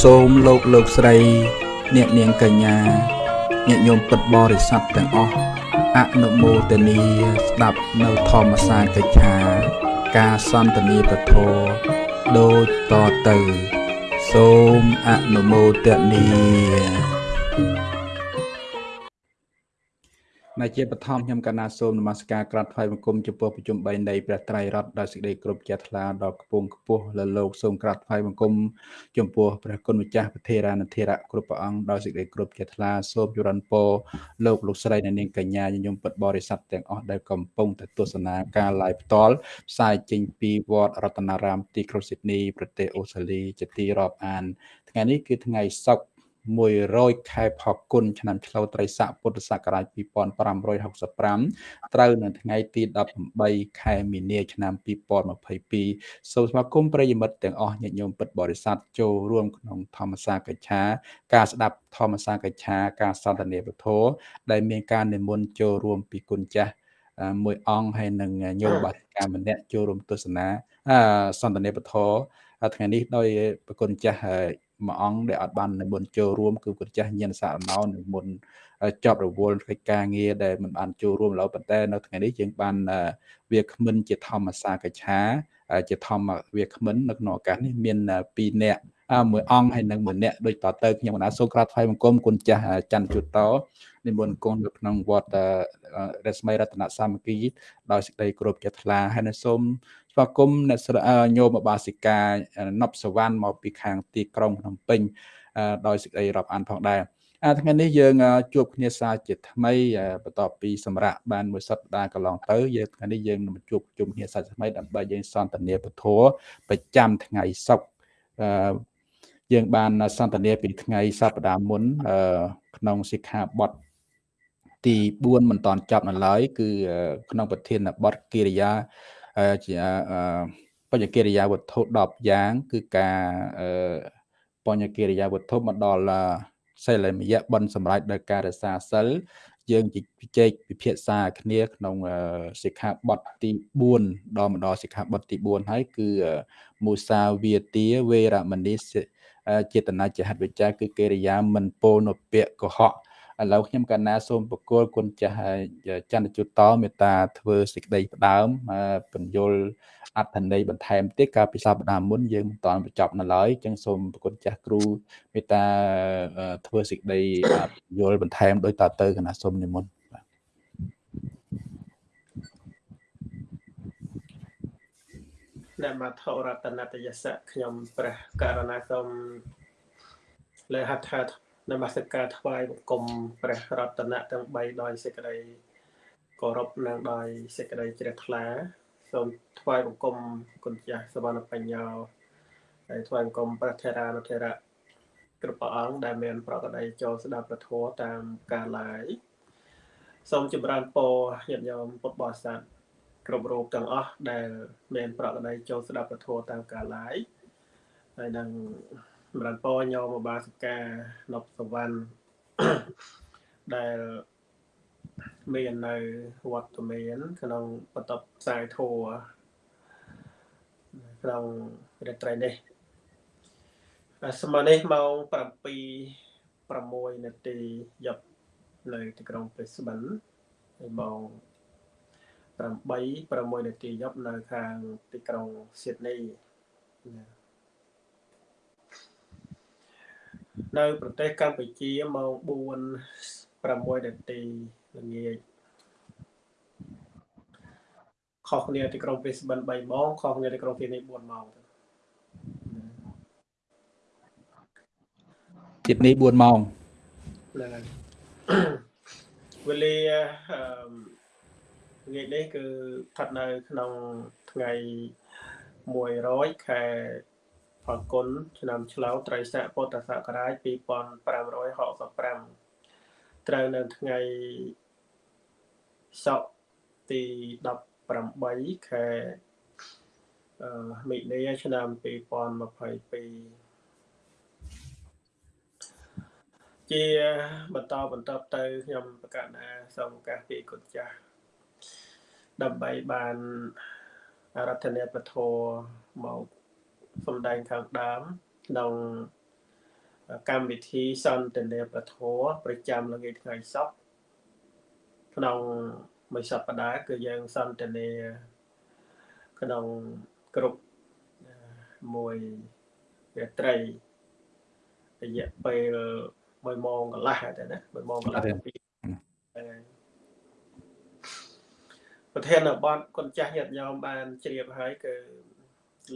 សូមលោកលោកស្រី អ្នកនាងកញ្ញាញាតិញោមពិតបរិស័ទទាំងអស់អនុមោទនីស្ដាប់នៅធម្មសាកិច្ឆា ការសន្ទនាពធដូចតទៅ សូមអនុមោទនី ដែលជាបឋមខ្ញុំកណាសូមនមស្ការក្រាបថ្វាយបង្គំចំពោះប្រជុំ3នៃព្រះត្រៃរតន៍ដោយសេចក្តីគោរពជ្រះថ្លាដល់គពងខ្ពស់លើលោកសូមក្រាបថ្វាយបង្គំចំពោះព្រះគុណម្ចាស់ប្រធារានធិរៈគ្រប់ព្រះអង្គដោយសេចក្តីគោរពជ្រះថ្លាសូមជរនពរលោកលោកស្រីអ្នកនាងកញ្ញាញញឹមពិតបរិស័ទទាំងអស់ដែលកំពុងតែទស្សនាការ live ផ្ទាល់ផ្សាយចេញពីវត្តរតនារាមទីក្រុងស៊ីដនីប្រទេសអូស្ត្រាលីជាទីរាប់អាន ថ្ងៃនេះគឺថ្ងៃសុក្រ 100ខែផល្គុនឆ្នាំឆ្លូវត្រីស័កពុទ្ធសករាជ2565ត្រូវនៅថ្ងៃទី18ខែមីនាឆ្នាំ2022សូមស្វាគមន៍ប្រិយមិត្តទាំងអស់ញាតិញោមពិតបរិស័ទចូលរួមក្នុងធម្មសាកច្ឆាការស្ដាប់ធម្មសាកច្ឆាការសន្ទនាពធដែលមានការនិមន្តចូលរួមពីគុណចាស់មួយអង្គហើយនឹងញោមបាតិកាម្នាក់ចូលរួមទស្សនាសន្ទនាពធថ្ងៃនេះដោយប្រគុណចាស់មួយអង្គដែលអត់បាននិមន្តចូលរួមគឺគាត់ចាស់ញាណសារណោនិមន្តចប់រវល់កិច្ចការងារដែលមិនបានចូលរួមឡើយប៉ុន្តែនៅថ្ងៃនេះយើងបានវាគ្មិនជាធម្មសាកច្ឆាជាធម្មវាគ្មិននៅក្នុងឱកាសនេះមាន2នាក់មួយអង្គហើយនិងមួយនាក់ដូចតទៅខ្ញុំកណាសូមក្រាបថ្វាយបង្គំគុណចាស់ច័ន្ទជូតតនិមន្តគុណនៅក្នុងវត្តរស្មីរតនសាមគ្គីដោយសេចក្តីគោរពជ្រះថ្លាហើយនៅសូម ស្វាគមន៍អ្នកញោមបាសិកាណប់សវណ្ណមកពីខាងទីក្រុងភ្នំពេញដោយសេចក្តីរាប់អានផងដែរអាថ្ងៃនេះយើងជួបគ្នាសារជាថ្មីបន្ទាប់ពីសម្រាប់បានមួយសប្តាហ៍កន្លងទៅយើងថ្ងៃនេះយើងនឹងជួបជុំគ្នាសារថ្មីដើម្បីយើងសន្ទនាពធប្រចាំថ្ងៃសុក្រយើងបានសន្ទនាពីថ្ងៃសប្តាហ៍មុនក្នុងសិក្ខាបទទី4មិនតាន់ចប់នៅឡើយគឺក្នុងប្រធានបទកិរិយា ជាបញ្ញកិរិយាវត្ថុ10យ៉ាង គឺការបញ្ញកិរិយាវត្ថុមកដល់សិលមយៈបនសម្រាប់ដោយការរសាសិលយើងជជែកពិភាក្សាគ្នាក្នុងសិក្ខាបទទី4ដល់មកដល់សិក្ខាបទទី4ហើយគឺមូសាវាទាវេរមនីចេតនាចហិតវិចាគឺកិរិយាមិនពោលនៅពាក្យកុហក ឥឡូវខ្ញុំកណាសូមបកគលគុណចាស់ចន្ទជុតតមេត្តាធ្វើសេចក្តីផ្ដើមបញ្យលអត្ថន័យបន្ថែមទៀតកាលពីសប្តាហ៍មុនយើងមិនតាន់បញ្ចប់នៅឡើយអញ្ចឹងសូមប្រគុណចាស់គ្រូមេត្តាធ្វើសេចក្តីយល់បន្ថែមដោយតទៅកណាសូមនិមន្តនមថរតនតយសៈខ្ញុំព្រះករណាសូមលើហដ្ឋា នមស្ការថ្វាយបង្គំព្រះរតនៈទាំង3ដោយសេចក្តីគោរពនិងដោយសេចក្តីជ្រះថ្លាសូមថ្វាយបង្គំគុណចាស់សវណ្ណបញ្ញោហើយថ្វាយបង្គំព្រះធរានុធរៈគ្រប់ព្រះអង្គដែលមាន ប្រកបដីចូលស្ដាប់ព្រះធម៌តាមការឡាយសូមចម្រើនពរញាតិញោមពុទ្ធបរិស័ទគ្រប់រូបទាំងអស់ដែលមាន ប្រកបដីចូលស្ដាប់ព្រះធម៌តាមការឡាយហើយនឹង សម្រាប់ពរញោមបាសិកានប់សវណ្ណដែលមាននៅវត្តមាន ក្នុងបន្ទប់ផ្សាយធัวក្នុងរាត្រីនេះសម័យនេះម៉ោង7 6នាទីយប់នៅទីក្រុងព្រីស្បិនហើយម៉ោង8 6នាទីយប់នៅខាងទីក្រុងស៊ីដនីណា នៅប្រទេសកម្ពុជាម៉ោង4 6នាទីល្ងាចខុសគ្នាទីក្រុងព្រីស្បិន3ម៉ោងខុសគ្នាទីក្រុងស៊ីដនី4ម៉ោងស៊ីដនី4ម៉ោងហ្នឹងហើយវេលាថ្ងៃនេះគឺស្ថិតនៅក្នុងថ្ងៃ100ខែ ផលគុណឆ្នាំឆ្លូវត្រីស័កពុទ្ធសករាជ2565ត្រូវនៅថ្ងៃសុក្រទី18ខែមិនិនាឆ្នាំ2022ជាបន្តបន្តទៅខ្ញុំប្រកាសណាសូមឱកាសពីគុណចាស់ដើម្បីបានអរតនពធមក សំដែងខាងដើមក្នុងកម្មវិធីសន្ទនាប្រធរប្រចាំល្ងាចថ្ងៃសុក្រក្នុងមួយសប្តាហ៍គឺយើងសន្ទនាក្នុងគ្រប់មួយរាត្រីរយៈពេល1ម៉ោងកន្លះតែណា1ម៉ោងកន្លះពីប្រធានបទគុណចាស់ញាតិញោមបានជ្រាបហើយគឺ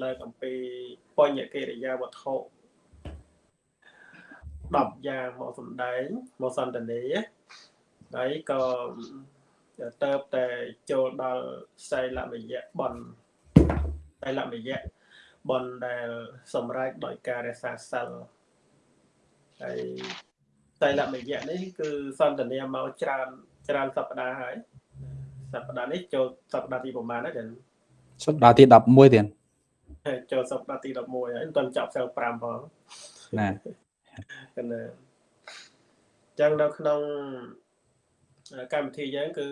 លើកអំពីបញ្ញកិរិយាវត្ថុ10យ៉ាងមកសំដែងមកសន្តានាហើយក៏ទៅតែចូលដល់សៃលមយៈបនសៃលមយៈបនដែលសម្រេចដោយការរក្សាសិលហើយសៃលមយៈនេះគឺសន្តានាមកច្រើនច្រើនសប្តាហ៍ហើយសប្តាហ៍នេះចូលសប្តាហ៍ទីប្រហែលហើយសប្តាហ៍ទី11ទៀត ចូលសប្តាហ៍ទី11ហើយមិនទាន់ចប់សិល5ផងណាកណ្ដាចឹងនៅក្នុងកម្មវិធីយើងគឺ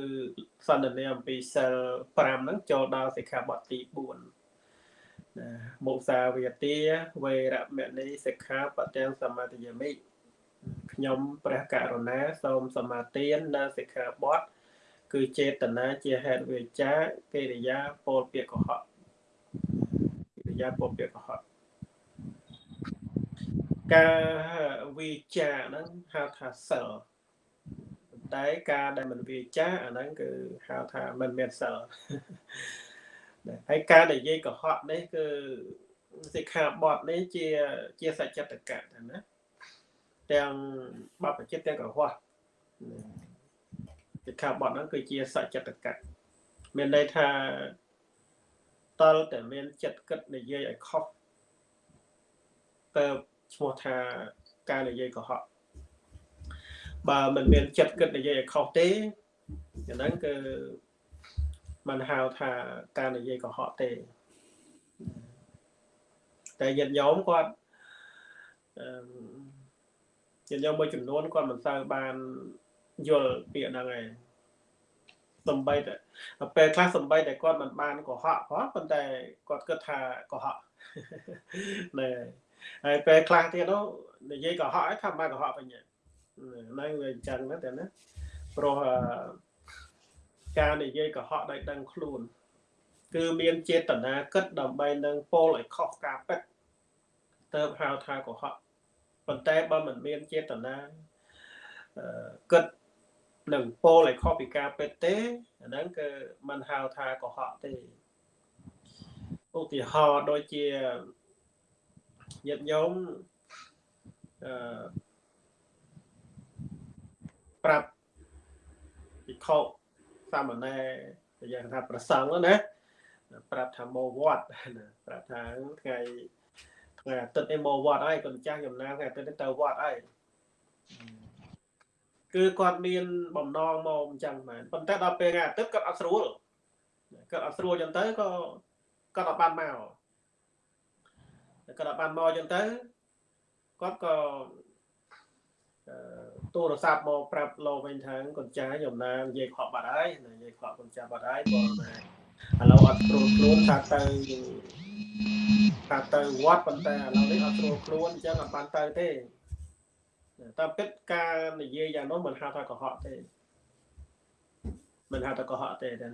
សន្ទនាអំពីសិល5ហ្នឹងចូលដល់សិក្ខាបទទី4ណាមុសាវាទាវេរមណីសិក្ខាបទាំងសមាទិយមិខ្ញុំព្រះករុណាសូមសមាទាននៅសិក្ខាបទគឺចេតនាជាហេតុវាចាកិរិយាពោលពាក្យកុហកកិ រិយាពោលពាក្យកុហកការវាចាហ្នឹងហៅថាសិលតែការដែលមិនវាចាអាហ្នឹងគឺហៅថាមិនមានសិលហើយការនិយាយកុហកនេះគឺសិក្ខាបទនេះជាជាសច្ចតកៈណាទាំងបបចិត្តទាំងកុហកសិក្ខាបទហ្នឹងគឺជាសច្ចតកៈមានន័យថា តលតែមានចិត្តគិតនិយាយឲ្យខុសទៅឈ្មោះថាការនិយាយកុហកបើមិនមានចិត្តគិតនិយាយឲ្យខុសទេអាហ្នឹងគឺมันហៅថាការនិយាយកុហកទេតែញាតិញោមគាត់អឺញាតិញោមមួយចំនួនគាត់មិនសូវបានយល់ពាក្យហ្នឹងឯង សំបីតែពេលខ្លះសំបីតែគាត់មិនបានកុហកផងប៉ុន្តែគាត់គិតថាកុហកណែហើយពេលខ្លះទៀតនោះនិយាយកុហកឲ្យថាបានកុហកវិញហ្នឹងវាអញ្ចឹងណាតែណាព្រោះការនិយាយកុហកដោយដឹងខ្លួន គឺមានចេតនាគិតដើម្បីនឹងពោលឲ្យខុសការពិតទៅហៅថាកុហកប៉ុន្តែបើមិនមានចេតនាគិត នឹងពោលឲ្យខុសពីការពិតទេអាហ្នឹងគឺมันហៅថាកុហកទេឧទាហរណ៍ដូចជាញាតិញោមអឺប្រាប់ភិក្ខុសាមណេរយ៉ាងថាប្រសង់ណាប្រាប់ថាមកវត្តប្រាប់ថាថ្ងៃថ្ងៃអាទិត្យនេះមកវត្តហើយកូនចាស់ចំណានថ្ងៃអាទិត្យនេះទៅវត្តហើយ គឺគាត់មានបំណងមកអញ្ចឹងមែនប៉ុន្តែដល់ពេលថ្ងៃអាទិត្យគាត់អត់ស្រួលគាត់អត់ស្រួលអញ្ចឹងទៅក៏គាត់អត់បានមកគាត់អត់បានមកអញ្ចឹងទៅគាត់ក៏ទូរស័ព្ទមកប្រាប់លោកវិញថាកូនចាស់ខ្ញុំណានិយាយខកបាត់ហើយនិយាយខកកូនចាស់បាត់ហើយបងណាឥឡូវអត់ព្រមខ្លួនថាទៅថាទៅវត្តប៉ុន្តែឥឡូវនេះអត់ព្រមខ្លួនអញ្ចឹងអត់បានទៅទេ តាមពិតការនិយាយយ៉ាងនោះមិនហៅថាកុហកទេមិនហៅថាកុហកទេទេ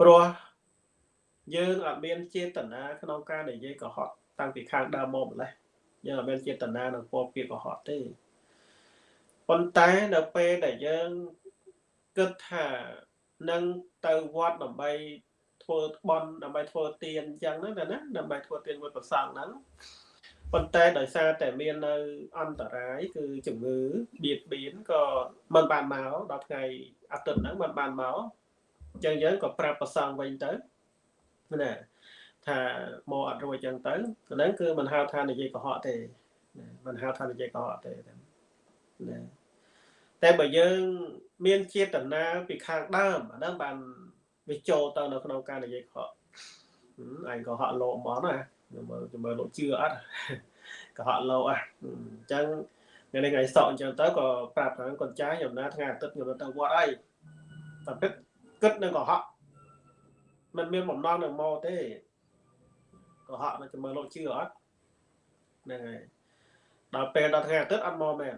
ព្រោះយើងអត់មានចេតនាក្នុងការនិយាយកុហកតាំងពីខាងដើមមកម្លេះយើងអត់មានចេតនានឹងពោលពាក្យកុហកទេប៉ុន្តែនៅពេលដែលយើងគិតថានឹងទៅវត្តដើម្បីធ្វើបន់ដើម្បីធ្វើទានអញ្ចឹងណាណាដើម្បីធ្វើទានមួយប្រសងហ្នឹង ប៉ុន្តែដោយសារតែមាននៅអន្តរាយគឺជំងឺបៀតបៀនក៏មិនបានមកដល់ថ្ងៃអាទិត្យហ្នឹងមិនបានមកអញ្ចឹងយើងក៏ប្រាប់ប្រសងវិញទៅណាថាមកអត់រួចអញ្ចឹងទៅហ្នឹងគឺមិនហៅថានិយាយកុហកទេមិនហៅថានិយាយកុហកទេណាតែបើយើងមានចេតនាពីខាងដើមអាហ្នឹងបានវាចូលទៅនៅក្នុងការនិយាយកុហកអញកុហកលោកហ្មងណា មើលមើលលោកជឿអត់កុហកលោកអ่ะអញ្ចឹងថ្ងៃនេះថ្ងៃសក់អញ្ចឹងទៅក៏ប្រាប់ថាកូនចាស់ខ្ញុំណាថ្ងៃអាទិត្យខ្ញុំទៅវត្តអីតែពិតគិតនឹងកុហកมันមានបំណងនឹងមកទេកុហកនៅមើលលោកជឿអត់ហ្នឹងហើយអ ដល់ពេលដល់ថ្ងៃអាទិត្យអត់មកមែន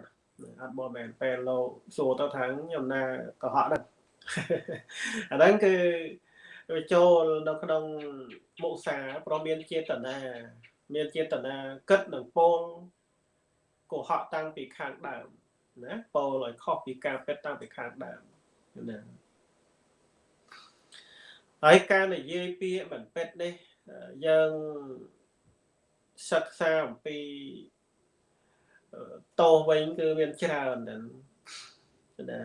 អត់មកមែនពេលលោកសួរទៅថាខ្ញុំណាកុហកហ្នឹងអាហ្នឹងគឺ ចូលនៅក្នុងមុសាព្រមមានចេតនាមានចេតនាគិតនឹងពោលកុហកតាំងពីខាងដើមណាពោលឲ្យខុសពីការពិតតាំងពីខាងដើមណាហើយការនិយាយពាក្យមិនពិតនេះយើងសិក្សាអំពីតោវិញគឺមានច្រើនណាណា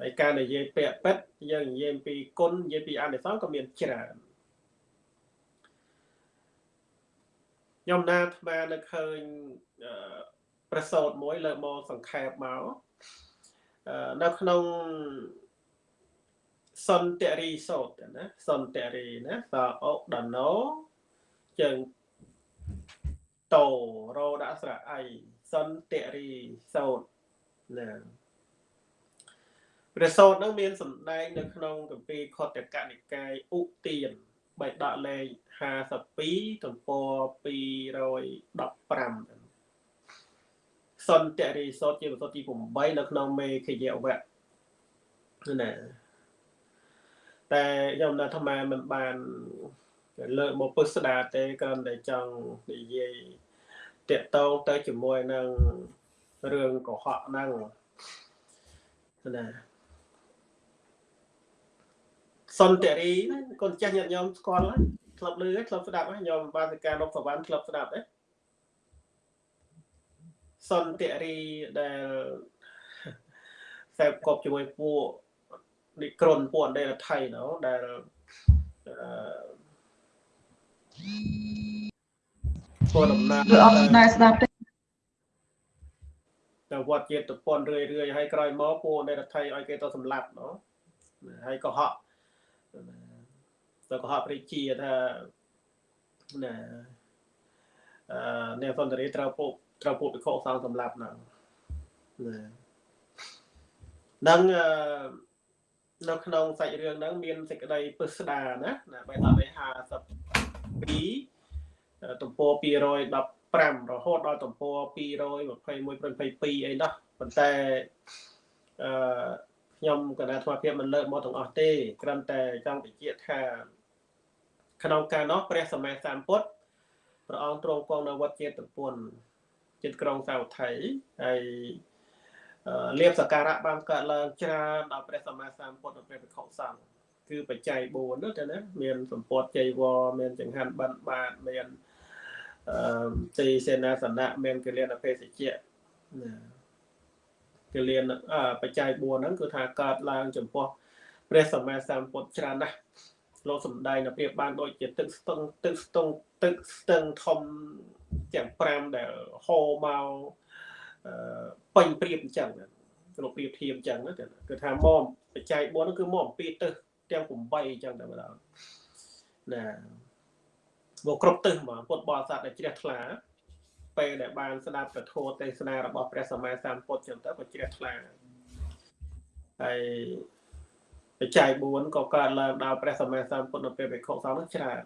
ហើយការនិយាយពាក្យពិតយើងនិយាយពីគុណនិយាយពីអនិសង្សក៏មានច្រើនខ្ញុំណាអាត្មានៅឃើញប្រសោតមួយលើមកសង្ខេបមកនៅក្នុងសន្តិរីសោតណាសន្តិរីណាសអុដណោជើងតោរោដាក់ស្រៈអីសន្តិរីសោតណា ព្រះសោតនឹងមានសម្ដែងនៅក្នុងគម្ពីរខតកនិកាយឧទានបៃដកលេខ52ទំព័រ215សន្តិរីសោតជាប្រសោតទី8នៅក្នុងមេខយវៈណាតែខ្ញុំនៅអាត្មាមិនបានលើកមកពុស្ដាទេគ្រាន់តែចង់និយាយតកតងទៅជាមួយនឹងរឿងកុហកហ្នឹងណា សន្តិរីកូនចាស់ញាតិញោមស្គាល់ហើយធ្លាប់លឺហើយធ្លាប់ស្ដាប់ហើយញោមបានសិកានប់សវណ្ណធ្លាប់ស្ដាប់ទេសន្តិរីដែលខ្សែកប់ជាមួយពួកនិក្រុនពួកអន្តរថៃណោដែលពួកដំណើរគឺអត់ស្ដាប់ស្ដាប់ទេតែវត្តជាតិពន្ធរឿយរឿយហើយក្រោយមកពួកអន្តរថៃឲ្យគេទៅសម្លាប់ណោហើយកុហក ទៅកុហកព្រះជាថាណាអឺអ្នកសន្តិរីត្រូវពួកត្រូវពួកវិខោសង្ឃសម្លាប់ហ្នឹងណានឹងអឺនៅក្នុងសាច់រឿងហ្នឹងមានសេចក្តីពិស្ដារណាណាបែបដល់52ទំព័រ215រហូតដល់ទំព័រ221 22អីនោះប៉ុន្តែអឺ ខ្ញុំកណ្ដាលធម៌ភាពមិនលើកមកទាំងអស់ទេគ្រាន់តែចង់បញ្ជាក់ថាក្នុងការនោះព្រះសម្មាសម្ពុទ្ធព្រះអង្គទ្រង់គង់នៅវត្តចេតពុនចិត្តក្រុងសាវថៃហើយលៀបសក្ការៈបានកើតឡើងច្រើនដល់ព្រះសម្មាសម្ពុទ្ធនិងព្រះភិក្ខុសង្ឃគឺបច្ច័យ4នោះទៅណាមានសម្ពត់ចៃវរមានចង្ហាន់បិណ្ឌបាតមានអឺទីសេនាសនៈមានកិលានភេសជ្ជៈណា កិលានបច្ច័យ4ហ្នឹងគឺថាកើតឡើងចំពោះព្រះសម្មាសម្ពុទ្ធច្រើនណាស់លោកសំដែងនៅប្រៀបបានដូចជាទឹកស្ទឹងទឹកស្ទឹងទឹកស្ទឹងធំទាំង5ដែលហូរមកពេញព្រៀបអញ្ចឹងលោកព្រៀបធៀបអញ្ចឹងគឺថាមកបច្ច័យ4នោះគឺមកអំពីទឹកទាំង8អញ្ចឹងតែម្ដងណាមកគ្រប់ទឹកមកពុទ្ធបរិស័ទដែលជ្រះថ្លា ពេលដែលបានស្ដាប់ពធទេសនារបស់ព្រះសម្មាសម្ពុទ្ធចឹងទៅក៏ជ្រះថ្លាហើយបច្ច័យ4ក៏កើតឡើងដល់ព្រះសម្មាសម្ពុទ្ធនៅពេលបេខុសង្ឃនោះច្រើន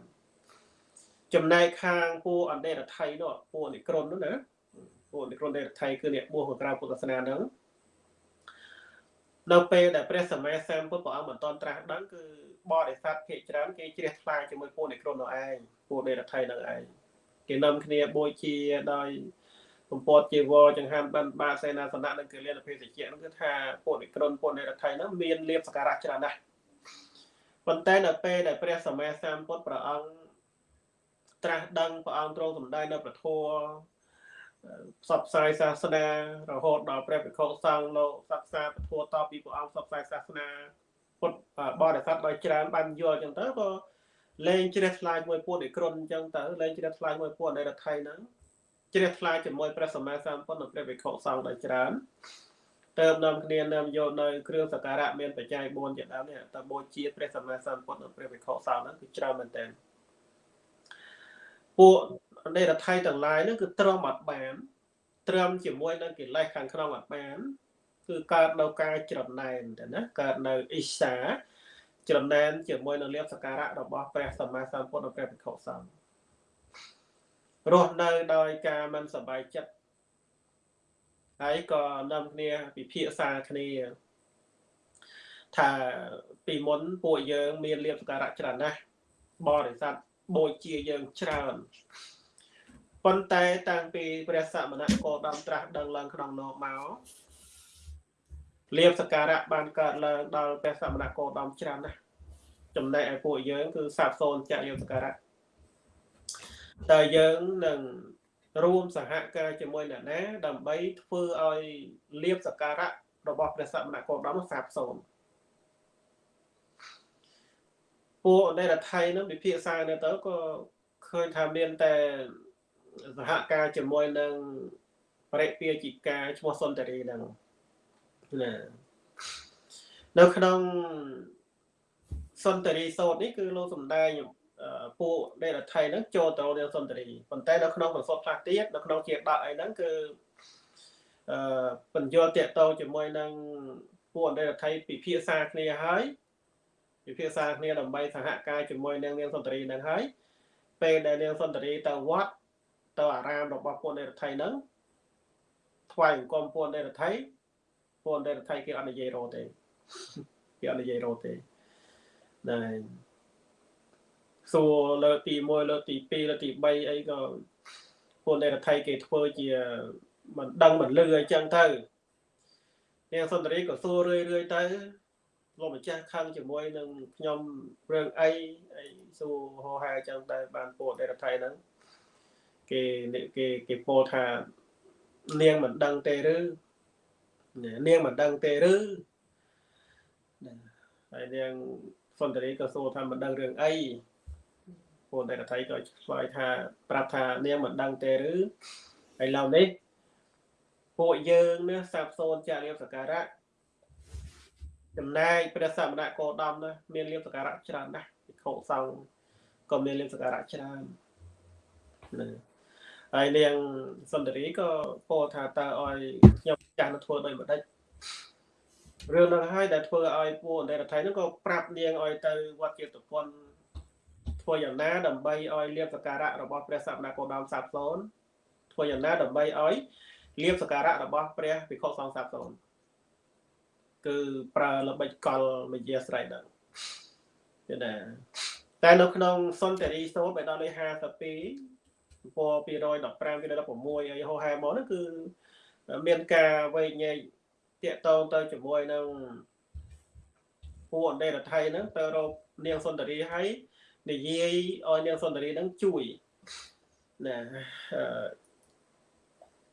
ចំណែកខាងពួកអន្តរថៃនោះពួកនិក្រុននោះណាពួកនិក្រុនអន្តរថៃគឺអ្នកបួសក្រៅពុទ្ធសាសនាហ្នឹងនៅពេលដែលព្រះសម្មាសម្ពុទ្ធព្រះអង្គមិនតន់ត្រាស់ដឹងគឺបរិស័ទភាគច្រើនគេជ្រះថ្លាជាមួយពួកនិក្រុននោះឯងពួកអន្តរថៃនោះឯង គេនាំគ្នាបូជាដោយបំពត់ជីវរចង្ហាន់បានបាសេនាសនៈនិងកិលានភេសជ្ជៈនោះគឺថាពួកនិក្រុនពួកនិរដ្ឋៃនោះមានលៀបសក្ការៈច្រើនណាស់ប៉ុន្តែនៅពេលដែលព្រះសម្មាសម្ពុទ្ធព្រះអង្គត្រាស់ដឹងព្រះអង្គទ្រង់សម្ដែងនៅព្រះធម៌ផ្សព្វផ្សាយសាសនារហូតដល់ព្រះភិក្ខុសង្ឃលោកសិក្សាពធតពីព្រះអង្គផ្សព្វផ្សាយសាសនាពុទ្ធបរិស័ទដោយច្រើនបានយល់អញ្ចឹងទៅក៏ លែងជ្រះថ្លាជាមួយពួកនិក្រុនអញ្ចឹងទៅលែងជ្រះថ្លាជាមួយពួកនៃរដ្ឋៃហ្នឹងជ្រះថ្លាជាមួយព្រះសម្មាសម្ពុទ្ធនិងព្រះវិខុសង្ឃដោយច្រើនទៅនាំគ្នានាំយកនៅគ្រឿងសក្ការៈមានបច្ច័យ4ជាដើមនេះតើបូជាព្រះសម្មាសម្ពុទ្ធនិងព្រះវិខុសង្ឃហ្នឹងគឺច្រើនមែនតើពួកនៃរដ្ឋៃទាំងឡាយហ្នឹងគឺទ្រាំអត់បាន ទ្រាំជាមួយនឹងកិលេសខាងក្នុងអត់បាន គឺកើតនៅការច្រណែនទៅណាកើតនៅអ៊ីសា ច្រណែនជាមួយនឹងលៀបសការៈរបស់ព្រះសម្មាសម្ពុទ្ធនិងព្រះភិក្ខុសង្ឃរស់នៅដោយការមិនសប្បាយចិត្តហើយក៏នាំគ្នាពិភាក្សាគ្នាថាពីមុនពួកយើងមានលៀបសការៈច្រើនណាស់បរិស័ទបូជាយើងច្រើនប៉ុន្តែតាំងពីព្រះសមណៈគោដំត្រាស់ដឹងឡើងក្នុងនោមក លៀបសការៈបានកើតឡើងដល់ព្រះសមណៈគោដំច្រើនណាស់ចំណែកឯពួកយើងគឺសាបសូន្យចាក់លៀបសការៈតែយើងនឹងរួមសហការជាមួយអ្នកណាដើម្បីធ្វើឲ្យលៀបសការៈរបស់ព្រះសមណៈគោដំសាបសូន្យពួកនៃរដ្ឋៃនឹងវិភាគសានៅទៅក៏ឃើញថាមានតែសហការជាមួយនឹងបរិពាជីកាឈ្មោះសុនតរីហ្នឹង ណានៅក្នុងសុនតរីសោតនេះគឺលោកសំដែងពួកនៃរដ្ឋៃហ្នឹងចូលទៅនៅសុនតរីប៉ុន្តែនៅក្នុងប្រសពខ្លះទៀតនៅក្នុងជាដកអីហ្នឹងគឺអឺបញ្យល់តាកតជាមួយនឹងពួកនៃរដ្ឋៃពិភាក្សាគ្នាហើយពិភាក្សាគ្នាដើម្បីសហការជាមួយនឹងនាងសុន្ទរីនឹងហើយពេលដែលនាងសុន្ទរីទៅវត្តទៅអារាមរបស់ពួកនេរដ្ឋីហ្នឹងថ្វាយអង្គមពួកនេរដ្ឋី ពួកនេរដ្ឋីគេអត់និយាយរោទេគេអត់និយាយរោទេណែសួរលើកទី1លើកទី2លើកទី3អីក៏ពួកនេរដ្ឋីគេធ្វើជាមិនដឹងមិនលឺអីចឹងទៅនាងសុន្ទរីក៏សួររឿយរឿយទៅលោកម្ចាស់ខឹងជាមួយនឹងខ្ញុំរឿងអីអីសួរហោហែអញ្ចឹងតែបានពោលដេរដ្ឋៃហ្នឹងគេគេគេពោលថានាងមិនដឹងទេឬ នាងមិនដឹងទេឬហើយនាងសុនតរីក៏សួរថាមិនដឹងរឿងអីពលដេរដ្ឋៃក៏ឆ្លើយថាប្រាប់ថានាងមិនដឹងទេឬហើយឡូវនេះពួកយើងនេះសាបសូនចារៀបសការៈចំណែកព្រះសមណៈគោដំណាមានលៀបសការៈច្រើនណាស់ភិក្ខុសង្ឃក៏មានលៀបសការៈច្រើនណាហើយនាងសុន្ទរីក៏ពោលថាតើឲ្យខ្ញុំ ចាស់នឹងធ្វើដោយម្ដេចរឿងនោះហើយដែលធ្វើឲ្យពួកអន្តរថៃនោះក៏ប្រាប់នាងឲ្យទៅវត្តជាតពន្ធធ្វើយ៉ាងណាដើម្បីឲ្យលៀបសការៈរបស់ព្រះសមណៈគោដំសាបសូនធ្វើយ៉ាងណាដើម្បីឲ្យលៀបសការៈរបស់ព្រះភិក្ខុសង្ឃសាបសូនគឺប្រើល្បិចកលមយាស្រ័យហ្នឹងទេណាតែនៅក្នុងសុនតរីសូត្របេដកលេខ52ពណ៌215 216អីហោហែមកហ្នឹងគឺ មានការវែកញែកតាកតងទៅជាមួយនឹងពួកអន្តរថៃហ្នឹងទៅរកនាងសុនតរីហើយនិយាយឲ្យនាងសុនតរីហ្នឹងជួយណា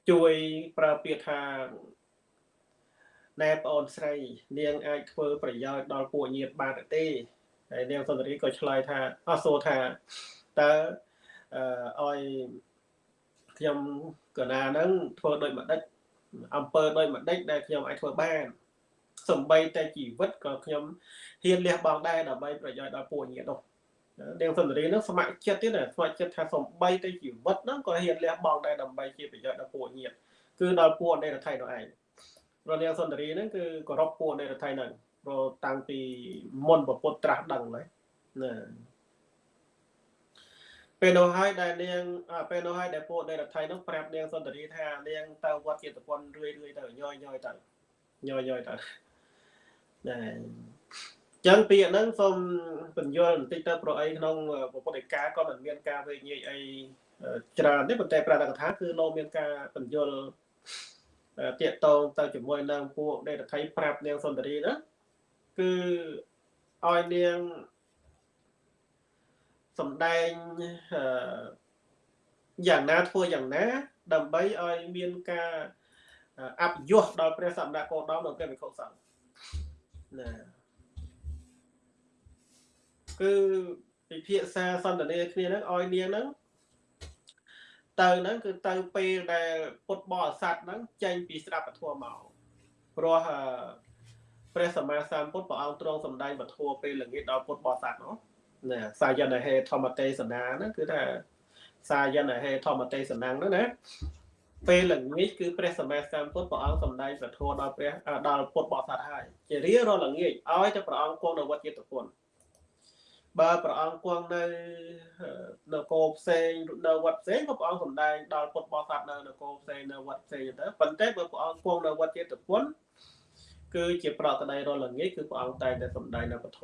ជួយប្រើពាក្យថាណែប្អូនស្រី នាងអាចធ្វើប្រយោជន៍ដល់ពួកញាតិបានទេហើយនាងសុន្ទរីក៏ឆ្លើយថាអស់សួរថាតើអឺឲ្យខ្ញុំកណាហ្នឹងធ្វើដូចម្ដេច អំពើដូចម្ដេចដែលខ្ញុំអាចធ្វើបានសំបីតែជីវិតក៏ខ្ញុំហ៊ានលះបង់ដែរដើម្បីប្រយោជន៍ដល់ពួកញាតិនោះនាងសុន្ទរីនឹងស្ម័គ្រចិត្តទៀតស្ម័គ្រចិត្តថាសំបីតែជីវិតហ្នឹងក៏ហ៊ានលះបង់ដែរដើម្បីជាប្រយោជន៍ដល់ពួកញាតិគឺដល់ពួកនៃរដ្ឋៃនោះឯងរនាងសុន្ទរីហ្នឹងគឺគោរពពួកនៃរដ្ឋៃហ្នឹងព្រោះតាំងពីមុនពពុទ្ធត្រាស់ដឹងហើយណា ពេលនោះហើយដែលនាងពេលនោះហើយដែលពួកនៃរដ្ឋៃនោះប្រាប់នាងសុន្ទរីថានាងទៅវត្តជាតិពន្ធរឿយរឿយទៅញយញយទៅញយញយទៅណាចឹងពាក្យហ្នឹងសូមបញ្យល់បន្តិចទៅប្រអីក្នុងពុទ្ធិកាក៏មិនមានការវេញញយអីច្រើនទេប៉ុន្តែប្រដកថាគឺលោកមានការបញ្យល់តាកតងទៅជាមួយនឹងពួកដេតថៃប្រាប់នាងសុន្ទរីណាគឺឲ្យនាង សំដែងយ៉ាងណាធ្វើយ៉ាងណា ដើម្បីឲ្យមានការអភិយុះដល់ព្រះសម្ដេចគោតមនិងព្រះវិខុសង្ឃណាគឺពិភាក្សាសន្ទនាគ្នាហ្នឹងឲ្យនាងហ្នឹងទៅហ្នឹងគឺទៅពេលដែលពុទ្ធបរិស័ទហ្នឹងចេញពីស្ដាប់ពធមកព្រោះព្រះសម្មាសម្ពុទ្ធព្រះអង្គទ្រង់សម្ដែងពធពេលល្ងាចដល់ពុទ្ធបរិស័ទនោះ ណាសាយនហេធម្មទេសនាហ្នឹងគឺថាសាយនហេធម្មទេសនាហ្នឹងណាពេលល្ងាចគឺព្រះសម្មាសម្ពុទ្ធព្រះអង្គសម្ដែងពធដល់ព្រះដល់ពុទ្ធបរិស័ទហើយជារៀងរាល់ល្ងាចឲ្យតែព្រះអង្គគង់នៅវត្តចិត្តពុនបើព្រះអង្គគង់នៅនគរផ្សេងនៅវត្តផ្សេងក៏ព្រះអង្គសម្ដែងដល់ពុទ្ធបរិស័ទនៅនគរផ្សេងនៅវត្តផ្សេងទៅប៉ុន្តែបើព្រះអង្គគង់នៅវត្តចេតពុនគឺជាប្រកដីរលងាយគឺព្រះអង្គតែងតែសម្ដែងនៅពធ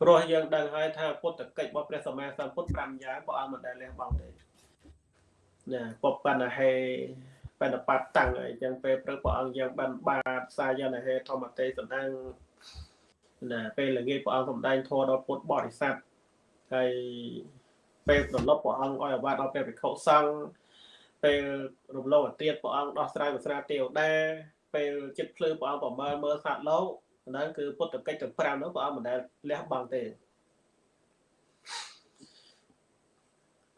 ព្រោះយើងដឹងហើយថាពុទ្ធកិច្ចរបស់ព្រះសម្មាសម្ពុទ្ធ5យ៉ាងព្រះអង្គមិនដែលលះបង់ទេណាពពណ្ណហេបណ្ឌបត្តិតាំងអីចឹងពេលព្រឹកព្រះអង្គយើងបានបាតសាយនហេធម្មទេសណ្ដឹងណាពេលល្ងាចព្រះអង្គសម្ដែងធម៌ដល់ពុទ្ធបរិស័ទហើយពេលប្រឡប់ព្រះអង្គឲ្យអាវ៉ាត់ដល់ពេលភិក្ខុសង្ឃពេលរំលងអាទៀតព្រះអង្គដោះស្រាយវាសនាទេវតាពេលចិត្តភ្លឺព្រះអង្គប្រមើលមើលសត្វលោក ហ្នឹងគឺពុទ្ធកិច្ចទាំង5នោះព្រះអង្គមិនដែលលះបង់ទេ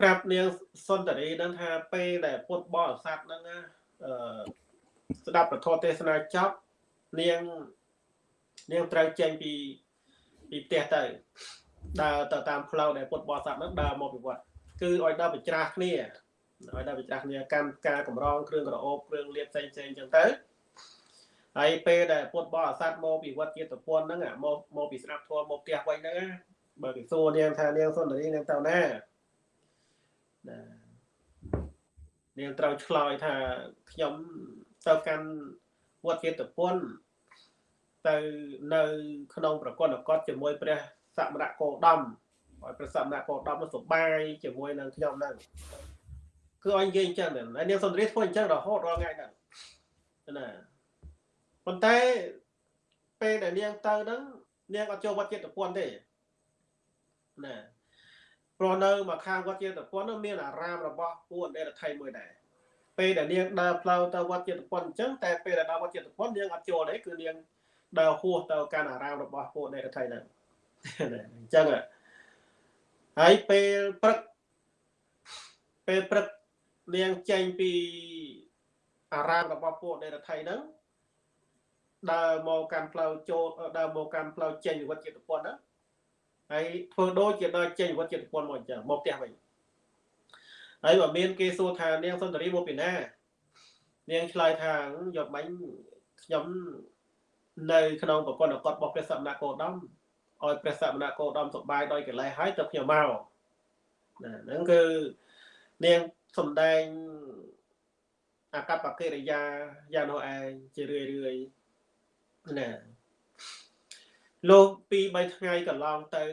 ប្រាប់នាងសុន្ទរីនឹងថាពេលដែលពុទ្ធបរិស័ទហ្នឹងអឺស្ដាប់ពធទេសនាចប់នាងនាងត្រូវចេញពីពីផ្ទះទៅដើរទៅតាមផ្លូវដែលពុទ្ធបរិស័ទហ្នឹងដើរមកពីវត្តគឺឲ្យដើរបញ្ច្រាស់គ្នាឲ្យដើរបញ្ច្រាស់គ្នាកម្មការកម្រងគ្រឿងក្រអូបគ្រឿងលៀបផ្សេងផ្សេងអញ្ចឹងទៅ ហើយពេលដែលពុទ្ធបរិស័ទមកពីវត្តជាតិពន្ធហ្នឹងមកមកពីស្ដាប់ធម៌មកផ្ទះវិញហ្នឹងបើគេសួរនាងថានាងសុន្ទរីនាងទៅណាណានាងត្រូវឆ្លើយថាខ្ញុំទៅកាន់វត្តជាតិពន្ធទៅនៅ ក្នុង ប្រកបកតជាមួយព្រះសមណគោដំឲ្យព្រះសមណគោដំនោះសុបាយជាមួយនឹងខ្ញុំហ្នឹងគឺឲ្យនិយាយអញ្ចឹងដែរហើយនាងសុន្ទរីធ្វើអញ្ចឹងរហូតរាល់ថ្ងៃហ្នឹងណា ប៉ុន្តែពេលដែលនាងទៅហ្នឹងនាងអត់ចូលវត្តចិត្តពន្ធទេណាព្រោះនៅមកខាងវត្តចិត្តពន្ធនោះមានអារាមរបស់ពួកអន្តរថៃមួយដែរពេលដែលនាងដើរផ្លូវទៅវត្តចិត្តពន្ធអញ្ចឹងតែពេលដែលដល់វត្តចិត្តពន្ធនាងអត់ចូលទេគឺនាងដើរហួសទៅកាន់អារាមរបស់ពួកអន្តរថៃហ្នឹងអញ្ចឹងហើយពេលព្រឹកពេលព្រឹកនាងចេញពីអារាមរបស់ពួកអន្តរថៃហ្នឹង ដើរមកកាន់ផ្លូវចូលដើរមកកាន់ផ្លូវចេញវិវត្តចិត្តពន្ធណាហើយធ្វើដូចជាដើរចេញវិវត្តចិត្តពន្ធមកអញ្ចឹងមកផ្ទះវិញហើយបើមានគេសួរថានាងសុន្ទរីមកពីណានាងឆ្លើយថាយកបាញ់ខ្ញុំនៅក្នុងប្រព័ន្ធអកតរបស់ព្រះសមណគោដមឲ្យព្រះសមណគោដមសុបាយដោយកលេសហើយទៅខ្ញុំមកណាហ្នឹងគឺនាងសំដែងអកប្បកិរិយាយ៉ាងនោះឯងជារឿយរឿយ ណាលោកពី3ថ្ងៃកន្លងទៅ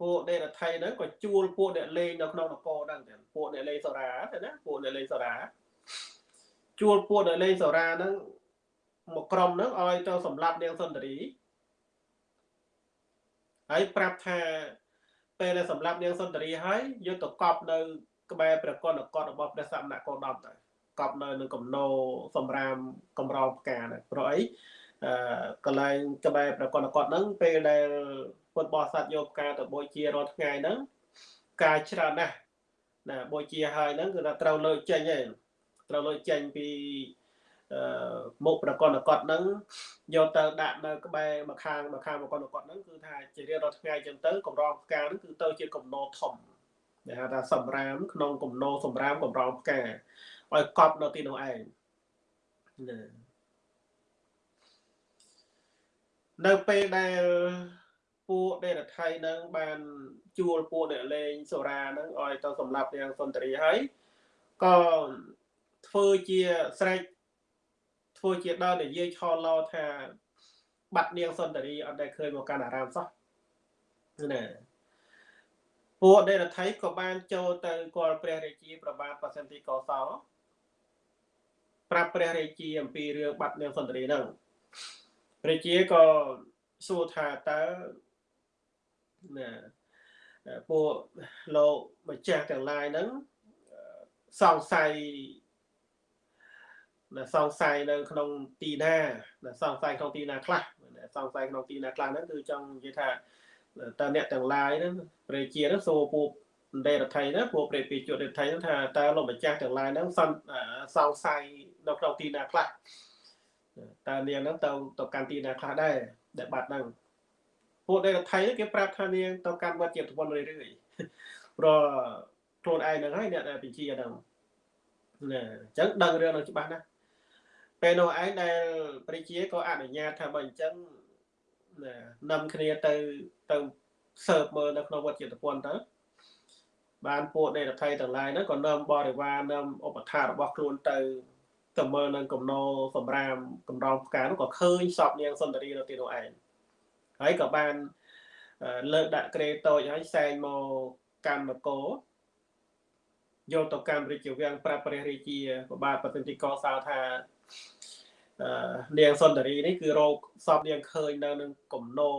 ពួកដេរថៃហ្នឹងក៏ជួលពួកអ្នកលេងនៅក្នុងនគរហ្នឹងទាំងពួកអ្នកលេងសូរ៉ាទៅណាពួកអ្នកលេងសូរ៉ាជួលពួកអ្នកលេងសូរ៉ាហ្នឹងមកក្រុមហ្នឹងឲ្យទៅសម្លាប់នាងសុន្ទរីហើយប្រាប់ថាពេលដែលសម្លាប់នាងសុន្ទរីហើយយកទៅកប់នៅក្បែរព្រះកុណកតរបស់ព្រះសមណគោដមទៅ កប់នៅនឹងកំណោសម្រាមកំរោលផ្កាហ្នឹងព្រោះអីអឺកន្លែងក្បែរប្រកបកតហ្នឹងពេលដែលពុទ្ធបរិស័ទយកផ្កាទៅបូជារាល់ថ្ងៃហ្នឹងផ្កាច្រើនណាស់ណាបូជាហើយហ្នឹងគឺថាត្រូវលើកចេញឯងត្រូវលើកចេញពីអឺមុខប្រកបកតហ្នឹងយកទៅដាក់នៅក្បែរម្ខាងម្ខាងប្រកបកតហ្នឹងគឺថាជារៀងរាល់ថ្ងៃចឹងទៅកម្រងផ្កាហ្នឹងគឺទៅជាកំណោធំដែលហៅថាសម្រាមក្នុងកំណោសម្រាមកម្រងផ្កា ឲ្យកប់នៅទីនោះឯងណានៅពេលដែលពួកដេរថៃនឹងបានជួលពួកអ្នកលេងសូរ៉ានឹងឲ្យទៅសម្លាប់នាងសុន្ទរីហើយក៏ធ្វើជាស្រែកធ្វើជាដល់និយាយឆលោថាបាត់នាងសុន្ទរីអត់ដែលឃើញមកកាន់អារាមសោះណាពួកដេរថៃក៏បានចូលទៅគាល់ព្រះរាជាប្របាទបសិន្ទទីកោសល ប្រាប់ព្រះរាជាអំពីរឿងបាត់នាងសុន្ទរីហ្នឹងព្រះជាក៏សួរថាតើណាពួកលោកម្ចាស់ទាំងឡាយហ្នឹងសង្ស័យណាសង្ស័យនៅក្នុងទីណាណាសង្ស័យក្នុងទីណាខ្លះសង្ស័យក្នុងទីណាខ្លះហ្នឹងគឺចង់និយាយថាតើអ្នកទាំងឡាយហ្នឹងព្រះជាហ្នឹងសួរពួកដេរដ្ឋីណាពួកព្រះពេជ្ជរដ្ឋីហ្នឹងថាតើលោកម្ចាស់ទាំងឡាយហ្នឹងសង្ស័យ នៅក្នុងទីណាខ្លះតើនាងហ្នឹងទៅទៅកាន់ទីណាខ្លះដែរដែលបាត់ហ្នឹងពួកដែលថៃគេប្រាប់ថានាងទៅកាន់វត្តជាប្រពន្ធរឿយរឿយព្រោះខ្លួនឯងហ្នឹងហើយអ្នកដែលបញ្ជាហ្នឹងណាអញ្ចឹងដឹងរឿងហ្នឹងច្បាស់ណាស់ពេលនោះឯងដែលព្រះជាក៏អនុញ្ញាតថាបើអញ្ចឹងណានាំគ្នាទៅទៅសើបមើលនៅក្នុងវត្តចិត្តពន្ធទៅបានពួកដេរដ្ឋីទាំងឡាយហ្នឹងក៏នាំបរិវារនាំឧបថារបស់ខ្លួនទៅ ទៅមើលនឹងកំណោសម្រាមកំរងផ្កានោះក៏ឃើញសពនាងសុន្ទរីនៅទីនោះឯងហើយក៏បានលើកដាក់ក្រេតូចហើយសែងមកកម្មនគរយកទៅកម្មរាជវាំងប្រាប់ព្រះរាជាប្របាទប្រតិទិកសោថានាងសុន្ទរីនេះគឺរោគសពនាងឃើញនៅនឹងកំណោ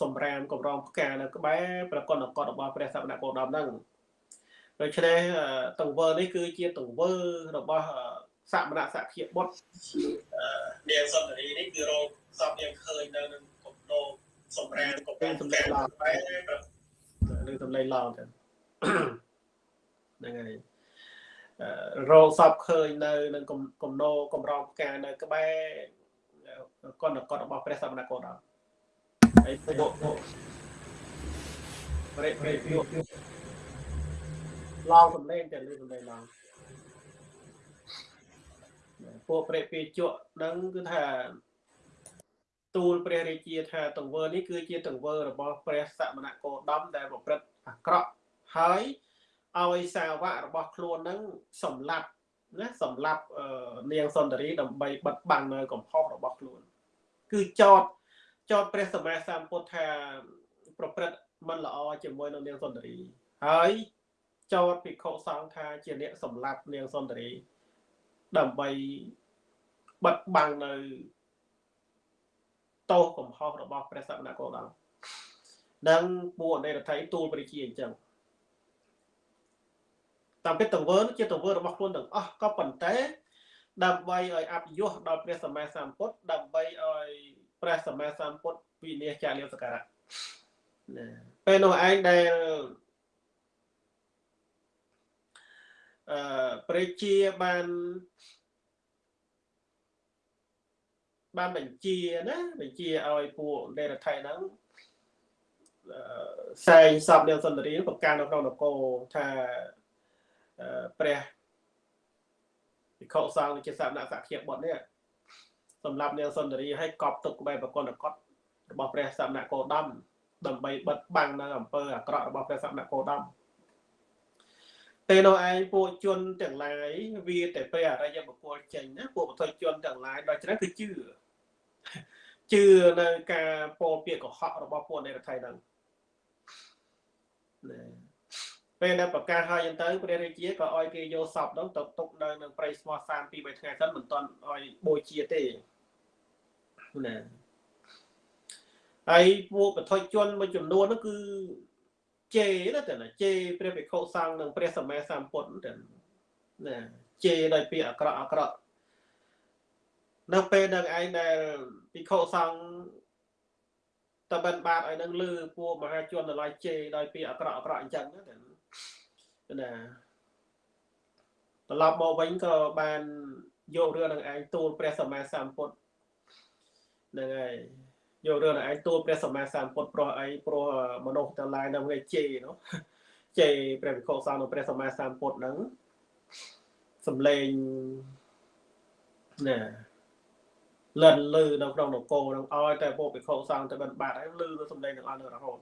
សម្រាមកំរងផ្កានៅក្បែរប្រកបអកតរបស់ព្រះសក្តិគោដមហ្នឹងដូច្នេះទង្វើនេះគឺជាទង្វើរបស់ សមណៈសភាបុត្រនាងសុន្ទរីនេះគឺរោគសពនាងឃើញនៅនឹងកំណោសម្រាមកំរងផ្កានៅក្បែរនឹងសម្លេងឡងទៅហ្នឹងហើយរោសពឃើញនៅនឹងកំណោកំរងផ្កានៅក្បែរកណ្ដកតរបស់ព្រះសមណគោដល់ហើយពួកពួកប្រេប្រេពួកឡងសំលេងតែលឺសំលេងឡង ពួកប្រេពីជក់នឹងគឺថាទូលព្រះរាជាថាទង្វើនេះគឺជាទង្វើរបស់ព្រះសមណគោដមដែលប្រព្រឹត្តអាក្រក់ហើយឲ្យសាវករបស់ខ្លួននឹងសម្លាប់ណាសម្លាប់នាងសុន្ទរីដើម្បីបិទបាំងនៅកំហុសរបស់ខ្លួន គឺចោតចោតព្រះសម្មាសម្ពុទ្ធថាប្រព្រឹត្តមិនល្អជាមួយនឹងនាងសុន្ទរី ហើយចោតភិក្ខុសង្ឃថាជាអ្នកសម្លាប់នាងសុន្ទរី ដើម្បីបិទបាំងនៅទោសកំហុសរបស់ព្រះសក្តិគោដមនិងពួកអនេរដ្ឋីទូលព្រះជាអញ្ចឹងតាមពិតទង្វើជាទង្វើរបស់ខ្លួនទាំងអស់ក៏ប៉ុន្តែ ដើម្បីឲ្យអភិយុះដល់ព្រះសម្មាសម្ពុទ្ធដើម្បីឲ្យព្រះសម្មាសម្ពុទ្ធវិនិច្ឆ័យលាសការៈណាពេលនោះឯងដែល អឺព្រះជាបានបានបញ្ជាណាបញ្ជាឲ្យពួកដេរដ្ឋីហ្នឹងសែងសពនាងសុន្ទរីប្រកាសនៅក្នុងនគរថាព្រះវិខុសង្ឃជាសណៈសក្តិបុត្រនេះសម្រាប់នាងសុន្ទរីឲ្យកប់ទុកក្បែរប្រកនកតរបស់ព្រះសមណគោដមដើម្បីបិទបាំងនៅអំពើអាក្រក់របស់ព្រះសមណគោដម ពេលនោះឯងពួកជនទាំងឡាយវាតែពេលអរិយបុគ្គលចេញណាពួកបុត្រជនទាំងឡាយដល់ច្រើនគឺជឿជឿនៅការពោលពាក្យកុហករបស់ពួកនៃរដ្ឋៃហ្នឹងណាពេលដែលប្រកាសហើយអញ្ចឹងទៅព្រះរាជាក៏ឲ្យគេយកសពនោះទៅទុកនៅនឹងព្រៃស្មោះសាន2 3ថ្ងៃសិនមិនទាន់ឲ្យបូជាទេណាហើយពួកបធុជនមួយចំនួននោះគឺ ជេណាតែណាជេព្រះភិក្ខុសង្ឃនិងព្រះសម្មាសម្ពុទ្ធតែណាជេដោយពាក្យអាក្រក់អាក្រក់នៅពេលនឹងឯងដែលភិក្ខុសង្ឃតបិនបាតឲ្យនឹងលឺពួកមហាជនដល់ជេដោយពាក្យអាក្រក់អាក្រក់អញ្ចឹងណាណាត្រឡប់មកវិញក៏បានយករឿងនឹងឯងទូលព្រះសម្មាសម្ពុទ្ធហ្នឹងហើយ យករឿងនឹងឯងទូលព្រះសម្មាសម្ពុទ្ធព្រោះអីព្រោះមនុស្សទាំងឡាយនៅថ្ងៃជេនោះជេព្រះវិខុសង្ឃនិងព្រះសម្មាសម្ពុទ្ធហ្នឹងសំឡេងណាលិនលឺនៅក្នុងនគរនឹងឲ្យតែពួកភិក្ខុសង្ឃទៅបិណ្ឌបាតហើយលឺទៅសំឡេងទាំងអស់នៅរហូត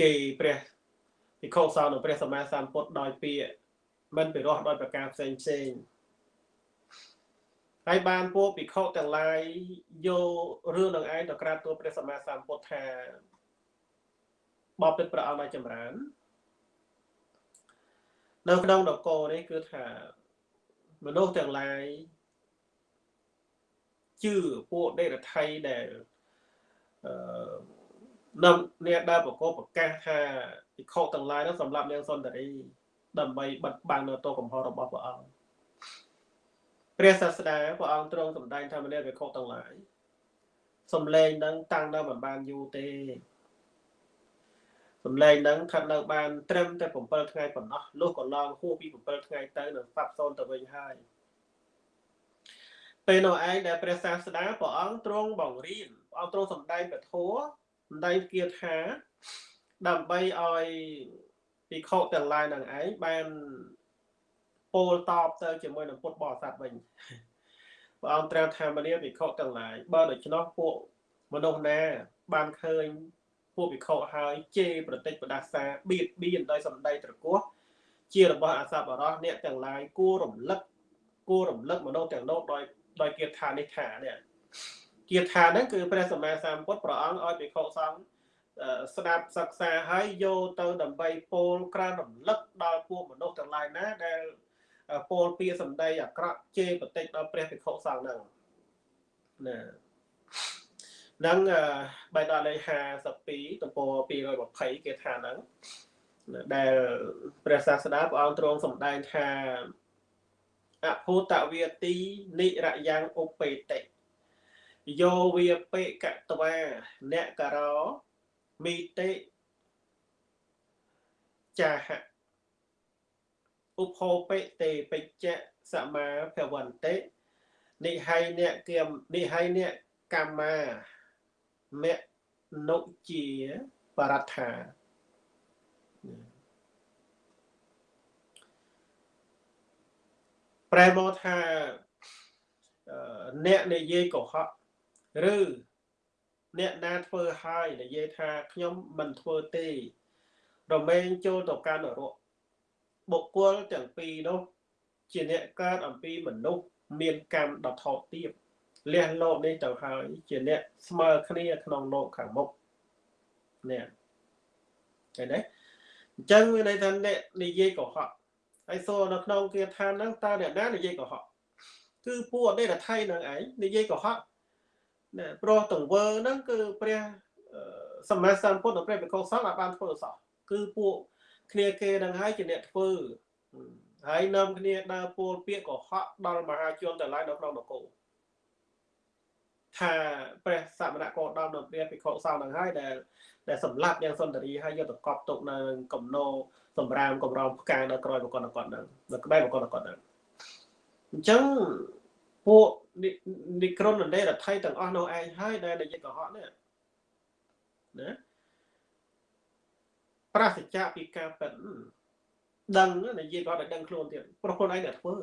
ជេរព្រះភិក្ខុសង្ឃនិងព្រះសម្មាសម្ពុទ្ធដោយពាក្យមិនពិរោះដោយប្រការផ្សេងផ្សេង ហើយបានពួកភិក្ខុទាំងឡាយយករឿងនឹងឯងទៅក្រាបទូលព្រះសម្មាសម្ពុទ្ធថាបបិទ្ធព្រះអង្គឲ្យចម្រើននៅក្នុងនគរនេះគឺថាមនុស្សទាំងឡាយជឿពួកដេរថៃដែលអឺនៅអ្នកដែលប្រកបប្រកាសថាភិក្ខុទាំងឡាយនោះសម្រាប់នាងសុន្ទរីដើម្បីបិទបាំងនៅទោសកំហុសរបស់ព្រះអង្គ ព្រះសាស្តាព្រះអង្គទ្រង់សម្ដែងថាមនាភិក្ខុទាំងឡាយសំឡេងនឹងតាំងនៅមិនបានយូរទេសំឡេងនឹងស្ថិតនៅបានត្រឹមតែ7ថ្ងៃប៉ុណ្ណោះលុះក៏ឡងហួសពី7ថ្ងៃទៅនឹងស្លាប់សូន្យទៅវិញហើយពេលនោះឯងដែលព្រះសាស្តាព្រះអង្គទ្រង់បង្រៀនព្រះអង្គទ្រង់សម្ដែងពធសម្ដែងគាថាដើម្បីឲ្យភិក្ខុទាំងឡាយនឹងឯងបាន ពោលតបទៅជាមួយនឹងពុទ្ធបរិស័ទវិញព្រះអង្គត្រាស់ថាមនាភិក្ខុទាំងឡាយបើដូច្នោះពួកមនុស្សណាបានឃើញពួកភិក្ខុហើយជេរប្រតិចបដាសាបៀតបៀនដោយសម្ដីត្រកោះជារបស់អសប្បុរសអ្នកទាំងឡាយគួររំលឹកគួររំលឹកមនុស្សទាំងនោះដោយដោយគាថានេះថានេះគាថាហ្នឹងគឺព្រះសម្មាសម្ពុទ្ធព្រះអង្គឲ្យភិក្ខុសង្ឃស្ដាប់សិក្សាហើយយកទៅដើម្បីពោលក្រើនរំលឹកដល់ពួកមនុស្សទាំងឡាយណាដែល ពោលពាក្យសម្ដីអាក្រក់ជេរបន្តិចដល់ព្រះភិក្ខុសង្ឃហ្នឹងណានឹងបៃដកលេខ52ទំព័រ220គេថាហ្នឹងដែលព្រះសាស្តាព្រះអង្គទ្រង់សម្ដែងថាអភូតវាទីនិរយ៉ាងឧបេតិយោវាបេកតវាអ្នកករោមីតិចាហៈ ឧបោបិតេបច្ចៈសមាភវន្តិនិហៃអ្នកគមនិហៃអ្នកកម្មាមនុជាបរដ្ឋាប្រែមកថាអ្នកនិយាយកុហកឬអ្នកណាធ្វើហើយនិយាយថាខ្ញុំមិនធ្វើទេរមែងចូលទៅកាន់នរក បុគ្គលទាំងពីរនោះជាអ្នកកើតអំពីមនុស្សមានកម្មដ៏ថោកទាបលះលោកនេះទៅហើយជាអ្នកស្មើគ្នាក្នុងលោកខាងមុខនេះឃើញទេអញ្ចឹងវាន័យថាអ្នកនិយាយកុហកហើយសួរនៅក្នុងគាថាហ្នឹងតើអ្នកណានិយាយកុហកគឺពួកអតីតថៃនឹងឯងនិយាយកុហកណាព្រោះទង្វើហ្នឹងគឺព្រះសម្មាសម្ពុទ្ធនិងព្រះវិកុសង្ឃអាចបានធ្វើសោះគឺពួក គ្នាគេនឹងហើយជាអ្នកធ្វើហើយនាំគ្នាដើរពោលពាក្យកុហកដល់មហាជនទាំងឡាយនៅក្នុងនគរថាព្រះសមណគោតមនៅព្រះភិក្ខុសង្ឃនឹងហើយដែលដែលសម្លាប់យ៉ាងសុន្ទរីហើយយកទៅកប់ទុកនៅកំណោសម្រាមកំរោមផ្កានៅក្រោយបកនគាត់ហ្នឹងនៅក្បែរបកនគាត់ហ្នឹងអញ្ចឹងពួកនិក្រុននរដ្ឋៃទាំងអស់នៅឯងហើយដែលនិយាយកុហកនេះណា ប្រសិជ្ជៈពីការប៉ិនដឹងនិយាយគាត់ឲ្យដឹងខ្លួនទៀតប្រពន្ធឯងអ្នកធ្វើ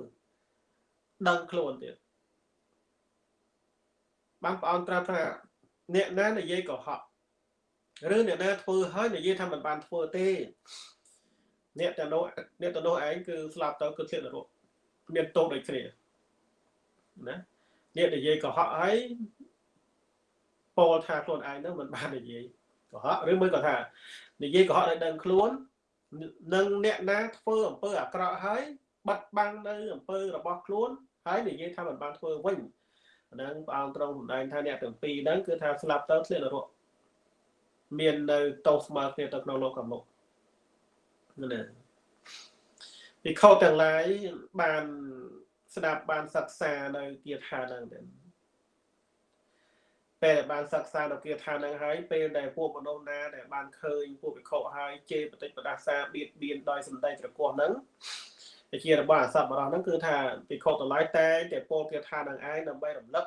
ដឹងខ្លួនទៀតបានព្រះអង្គត្រាស់ថាអ្នកណានិយាយកុហកឬអ្នកណាធ្វើហើយនិយាយថាមិនបានធ្វើទេអ្នកទៅនោះអ្នកទៅនោះឯងគឺស្លាប់ទៅគឺធ្លាក់នរកមានទោសដូចគ្នាណាអ្នកនិយាយកុហកហើយពោលថាខ្លួនឯងនឹងមិនបាននិយាយ កុហកឬមួយក៏ថានិយាយកុហកឲ្យដឹងខ្លួននឹងអ្នកណាធ្វើអំពើអាក្រក់ហើយបាត់បង់នៅអំពើរបស់ខ្លួនហើយនិយាយថាមិនបានធ្វើវិញហ្នឹងព្រះអង្គទ្រង់សម្ដែងថាអ្នកទាំងពីរហ្នឹងគឺថាស្លាប់ទៅធ្លាក់នរកមាននៅតោស្មើគ្នាទៅក្នុងលោកខាងមុខណាវិខោទាំងឡាយបានស្ដាប់បានសិក្សានៅគាថាហ្នឹងទៅ ពេលបានសិក្សានៅគាថាហ្នឹងហើយពេលដែលពួកមនុស្សណាដែលបានឃើញពួកវិខោហើយជេរបតិចបដាសាបៀតបៀនដោយសម្ដីត្រកោះហ្នឹងជារបស់អសប្បុរសហ្នឹងគឺថាពិខុទាំងឡាយតែតែពលគាថានឹងឯងដើម្បីរំលឹក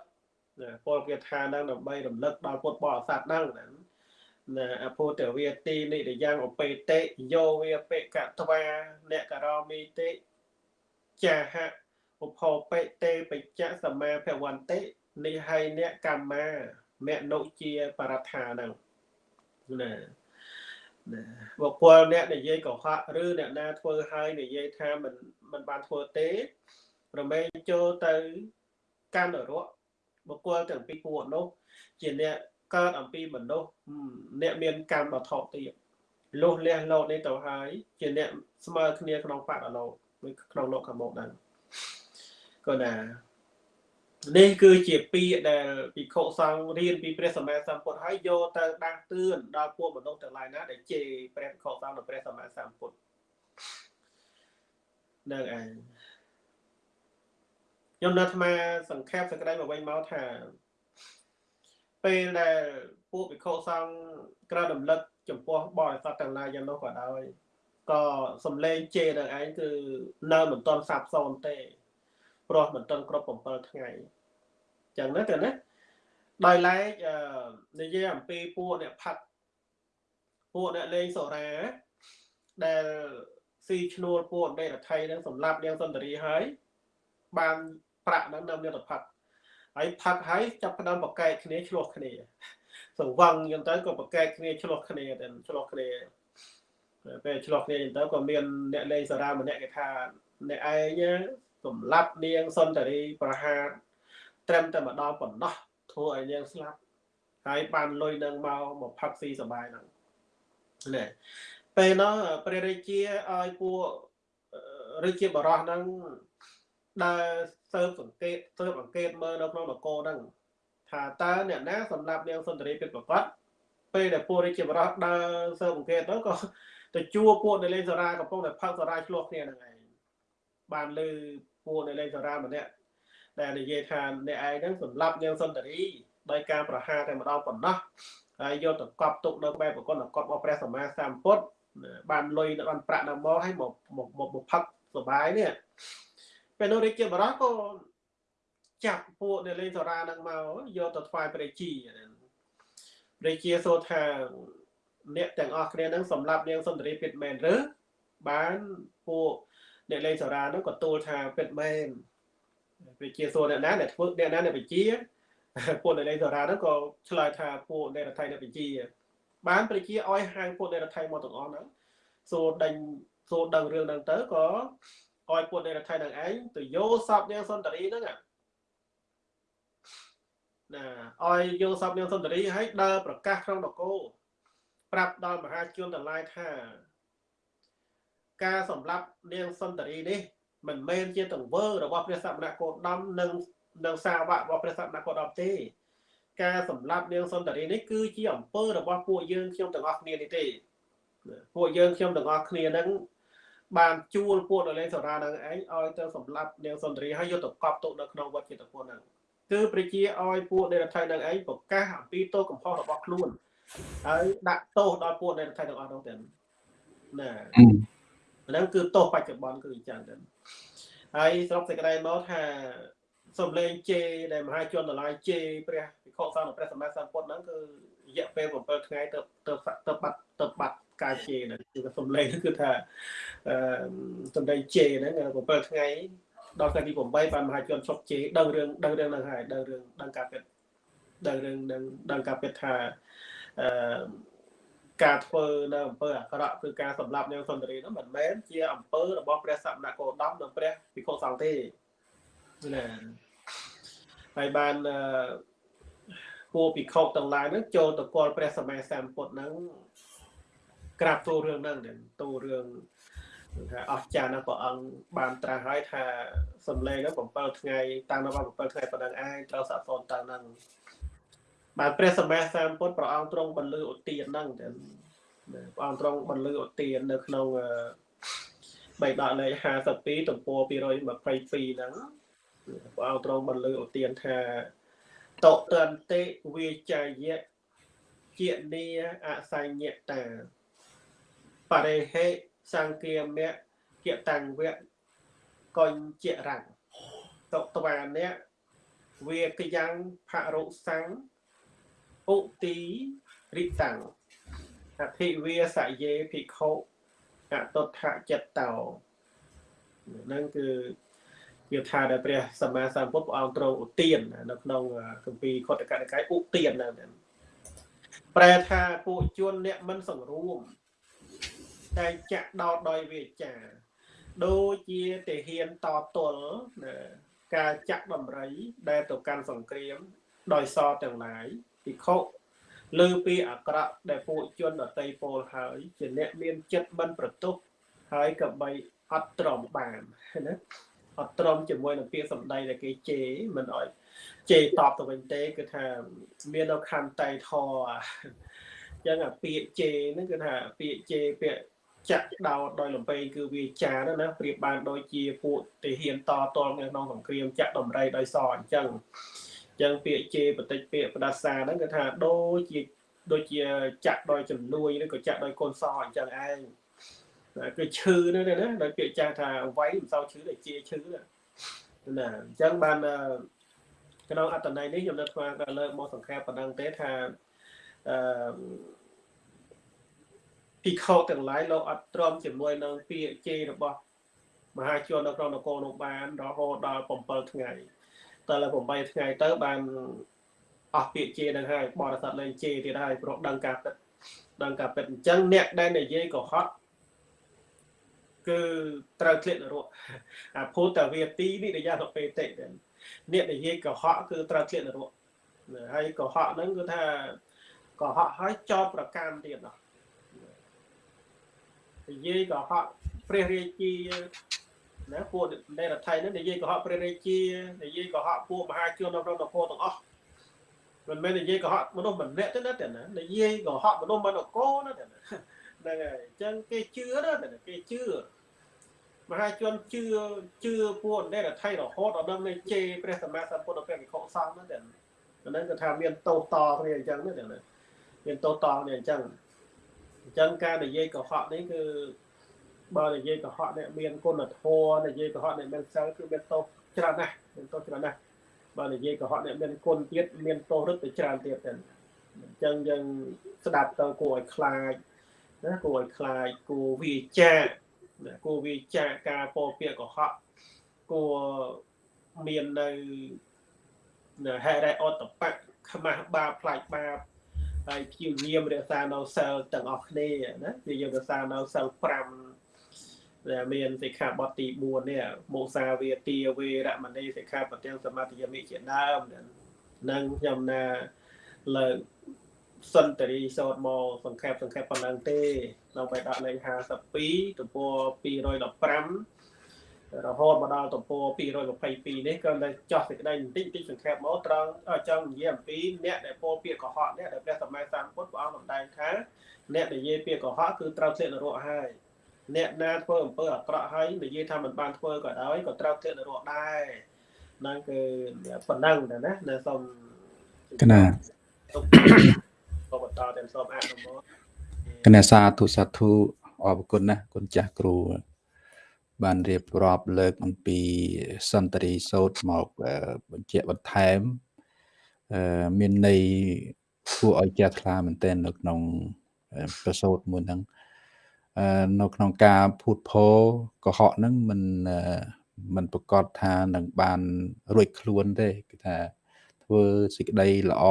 ពលគាថានឹងដើម្បីរំលឹកដល់ពុទ្ធបរិស័ទហ្នឹងណាអភូតវាទីនិរយ៉ាងអបេតិយោវាបេកតវាអ្នកករមីតិចាហៈឧបោបេតេបច្ចៈសមាភវន្តិនេះហើយអ្នកកម្មា មនុជាបរដ្ឋាហ្នឹងណាណាបុគ្គលអ្នកនិយាយកុហកឬអ្នកណាធ្វើហើយនិយាយថាមិនមិនបានធ្វើទេរមែងចូលទៅកាន់នរកបុគ្គលទាំងពីរពួកនោះ ជាអ្នកកើតអំពីមនុស្សអ្នកមានកម្មដ៏ថោកទាបលុះលះលោកនេះទៅហើយជាអ្នកស្មើគ្នាក្នុងបដលោកក្នុងលោកខាងមុខហ្នឹងក៏ណា នេះគឺជាពាក្យដែលភិក្ខុសង្ឃរៀនពីព្រះសម្មាសម្ពុទ្ធហើយយកទៅដាស់តឿនដល់ពួកមនុស្សទាំងឡាយណាដែលជេរព្រះភិក្ខុសង្ឃនិងព្រះសម្មាសម្ពុទ្ធនឹងឯងខ្ញុំនៅអាត្មាសង្ខេបសក្តីមកវិញមកថាពេលដែលពួកភិក្ខុសង្ឃក្រើនរំលឹកចំពោះបរិស័ទទាំងឡាយយ៉ាងនោះក៏ដោយក៏សំឡេងជេរនឹងឯងគឺនៅមិនទាន់សាបសូន្យទេ ព្រោះមិនទាន់គ្រប់7ថ្ងៃចឹងណាទៅណាដោយឡែកនិយាយអំពីពួកអ្នកផាត់ពួកអ្នកលេងសូរ៉ាដែលស៊ីឈ្នួលពួកអន្តរថៃនឹងសម្លាប់នាងសុន្ទរីហើយបានប្រាក់ហ្នឹងនៅមានតផាត់ហើយផឹកហើយចាប់ផ្ដើមបកែកគ្នាឆ្លោះគ្នាសង្វឹងអញ្ចឹងទៅក៏បកែកគ្នាឆ្លោះគ្នាទៅឆ្លោះគ្នាពេលឆ្លោះគ្នាអញ្ចឹងទៅក៏មានអ្នកលេងសារាម្នាក់គេថាអ្នកឯង សម្លាប់នាងសុនតារីប្រហារត្រឹមតែម្ដងប៉ុណ្ណោះធ្វើឲ្យនាងស្លាប់ហើយបានលុយនឹងមកមកផឹកស៊ីសបាយហ្នឹងណែពេលនោះព្រះរាជាឲ្យពួកឬជាបរោះហ្នឹងដើរសើបសង្កេតសើបអង្កេតមើលនៅក្នុងនគរហ្នឹងថាតើអ្នកណាសម្រាប់នាងសុន្ទរីពិតប្រកបពេលដែលពួករាជាបរោះដើរសើបអង្កេតទៅក៏ទៅជួពួកនៅលេងសារាកំពុងតែផឹកសារាឆ្លោះគ្នាហ្នឹងឯងបានលើ ពួកនៅលេងសារាម្នាក់ដែលនិយាយថាអ្នកឯងហ្នឹងសម្រាប់នាងសុន្ទរីដោយការប្រហារតែម្ដងប៉ុណ្ណោះហើយយកទៅកប់ទុកនៅបែបប្រកបកប់របស់ព្រះសម្មាសម្ពុទ្ធបានលុយបានប្រាក់នៅមកឲ្យមកមកមកផឹកសបាយនេះពេលនោះរាជាបរោះក៏ចាប់ពួកនៅលេងសារានឹងមកយកទៅថ្វាយព្រះជាព្រះជាសូថាអ្នកទាំងអស់គ្នានឹងសម្រាប់នាងសុន្ទរីពិតមែនឬបានពួក អ្នកលេងសារានឹងក៏ទូលថាពិតមែនព្រះជាសួរអ្នកណាអ្នកធ្វើអ្នកណាអ្នកវិជាពួកអ្នកលេងសារានឹងក៏ឆ្លើយថាពួកអ្នករដ្ឋាភិបាលអ្នកវិជា បានប្រជាឲ្យហៅពួកអ្នករដ្ឋាភិបាលមកទាំងអស់ហ្នឹងសួរដេញសួរដឹងរឿងហ្នឹងទៅក៏ឲ្យពួកអ្នករដ្ឋាភិបាលនឹងឯងទៅយកសពនាងសុន្ទរីហ្នឹងណាឲ្យយកសពនាងសុន្ទរីឲ្យដើរប្រកាសក្នុងនគរប្រាប់ដល់មហាជនទាំងឡាយថា ការសម្លាប់នាងសុន្ទរីនេះមិនមែនជាទង្វើរបស់ព្រះសមណគោតមនិងនិងសាវករបស់ព្រះសមណគោតមទេ ការសម្លាប់នាងសុន្ទរីនេះគឺជាអំពើរបស់ពួកយើងខ្ញុំទាំងអស់គ្នានេះទេពួកយើងខ្ញុំទាំងអស់គ្នានឹងបានជួលពួកនៅលេងសារានឹងឯងឲ្យទៅសម្លាប់នាងសុន្ទរីហើយយកទៅកប់ទុកនៅក្នុងវត្តចិត្តពុនហ្នឹងគឺប្រជាឲ្យពួកនៃរដ្ឋាភិបាលនឹងឯងប្រកាសអំពីទោសកំហុសរបស់ខ្លួនហើយដាក់ទោសដល់ពួកនៃរដ្ឋាភិបាលទាំងអស់នោះទៅណា ហ្នឹងគឺទោសបច្ចុប្បន្នគឺអញ្ចឹងទៅហើយស្រុកសេចក្តីមកថាសំលេងជេដែលមហាជនតម្លៃជេព្រះវិខុសង្ឃព្រះសម្មាសម្ពុទ្ធហ្នឹងគឺរយៈពេល7ថ្ងៃទៅទៅទៅបាត់ទៅបាត់ការជេហ្នឹងគឺសំលេងគឺថាអឺសំលេងជេហ្នឹង7ថ្ងៃដល់ថ្ងៃទី8បានមហាជនឈប់ជេរដឹងរឿងដឹងរឿងហ្នឹងហើយដឹងរឿងដឹងការពិតដឹងរឿងដឹងដឹងការពិតថាអឺ ការធ្វើនៅអំពើអាក្រក់គឺការសម្លាប់នាងសុន្ទរីនោះមិនមែនជាអំពើរបស់ព្រះសមណគោដមនិងព្រះភិក្ខុសង្ឃទេណាហើយបានពួកភិក្ខុទាំងឡាយហ្នឹងចូលទៅគាល់ព្រះសម្មាសម្ពុទ្ធហ្នឹងក្រាបទូលរឿងហ្នឹងទូលរឿងថាអស្ចារ្យណាស់ព្រះអង្គបានត្រាស់ហើយថាសំឡេងហ្នឹង7ថ្ងៃតាំងនៅ7ថ្ងៃប៉ុណ្ណឹងឯងត្រូវសាកសនតាំងហ្នឹង បាទព្រះសម្មាសម្ពុទ្ធព្រះអង្គទ្រង់បន្លឺឧទានហ្នឹងទៅព្រះអង្គទ្រង់បន្លឺឧទាននៅក្នុងបៃដកលេខ52ទំព័រ222ហ្នឹងព្រះអង្គទ្រង់បន្លឺឧទានថាតតន្តិវិចាយៈជានីអសញ្ញតាបរិហេសង្គាមៈជាតាំងវៈកញ្ជារੰតតវានៈវាកយ៉ាងផរុសੰ ឧទីរិតាំងអភិវាសយេភិក្ខុអតុដ្ឋចិត្តតោនឹងគឺវាថាដែលព្រះសម្មាសម្ពុទ្ធព្រះអង្គទ្រង់ឧទាននៅក្នុងគម្ពីរខុទ្ទកនិកាយឧទានហ្នឹងប្រែថាពួកជនអ្នកមិនសង្រួមតែចាក់ដោតដោយវាចាដូចជាទាហានតទល់ការចាក់ដំរីដែលទៅកាន់សង្គ្រាមដោយសទាំងឡាយ ពិខុលើពីអាក្រក់ដែលពួកជនដតីពោលហើយជាអ្នកមានចិត្តមិនប្រទោសហើយក៏បីអត់ទ្រាំបានណាអត់ទ្រាំជាមួយនឹងពាក្យសម្ដីដែលគេជេរមិនអោយជេរតបទៅវិញទេគឺថាមាននៅខណ្ឌតៃធអញ្ចឹងអាពាក្យជេរហ្នឹងគឺថាពាក្យជេរពាក្យចាក់ដោតដោយលំពេងគឺវាចាណាណាប្រៀបបានដូចជាពួកទាហានតតល់នៅក្នុងសង្គ្រាមចាក់ដំរីដោយសអញ្ចឹងអញ្ចឹងពាក្យជេរបតិចពាក្យផ្ដាសាហ្នឹងគឺថាដូចជាដូចជាចាក់ដោយចំនួនឬក៏ចាក់ដោយកូនសអញ្ចឹងឯងគឺឈឺហ្នឹងណាដោយពាក្យចាស់ថាវាយមិនសូវឈឺតែជាឈឺណាអញ្ចឹងបានក្នុងអត្តន័យនេះខ្ញុំនៅស្មានក៏លើកមកសង្ខេបប៉ុណ្ណឹងទេថាអឺភិក្ខុទាំងឡាយលោកអត់ទ្រាំជាមួយនឹងពាក្យជេររបស់មហាជននៅក្នុងនគរនោះបានរហូតដល់7ថ្ងៃ តែលើ8ថ្ងៃទៅបានអស់ពាក្យជេរនឹងហើយបរិស័ទលេងជេរទៀតហើយព្រោះដឹងការពិតដឹងការពិតអញ្ចឹងអ្នកដែលនិយាយកុហកគឺត្រូវធ្លាក់នរកអាភូតវាទីនេះដែលយ៉ាងទៅពេតិអ្នកនិយាយកុហកគឺត្រូវធ្លាក់នរកហើយកុហកហ្នឹងគឺថាកុហកហើយចោតប្រកាន់ទៀតណោះនិយាយកុហកព្រះរាជា ណាពួកនៃរដ្ឋៃហ្នឹងនិយាយកុហកព្រះរាជានិយាយកុហកពួកមហាជននៅក្នុងនគរទាំងអស់មិនមែននិយាយកុហកមនុស្សម្នាក់ទេណាតែណានិយាយកុហកមនុស្សមិននគរណាតែណាហ្នឹងហើយអញ្ចឹងគេជឿណាតែគេជឿមហាជនជឿជឿពួកនៃរដ្ឋៃរហូតដល់ដល់នៃជេព្រះសម្មាសម្ពុទ្ធព្រះវិខុសង្ឃណាតែហ្នឹងគឺថាមានតោតគ្នាអញ្ចឹងណាតែណាមានតោតគ្នាអញ្ចឹងអញ្ចឹងការនិយាយកុហកនេះគឺ បើនិយាយកុហកអ្នកមានគុណធម៌និយាយកុហកអ្នកមានសិលគឺមានទោសច្រើនណាស់មានទោសច្រើនណាស់បើនិយាយកុហកអ្នកមានគុណទៀតមានទោសរឹតទៅច្រើនទៀតទៅអញ្ចឹងយើងស្ដាប់ទៅគួរឲ្យខ្លាចណាគួរឲ្យខ្លាចគួរវាចាគួរវាចាការពោពាក្យកុហកគួរមាននៅហេរ៉េអតបៈខ្មាស់បាបផ្លាច់បាបហើយព្យាយាមរក្សានៅសិលទាំងអស់គ្នាណាព្យាយាមរក្សានៅសិល5 ដែលមានសិក្ខាបទទី4នេះមោសាវាទាវេរមណីសិក្ខាបទាំងសមាធិយមិជាដើមនឹងខ្ញុំណាលើកសន្តិរីសោតមកសង្ខេបសង្ខេបប៉ុណ្ណឹងទេនៅបៃដកលេខ52ទំព័រ215រហូតមកដល់ទំព័រ222នេះក៏តែចោះសេចក្តីបន្តិចបន្តិចសង្ខេបមកត្រង់ចង់និយាយអំពីអ្នកដែលពោលពាក្យកុហកនេះដែលព្រះសម្មាសម្ពុទ្ធព្រះអង្គសម្ដែងថាអ្នកនិយាយពាក្យកុហកគឺត្រូវធ្លាក់នរកហើយ អ្នកណាធ្វើអំពើអាក្រក់ហើយនិយាយថាមិនបានធ្វើក៏ដោយក៏ត្រូវធ្លាក់នរកដែរហ្នឹងគឺប៉ុណ្ណឹងដែរណាដែលសូមកណាក៏បន្តតែសូមអនុមោទកណាសាធុសាធុអរគុណណាគុណចាស់គ្រូបានរៀបរាប់លើកអំពីសន្តិរីសោតមកបញ្ជាក់បន្ថែមមានន័យគួរឲ្យចាស់ថ្លាមែនទែននៅក្នុងប្រសូតមួយហ្នឹង នៅក្នុងការភូតភរកុហកហ្នឹងมันมันប្រកាសថានឹងបានរួចខ្លួនទេគឺថាធ្វើសេចក្តីល្អ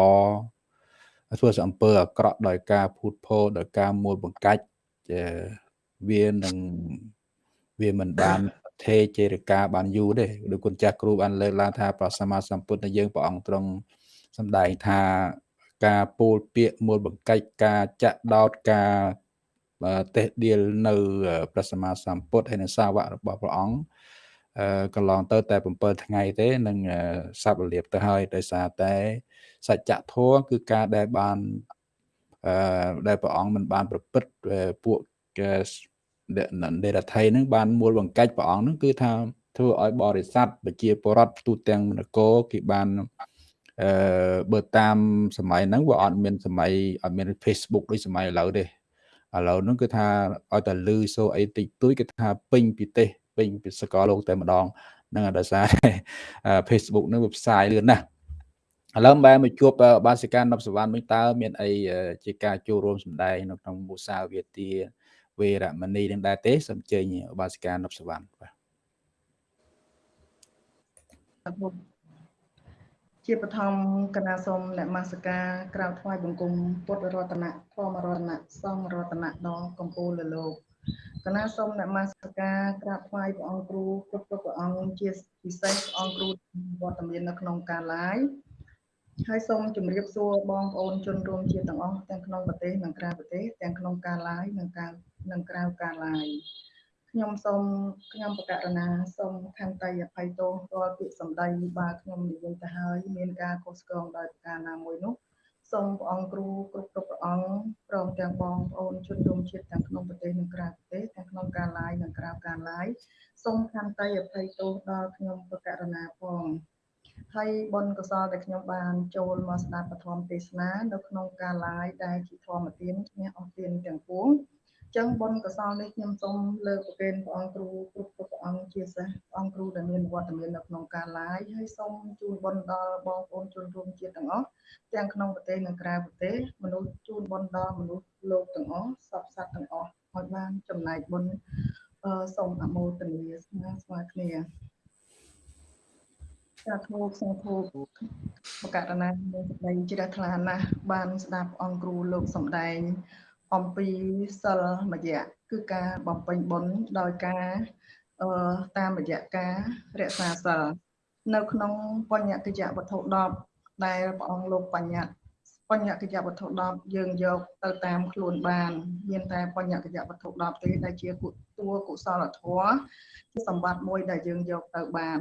ធ្វើសអំពើអាក្រក់ដោយការភូតភរដោយការមួលបង្កាច់វានឹងវាមិនបានថេចេរកាបានយូរទេដូចគុណចាស់គ្រូបានលើកឡើងថាព្រះសម្មាសម្ពុទ្ធយើងព្រះអង្គទ្រង់សម្ដែងថាការពោលពាក្យមូលបង្កាច់ការចាក់ដោតការ តេះដៀលនៅព្រះសម្មាសម្ពុទ្ធហើយនឹងសាវករបស់ព្រះអង្គអឺកន្លងទៅតែ7ថ្ងៃទេនឹងសັບរលាបទៅហើយដោយសារតែសច្ចធម៌គឺការដែលបានអឺដែលព្រះអង្គមិនបានប្រព្រឹត្តពួកដេរដ្ឋីនឹងបានមូលបង្កាច់ព្រះអង្គនឹងគឺថាធ្វើឲ្យបរិស័ទប្រជាពលរដ្ឋទូទាំងនគរគេបានអឺបើតាមសម័យហ្នឹងវាអត់មានសម័យអត់មាន Facebook ដូចសម័យឥឡូវទេ ឥឡូវហ្នឹងគឺថាឲ្យតែលឺសូអីតិចតួចគឺថាពេញពីទេសពេញពីសកលលោកតែម្ដងហ្នឹងដោយសារ Facebook ហ្នឹងវាផ្សាយលឿនណាស់ឥឡូវបែរមកជួបបាសិកានប់សវណ្ណវិញតើមានអីជាការចូលរួមសម្ដែងនៅក្នុងមុសាវាទាវេរមណីនឹងដែរទេសូមជើញឧបាសិកានប់សវណ្ណបាទ ជាបឋមគណៈសូមអ្នកមាសការក្រៅថ្វាយបង្គំពុទ្ធរតនៈធម្មរតនៈសង្ឃរតនៈដល់កម្ពុជាលើលោកគណៈសូមអ្នកមាសការក្រាបថ្វាយព្រះអង្គគ្រូគ្រប់គ្រប់ព្រះអង្គជាពិសេសព្រះអង្គគ្រូវត្តមាននៅក្នុងការ live ហើយសូមជម្រាបសួរបងប្អូនជនរួមជាតិទាំងអស់ទាំងក្នុងប្រទេសនិងក្រៅប្រទេសទាំងក្នុងការ live និងការនិងក្រៅការ live ខ្ញុំសូមខ្ញុំបកករណាសូមខន្តីអភ័យទោសរាល់ពាក្យសម្ដីបើខ្ញុំនិយាយទៅហើយមានការខុសឆ្គងដោយប្រការណាមួយនោះសូមព្រះអង្គគ្រូគ្រប់គ្រប់ព្រះអង្គព្រមទាំងបងប្អូនជនរួមជាតិទាំងក្នុងប្រទេសនិងក្រៅប្រទេសទាំងក្នុងការ live និងក្រៅការ live សូមខន្តីអភ័យទោសដល់ខ្ញុំបកករណាផងហើយបុណ្យកុសលដែលខ្ញុំបានចូលមកស្ដាប់ពធមទេសនានៅក្នុងការ live ដែលជាធម្មទានឈ្នះអស់ទានទាំងពួង ចឹងបុណ្យកុសលនេះខ្ញុំសូមលើកប្រគេនព្រះអង្គគ្រូគ្រប់គ្រប់ព្រះអង្គជាសេះព្រះអង្គគ្រូដែលមានវត្តមាននៅក្នុងការ live ហើយសូមជូនបុណ្យដល់បងប្អូនជនរួមជាតិទាំងអស់ទាំងក្នុងប្រទេសនិងក្រៅប្រទេសមនុស្សជូនបុណ្យដល់មនុស្សលោកទាំងអស់សពសត្វទាំងអស់ឲ្យបានចំណែកបុណ្យសូមអមោទនាស្មើស្មើគ្នាសាធុសាធុបកករណាមានសេចក្តីជ្រះថ្លាណាស់បានស្ដាប់អង្គគ្រូលោកសំដែង អំពីសិលមយៈគឺការបំពេញបុណ្យដោយការអឺតាមរយៈការរក្សាសិលនៅ ក្នុងបញ្ញកិច្ចវត្ថុ10ដែលព្រះអង្គលោកបញ្ញត្តិបញ្ញកិច្ចវត្ថុ10យើងយកទៅតាមខ្លួនបានមានតែបញ្ញកិច្ចវត្ថុ10ទេដែលជាតួកុសលធម៌ជាសម្បត្តិមួយដែលយើងយកទៅបាន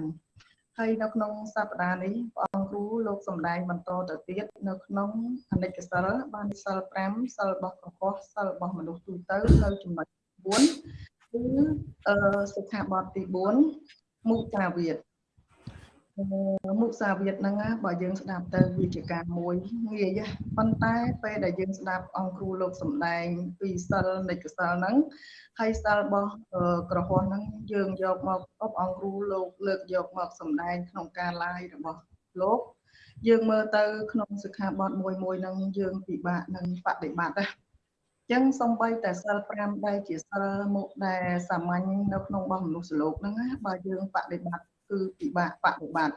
ហើយនៅក្នុងសប្តាហ៍នេះព្រះអង្គគ្រូលោកសំដែងបន្តទៅទៀតនៅក្នុងអនិច្ចសិលបានសិល5សិលរបស់កុហកសិលរបស់មនុស្សទូទៅនៅចំណុច4គឺអឺសិក្ខាបទទី4មុខាវាទ មុសាវាទហ្នឹងបើយើងស្ដាប់ទៅវាជាការមួយងាយប៉ុន្តែពេលដែលយើងស្ដាប់អង្គគ្រូលោកសំដែងពីសិលនិច្ចសិលហ្នឹងហើយសិលរបស់ក្រហមហ្នឹងយើងយកមកអបអង្គគ្រូលោកលើកយកមកសំដែងក្នុងការឡាយរបស់លោកយើងមើលទៅក្នុងសិក្ខាបទមួយមួយហ្នឹងយើងពិបាកនឹងបដិបត្តិណាចឹងសំបីតែសិល5ដែលជាសិលមុខដែលសាមញ្ញនៅក្នុងរបស់មនុស្សលោកហ្នឹងបើយើងបដិបត្តិ គឺពិបាកបដិបត្តិ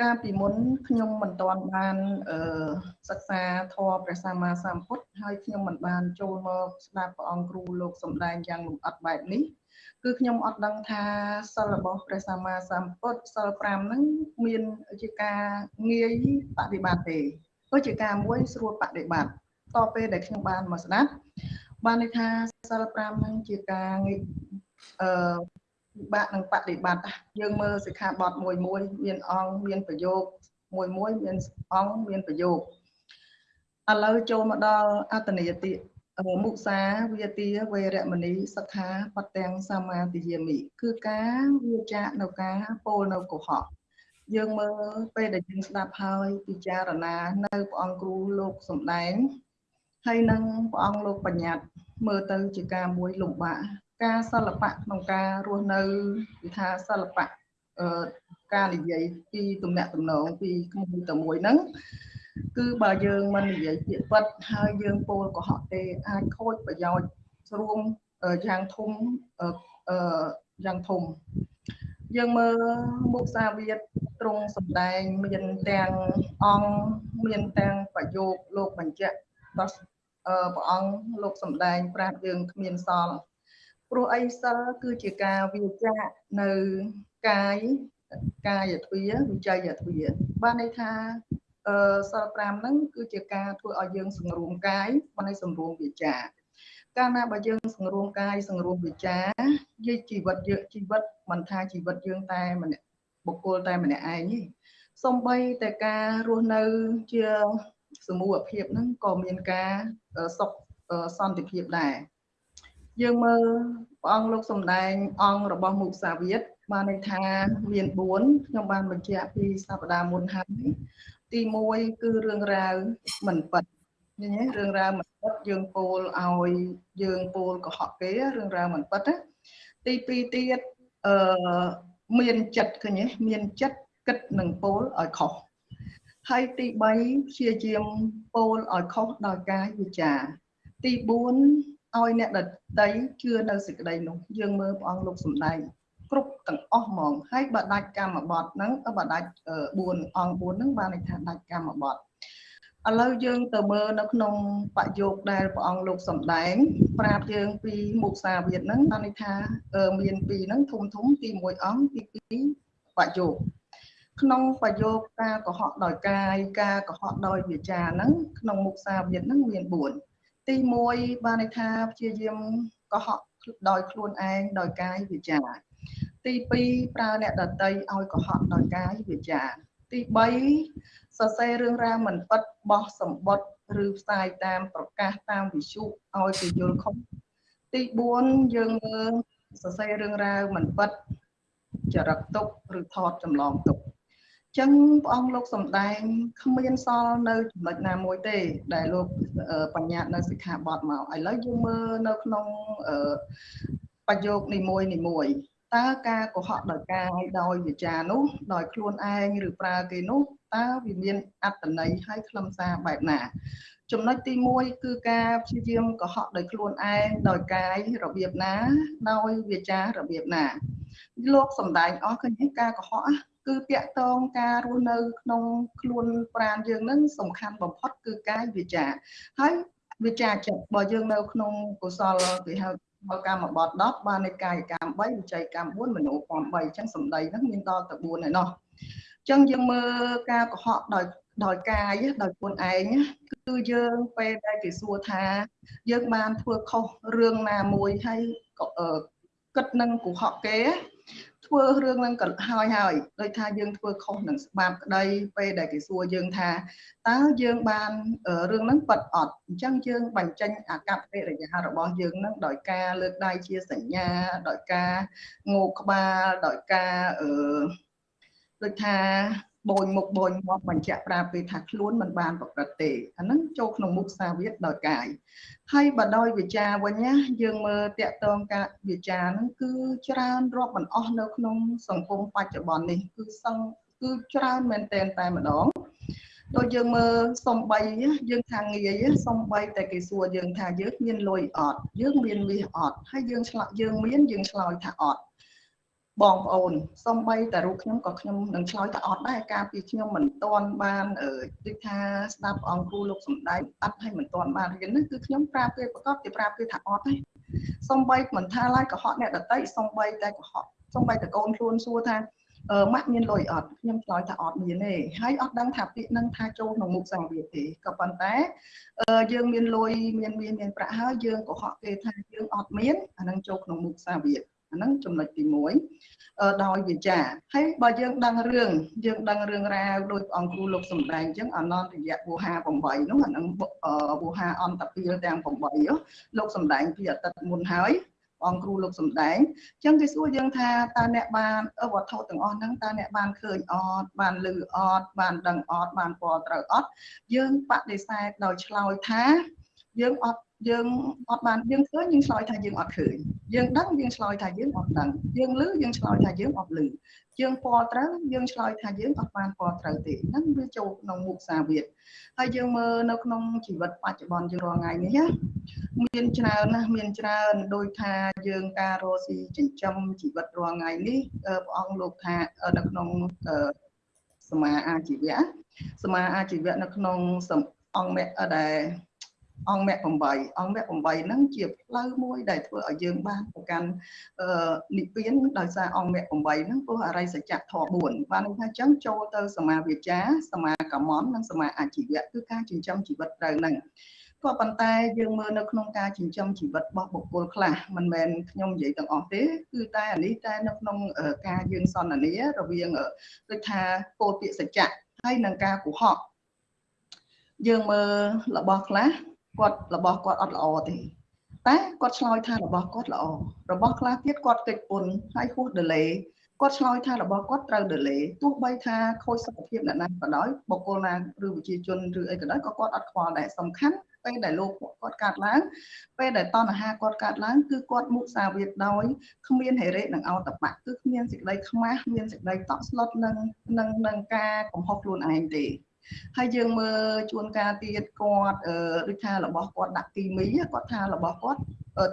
កាលពីមុនខ្ញុំមិនទាន់បានអឺសិក្សាធម៌ព្រះសម្មាសម្ពុទ្ធហើយខ្ញុំមិនបានចូលមកស្ដាប់ព្រះអង្គគ្រូលោកសម្ដែងយ៉ាងលម្អិតបែបនេះគឺខ្ញុំអត់ដឹងថាសិលរបស់ព្រះសម្មាសម្ពុទ្ធសិល5ហ្នឹងមានជាការងាយបដិបត្តិទេក៏ជាការមួយស្រួលបដិបត្តិតទៅពេលដែលខ្ញុំបានមកស្ដាប់បានន័យថាសិល5ហ្នឹងជាការងាយអឺ ពិបាកនឹងបដិបត្តិយើងមើលសិក្ខាបទមួយមួយមានអង្គមានប្រយោគមួយមួយមានអង្គមានប្រយោគឥឡូវចូលមកដល់អត្តនិយតិមុសាវាទាវេរមណីសិក្ខាបទាំងសមាទិយាមិគឺការវាចាកនៅការពោលនៅកុហកយើងមើលពេលដែលយើងស្ដាប់ហើយពិចារណានៅព្រះអង្គគ្រូលោកសំដែងហើយនឹងព្រះអង្គលោកបញ្ញត្តិមើលទៅជាការមួយលំបាក ការសិល្បៈក្នុងការរស់នៅគឺថាសិល្បៈអឺការនិយាយពីទំនាក់ទំនងពីក្មួយទៅមួយហ្នឹងគឺបើយើងមិននិយាយពាក្យពិតហើយយើងពោលកុហកទេអាចខូចប្រយោជន៍រួមយ៉ាងធំអឺយ៉ាងធំយើងមើលមុខសាវាទត្រង់សម្ដែងមានទាំងអង្គមានទាំងប្រយោគលោកបញ្ជាក់ដល់ព្រះអង្គលោកសម្ដែងប្រាប់យើងគ្មានសល់ ព្រោះអីសិលគឺជាការវាចាកនៅកាយកាយទ្វាវិច័យទ្វាបានន័យថាអឺសិល5ហ្នឹងគឺជាការធ្វើឲ្យយើងសង្រួមកាយបានន័យសង្រួមវិចាកាលណាបើយើងសង្រួមកាយសង្រួមវិចាយជីវិតយើងជីវិតមិនថាជីវិតយើងតែម្នាក់បុគ្គលតែម្នាក់ឯងទេសំបីតែការរស់នៅជាសមូហភាពហ្នឹងក៏មានការសុខសន្តិភាពដែរ យើងមើលព្រះអង្គលោកសំដែងអង្គរបស់មុសាវាទបានន័យថាមាន4ខ្ញុំបានបញ្ជាក់ពីសប្តាហ៍មុនហើយទី1គឺរឿងរ៉ាវមិនពិតឃើញទេរឿងរ៉ាវមិនពិតយើងពោលឲ្យយើងពោលកុហកគេរឿងរ៉ាវមិនពិតណាទី2ទៀតអឺមានចិត្តឃើញទេមានចិត្តគិតនឹងពោលឲ្យខុសហើយទី3ព្យាយាមពោលឲ្យខុសដោយកាយវិចារទី4 ឲ្យអ្នកដតីជឿនៅសេចក្តីនោះយើងមើលព្រះអង្គលោកសំដែងគ្រប់ទាំងអស់ហ្មងហើយបើដាច់កម្មបត្តិហ្នឹងបើដាច់4អង្គ4ហ្នឹងបានន័យថាដាច់កម្មបត្តិឥឡូវយើងទៅមើលនៅក្នុងបយោគដែលព្រះអង្គលោកសំដែង ប្រាប់យើងពីមុខសាវិតហ្នឹងបានន័យថាមានពីរហ្នឹងធំធំទី1អង្គទី2បយោគក្នុងបយោគការកុហកដោយកាយការកុហកដោយវាចាហ្នឹងក្នុងមុខសាវិតហ្នឹងមាន4 ទី1បានន័យថាព្យាយាមកុហកដោយខ្លួនឯងដោយកាយវាចាទី2ប្រើអ្នកដតីឲ្យកុហកដោយកាយវាចាទី3សរសេររឿងរ៉ាវមិនពិតបោះសម្បត្តិឬផ្សាយតាមប្រកាសតាមវិទ្យុឲ្យគេយល់ខុសទី4យើងមើលសរសេររឿងរ៉ាវមិនពិតចរិតទុកឬថតចម្លងទុក ចឹងព្រះអង្គលោកសំដែងគ្មានសល់នៅចំណុចណាមួយទេ ដែលលោកបញ្ញត្តិនៅសិក្ខាបទមកឥឡូវយើងមើលនៅក្នុងប្រយោគនីមួយនីមួយតើការកុហកដោយកាយដោយវិចារនោះដោយខ្លួនឯងឬប្រើគេនោះតើវាមានអត្តន័យហើយខ្លឹមសារបែបណា ចំណុចទី1គឺការព្យាយាមកុហកដោយខ្លួនឯងដោយកាយរបៀបណា ដោយវាចារបៀបណាលោកសំដែងអស់ឃើញការកុហក គឺតាក់ទងការរស់នៅក្នុងខ្លួនប្រាណយើងនឹងសំខាន់បំផុតគឺកាយវាចាហើយវាចាចិត្តបើយើងនៅក្នុងកុសលគេហៅបើកម្មបត្តិ10បាននៃកាយកម្ម3វិច័យកម្ម4មនោកម្ម3អញ្ចឹងសម្ដីហ្នឹងមានដល់ទៅ4ហើយណោះអញ្ចឹងយើងមើលការកុហកដោយដោយកាយដោយខ្លួនឯងគឺយើងពេលដែលគេសួរថា យើងបានធ្វើខុសរឿងណាមួយហើយគិតនឹងកុហកគេ ធ្វើរឿងនឹងក៏ហើយហើយដោយថាយើងធ្វើខុសនឹងច្បាប់ក្តីពេលដែលគេសួរយើងថាតើយើងបានរឿងហ្នឹងប៉ັດអត់អញ្ចឹងយើងបញ្ចេញអាកប្បកិរិយារបស់យើងនឹងដោយការលើកដៃជាសញ្ញាដោយការងោកក្បាលដោយការអឺដូចថា បូនមុខបូនមាត់បញ្ជាក់ប្រាប់គេថាខ្លួនមិនបានប្រព្រឹត្តទេអាហ្នឹងចូលក្នុងមុខសាវាទដោយកាយហើយបើដោយវិចារវិញណាយើងមើលតកតងការវិចារហ្នឹងគឺច្រើនរាប់មិនអស់នៅក្នុងសង្គមបច្ចុប្បន្ននេះគឺសង្គឺច្រើនមែនតែនតែម្ដងដូចយើងមើលសំបីយើងថាងាយសំបីតែគេសួរយើងថាយើងមានលុយអត់យើងមានមាសអត់ហើយយើងឆ្លើយយើងមានយើងឆ្លើយថាអត់ បងប្អូនសំបីតែរូបខ្ញុំក៏ខ្ញុំនឹងឆ្លើយថាអត់ដែរការពីខ្ញុំមិនទាន់បានដូចថាស្ដាប់អង្គគ្រូលោកសំដែងអត់ឲ្យមិនទាន់បានរៀននេះគឺខ្ញុំប្រាប់គេប្រកបគេប្រាប់គេថាអត់ទេសំបីមិនថាឡើយកុហកអ្នកដតីសំបីតែកុហកសំបីតែកូនខ្លួនសួរថាអឺម៉ាក់មានលុយអត់ខ្ញុំឆ្លើយថាអត់មានទេហើយអត់ដឹងថាពាក្យនឹងថាចូលក្នុងមុខសង្វាទេក៏ប៉ុន្តែអឺយើងមានលុយមានមានមានប្រាក់ហើយយើងកុហកគេថាយើងអត់មានអានឹងចូលក្នុងមុខសង្វាអា ហ្នឹងចំណុចទី1ដោយវាចាហើយបើយើងដឹងរឿងយើងដឹងរឿងរ៉ាវដោយអង្គគ្រូលោកសំដែងអញ្ចឹងអនន្តរយៈវោហា8នោះអាហ្នឹងវោហាអន្តពាលទាំង8លោកសំដែងពីអតីតមុនហើយអង្គគ្រូលោកសំដែងអញ្ចឹងគេសួរយើងថាតើអ្នកបានវត្ថុទាំងអស់ហ្នឹងតើអ្នកបានឃើញអត់បានឮអត់បានដឹងអត់បានពណ៌ត្រូវអត់យើងបដិសេធដោយឆ្លើយថាយើងអត់យើងអត់បានយើងឃើញយើងឆ្លើយថាយើងអត់ឃើញយើងដឹងយើងឆ្លើយថាយើងអត់ដឹងយើងឮយើងឆ្លើយថាយើងអត់ឮយើងពណ៌ត្រូវយើងឆ្លើយថាយើងអត់បានពណ៌ត្រូវទេហ្នឹងវាចូលក្នុងមុខសាវាទហើយយើងមើលនៅក្នុងជីវិតបច្ចុប្បន្នយើងរាល់ថ្ងៃនេះណាមានច្រើនណាស់មានច្រើនដោយថាយើងការរស់ស៊ីចិញ្ចឹមជីវិតរាល់ថ្ងៃនេះព្រះអង្គលោកថានៅក្នុងសមាអាជីវៈសមាអាជីវៈនៅក្នុងអង្គមគ្គដែល អង្គមគ្គ8អង្គមគ្គ8ហ្នឹងជាផ្លូវមួយដែលធ្វើឲ្យយើងបានប្រកាន់និព្វានដោយសារអង្គមគ្គ8ហ្នឹងពោះអរិយសច្ចៈធម៌4បានន័យថាចឹងចូលទៅសមាវិជ្ជាសមាកម្មននិងសមាអាជីវៈគឺការចិញ្ចឹមជីវិតត្រូវហ្នឹងក៏ប៉ុន្តែយើងមើលនៅក្នុងការចិញ្ចឹមជីវិតរបស់បុគ្គលខ្លះមិនមែនខ្ញុំនិយាយទាំងអស់ទេគឺតែអានេះតែនៅក្នុងការយើងសន្ទនារវាងដូចថាពោលពាក្យសច្ចៈហើយនឹងការកុហកយើងមើលរបស់ខ្លះ គាត់របស់គាត់អត់ល្អទេតែគាត់ឆ្លើយថារបស់គាត់ល្អរបស់ខ្លះទៀតគាត់កិច្ចពុនហើយហួស delay គាត់ឆ្លើយថារបស់គាត់ត្រូវ delay ទោះបីថាខូចសុខភាពអ្នកណាក៏ដោយបុគ្គលណាឬវិជាជនឬអីក៏ដោយក៏គាត់អត់ខ្វល់ដែរសំខាន់ពេលដែលលោកគាត់កាត់ឡើងពេលដែលតណ្ហាគាត់កាត់ឡើងគឺគាត់មុសាវាទដោយគ្មានហេរេនិងអោតបៈគឺគ្មានសេចក្តីខ្មាស់មានសេចក្តីតក់ស្លុតនឹងនឹងនឹងការកំហុសខ្លួនឯងទេ ហើយយើងមើលជួនកាលទៀតគាត់ដូចថារបស់គាត់ដាក់គីមីគាត់ថារបស់គាត់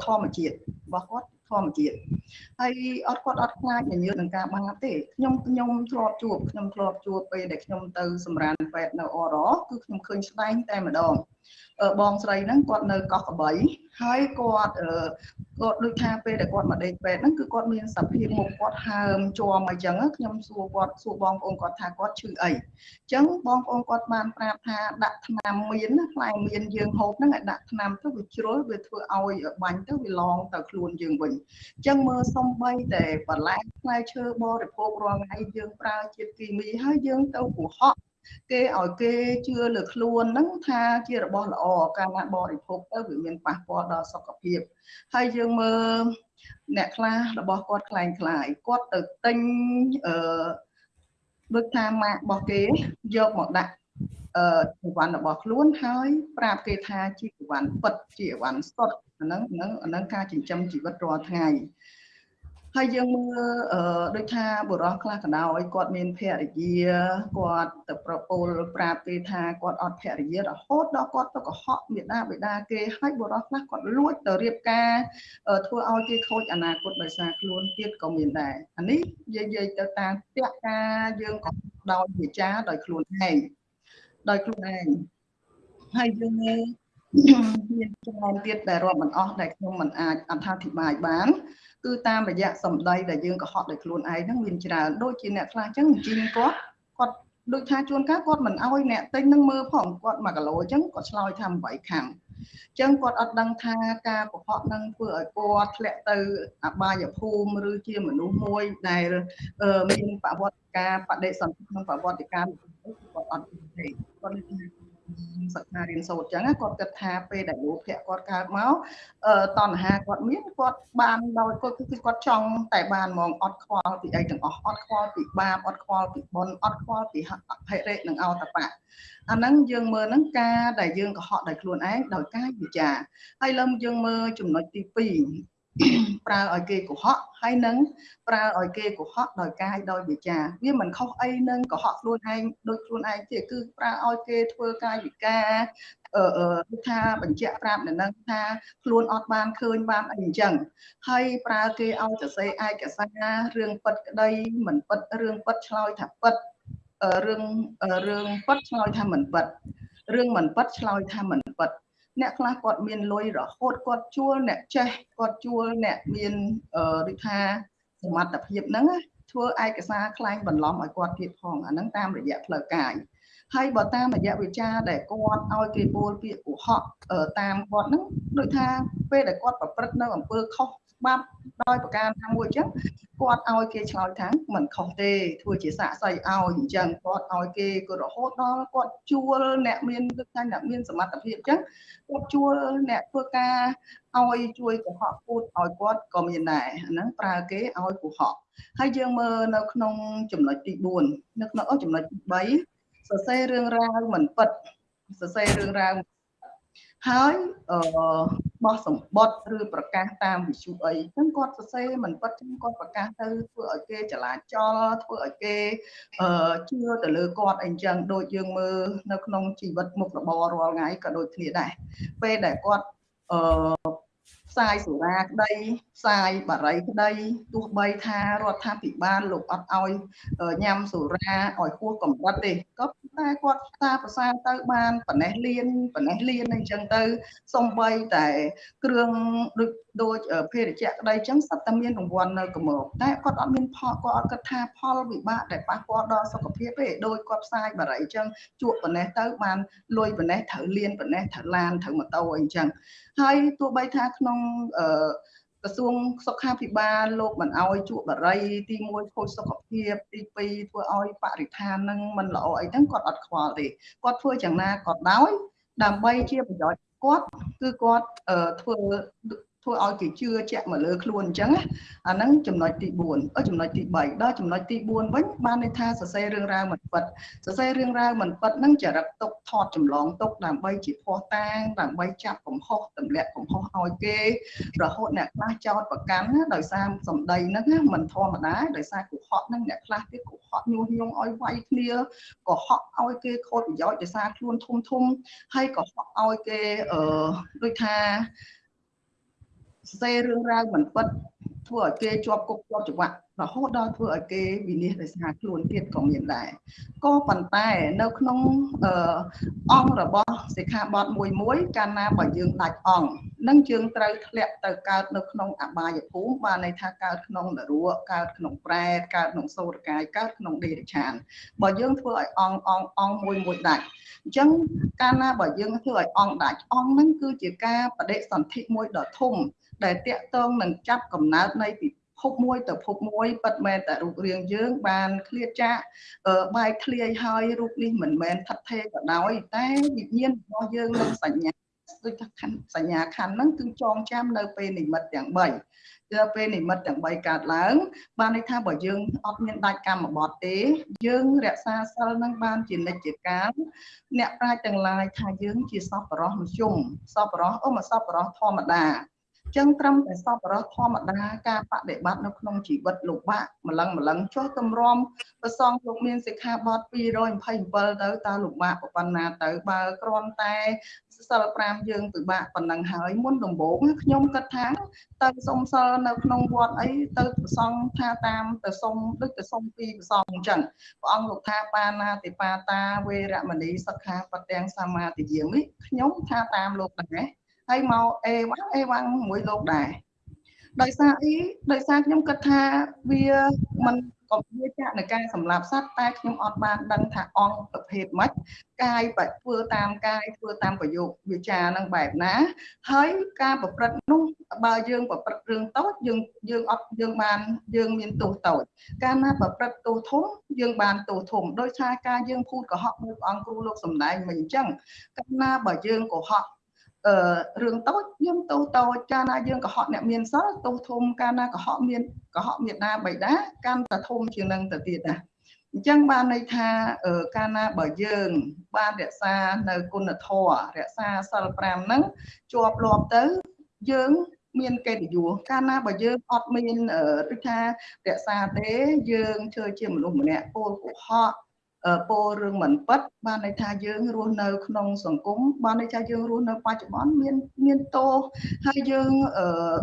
ធម្មជាតិរបស់គាត់ធម្មជាតិហើយអត់គាត់អត់ខ្លាចញញើតនឹងការបាត់ទេខ្ញុំខ្ញុំធ្លាប់ជួបខ្ញុំធ្លាប់ជួបពេលដែលខ្ញុំទៅសម្រានពេទ្យនៅអរគឺខ្ញុំឃើញស្ដែងតែម្ដងបងស្រីហ្នឹងគាត់នៅកោះកបីហើយគាត់គាត់ដូចថាពេលដែលគាត់មកដេកពេទ្យហ្នឹងគឺគាត់មានសភាពមុខគាត់ហើមជាប់អញ្ចឹងខ្ញុំសួរគាត់សួរបងប្អូនគាត់ថាគាត់ឈឺអីអញ្ចឹងបងប្អូនគាត់បានប្រាប់ថាដាក់ថ្នាំមានផ្លែមានយើងហូបហ្នឹងឲ្យដាក់ថ្នាំទៅវាជ្រុលវាធ្វើឲ្យបាញ់ទៅវាឡងទៅខ្លួនយើងវិញអញ្ចឹងមើលសំបីតែបន្លែផ្លែឈើបរិភោគរាល់ថ្ងៃយើងប្រើជាតិគីមីហើយយើងទៅកុហក គេឲ្យគេជឿលើខ្លួនហ្នឹងថាជារបស់ល្អកាលណាបរិភោគទៅវាមានប៉ះពាល់ដល់សុខភាពហើយយើងមើលអ្នកខ្លះរបស់គាត់คล้ายคล้ายគាត់ទៅទិញអឺដូចថាម៉ាករបស់គេយកមកដាក់អឺជីវ័នរបស់ខ្លួនហើយប្រាប់គេថាជាជីវ័នពិតជាជីវ័នសុទ្ធអាហ្នឹងហ្នឹងអាហ្នឹងការចិញ្ចឹមជីវិតរាល់ថ្ងៃ ហើយយើងមើលអឺដូចថាបុរសខ្លះក៏ដោយគាត់មានភរិយាគាត់ទៅប្រពន្ធប្រាប់គេថាគាត់អត់ភរិយារហូតដល់គាត់ទៅកុហកមេដាបេដាគេហើយបុរសខ្លះគាត់លួចទៅរៀបការធ្វើឲ្យគេខូចអនាគតដោយសារខ្លួនទៀតក៏មានដែរអានេះនិយាយទៅតាមផ្ទះការយើងក៏ដោយវិចារដោយខ្លួនឯងដោយខ្លួនឯងហើយយើង មានចំណងទៀតដែលរាប់មិនអស់ដែលខ្ញុំមិនអាចអត្ថាធិប្បាយបាន គឺតាមរយៈសម្ដីដែលយើងកុហកដោយខ្លួនឯងហ្នឹងមានច្រើនដូចជាអ្នកខ្លះអញ្ចឹងជីងគាត់គាត់ដូចថាជួនកាលគាត់មិនអោយអ្នកទិញនឹងមើលផងគាត់1គីឡូអញ្ចឹងគាត់ឆ្លើយថា8ខាំអញ្ចឹងគាត់អត់ដឹងថាការកុហកនឹងធ្វើឲ្យគាត់ធ្លាក់ទៅអបាយភូមិឬជាមនុស្សមួយដែលមានប្រវត្តិការបដិសន្ធិក្នុងប្រវត្តិការគាត់អត់ទេគាត់និយាយ សិក្សារៀនសូត្រអញ្ចឹងគាត់គិតថាពេលដែលលោភៈគាត់កើតមកតណ្ហាគាត់មានគាត់បានដោយគាត់គឺគាត់ចង់តែបានហ្មងអត់ខ្វល់ពីអីទាំងអស់អត់ខ្វល់ពីបាបអត់ខ្វល់ពីបុណ្យអត់ខ្វល់ពីអភរិនិងអតបៈអាហ្នឹងយើងមើលហ្នឹងការដែលយើងកុហកដោយខ្លួនឯងដោយកាយវិការហើយលើយើងមើលចំណុចទី2 ប្រើឲ្យគេកុហកហើយនឹងប្រើឲ្យគេកុហកដោយកាយដោយវាចាវាមិនខុសអីនឹងកុហកខ្លួនឯងដោយខ្លួនឯងទេគឺប្រើឲ្យគេធ្វើកាយវិការអឺអឺថាបញ្ជាក់ប្រាប់នៅនឹងថាខ្លួនអត់បានឃើញបានអីអញ្ចឹងហើយប្រើគេឲ្យសរសេរឯកសាររឿងពិតក្តីមិនពិតរឿងពិតឆ្លើយថាពិតរឿងរឿងពិតឆ្លើយថាមិនពិតរឿងមិនពិតឆ្លើយថាមិនពិត អ្នកខ្លះគាត់មានលុយរហូតគាត់ជួលអ្នកចេះគាត់ជួលអ្នកមានដូចថាសមត្ថភាពហ្នឹងធ្វើឯកសារខ្លែងបន្លំឲ្យគាត់ទៀតផងអាហ្នឹងតាមរយៈផ្លូវកាយហើយបើតាមរយៈវិចារដែលគាត់ឲ្យគេពោលពាក្យកុហកតាមគាត់ហ្នឹងដូចថាពេលដែលគាត់ប្រព្រឹត្តនៅអំពើខុស ច្បាប់ដោយប្រការណាមួយអញ្ចឹងគាត់ឲ្យគេឆ្លើយថាមិនខុសទេធ្វើជាសាកសីឲ្យអញ្ចឹងគាត់ឲ្យគេក៏រហូតដល់គាត់ជួលអ្នកមានទឹកថាអ្នកមានសមត្ថភាពអញ្ចឹងគាត់ជួលអ្នកធ្វើការឲ្យជួយកុហកพูดឲ្យគាត់ក៏មានដែរអាហ្នឹងប្រើគេឲ្យកុហកហើយយើងមើលនៅក្នុងចំណុចទី4នៅក្នុងចំណុចទី3សរសេររឿងរ៉ាវមិនពិតសរសេររឿងរ៉ាវហើយអឺ បោះសម្បត្តិឬប្រកាសតាមវិទ្យុអីហ្នឹងគាត់សរសេរមិនពិតចឹងគាត់ប្រកាសទៅធ្វើឲ្យគេចលាចលធ្វើឲ្យគេអឺជឿទៅលើគាត់អីចឹងដូចយើងមើលនៅក្នុងជីវិតមុខរបររាល់ថ្ងៃក៏ដូចគ្នាដែរពេលដែលគាត់អឺ ផ្សាយសុរាក្តីផ្សាយបារីក្តីទោះបីថារដ្ឋាភិបាលលោកអត់ឲ្យញ៉ាំសុរាឲ្យហួសកម្រិតទេក៏តែគាត់ផ្សាប្រសាទៅបានប៉ណេះលៀនប៉ណេះលៀនអញ្ចឹងទៅសំបីតែគ្រឿងដូច ដូចភេរជ្ជៈក្តីអញ្ចឹងសត្វតែមានរង្វាន់នៅកម្រតែគាត់អត់មានផលគាត់អត់គិតថាផលវិបាកដែលប៉ះពាល់ដល់សុខភាពទេដោយគាត់ផ្សាយបារីអញ្ចឹងជក់ប៉ណេះទៅបានលុយប៉ណេះត្រូវលៀនប៉ណេះត្រូវឡានត្រូវម៉ូតូអីអញ្ចឹងហើយទោះបីថាក្នុងអឺក្រសួងសុខាភិបាលលោកមិនអោយជក់បារីទី1ខូចសុខភាពទី2ធ្វើឲ្យបរិស្ថាននឹងមិនល្អអីហ្នឹងគាត់អត់ខ្វល់ទេគាត់ធ្វើយ៉ាងណាក៏ដោយដើម្បីជាប្រយោជន៍គាត់គឺគាត់ធ្វើ ធ្វើឲ្យគេជឿជាក់មកលើខ្លួនអញ្ចឹងអាហ្នឹងចំណុចទី4អឺចំណុចទី3ដល់ចំណុចទី4វិញបានន័យថាសរសេររឿងរ៉ាវមិនពិតសរសេររឿងរ៉ាវមិនពិតហ្នឹងចរិតទុកថតចម្លងទុកដើម្បីជាភ័ស្តុតាងដើម្បីចាប់កំហុសទម្លាក់កំហុសឲ្យគេរហូតអ្នកខ្លះចោតប្រកាន់ដោយសារសម្ដីហ្នឹងមិនធម្មតាដោយសារកុហកហ្នឹងអ្នកខ្លះទៀតកុហកញុះញង់ឲ្យវាយគ្នាកុហកឲ្យគេខូចប្រយោជន៍ដោយសារខ្លួនធំធំហើយកុហកឲ្យគេអឺដូចថា សរសេររឿងរ៉ាវមិនពិតធ្វើឲ្យគេជាប់គុកជាប់ច្បាប់រហូតដល់ធ្វើឲ្យគេវិនិច្ឆ័យដោយសារខ្លួនទៀតក៏មានដែរក៏ប៉ុន្តែនៅក្នុងអង្គរបស់សិក្ខាបទមួយមួយកាលណាបើយើងដាច់អង្គនឹងយើងត្រូវធ្លាក់ទៅកើតនៅក្នុងអបាយភូមិបានន័យថាកើតក្នុងនរកកើតក្នុងប្រែតកើតក្នុងសូរកាយកើតក្នុងដេរឆានបើយើងធ្វើឲ្យអង្គអង្គអង្គមួយមួយដាច់អញ្ចឹងកាលណាបើយើងធ្វើឲ្យអង្គដាច់អង្គហ្នឹងគឺជាការបដិសន្ធិមួយដ៏ធំ ដែលតាក់ទងនឹងចាប់កំណើតនៃពិភពមួយទៅភពមួយពិតមែនតែរូបរាងយើង បានឃ្លាតចាកបែកធ្លាយហើយរូបនេះមិនមែនថិតថេរក៏ដោយតែវិញ្ញាណរបស់យើងនឹងសញ្ញាដូចថាខណ្ឌសញ្ញាខណ្ឌហ្នឹងគឺចងចាំនៅពេលនិមិត្តទាំង3ដល់ពេលនិមិត្តទាំង3កើតឡើង បានន័យថាបើយើងអត់មានដាច់កម្មបត្តិទេ យើងរក្សាសិលនឹងបានជានិច្ចជាកាលអ្នកប្រាជ្ញទាំងឡាយថាយើងជាសពរោះមជ្ឈុំសពរោះអូមកសពរោះធម្មតា ចឹងត្រឹមតែសពរស់ធម្មតាការបដិបត្តិនៅក្នុងជីវិតលោកបាក់ម្លឹងម្លឹងចុះទម្រាំប្រសងលោកមានសិក្ខាបទ227ទៅតើលោកបាក់ប៉ុណ្ណាទៅបើគ្រាន់តែសិល5យើងពិបាកប៉ុណ្ណឹងហើយមុនដំបូងខ្ញុំគិតថាទៅសុំសិលនៅក្នុងវត្តអីទៅប្រសងថាតាមទៅសុំដូចទៅសុំពីប្រសងអញ្ចឹងព្រះអង្គលោកថាបាណាតិបាតាវេរមណីសិក្ខាបទាំងសមាទិយាមិខ្ញុំថាតាមលោកដែរ ហើយមកអេវ៉ាំងអេវ៉ាំងមួយលោកដែរដោយសារអីដោយសារខ្ញុំគិតថាវាមិនក៏វាចាក់នៃការសម្លាប់សត្វតែខ្ញុំអត់បានដឹងថាអង្គប្រភេទម៉េចកាយបើធ្វើតាមកាយធ្វើតាមប្រយោគវាចានឹងបែបណា ហើយការប្រព្រឹត្តនោះបើយើងប្រព្រឹត្តរឿងតូចយើងយើងអត់យើងបានយើងមានទោសតូចកាលណាប្រព្រឹត្តទោសធំយើងបានទោសធំដោយសារការយើងភូតកុហកមួយព្រះអង្គគ្រូលោកសំដែងមិនអញ្ចឹងកាលណាបើយើងកុហក អឺរឿងតូចយើងទោសតូចកាលណាយើងកុហកអ្នកមានសិលទោសធំកាលណាកុហកមានកុហកមេដាបៃតាកាន់តែធំជាងនឹងទៅទៀតណាអញ្ចឹងបានន័យថាកាលណាបើយើង បានរក្សានៅគុណធម៌រក្សាសិល5ហ្នឹងជាប់លាប់ទៅយើងមានកិត្តិយសកាលណាបើយើងអត់មានដូចថារក្សាទេយើងធ្វើជាមនុស្សម្នាក់ពោលកុហក ពោលរឿងមិនពិតបានន័យថាយើងរស់នៅ ក្នុងសង្គមបានន័យថាយើងរស់នៅបច្ចុប្បន្នមានមានទោសហើយយើង